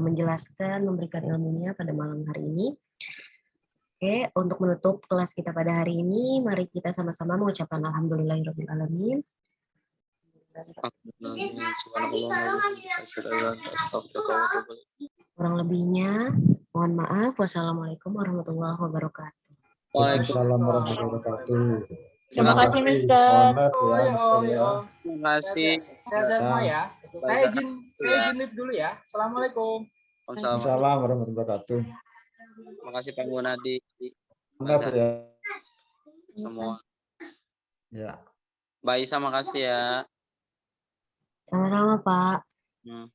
S1: menjelaskan, memberikan ilmunya pada malam hari ini. Oke, untuk menutup kelas kita pada hari ini, mari kita sama-sama mengucapkan Alhamdulillahirrahmanirrahim. Kurang lebihnya, mohon maaf. Wassalamualaikum warahmatullahi wabarakatuh.
S4: Waalaikumsalam warahmatullahi wabarakatuh.
S3: Terima kasih, Mister.
S4: Ya,
S2: ya,
S4: ya.
S2: ya.
S6: Terima kasih.
S2: Saya saya semua ya. Saya izin saya izin live dulu ya. Assalamualaikum.
S6: Waalaikumsalam.
S4: Waalaikumsalam warahmatullahi wabarakatuh.
S6: Terima kasih Pak Gunadi.
S4: Maaf ya.
S6: Semua.
S4: Ya.
S6: Mbak Isa makasih ya.
S1: Sama-sama, Pak.
S6: Hmm.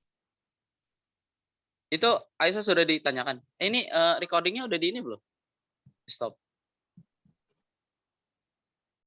S6: Itu Aisyah sudah ditanyakan. Eh, ini eh, recordingnya udah di ini belum? Stop.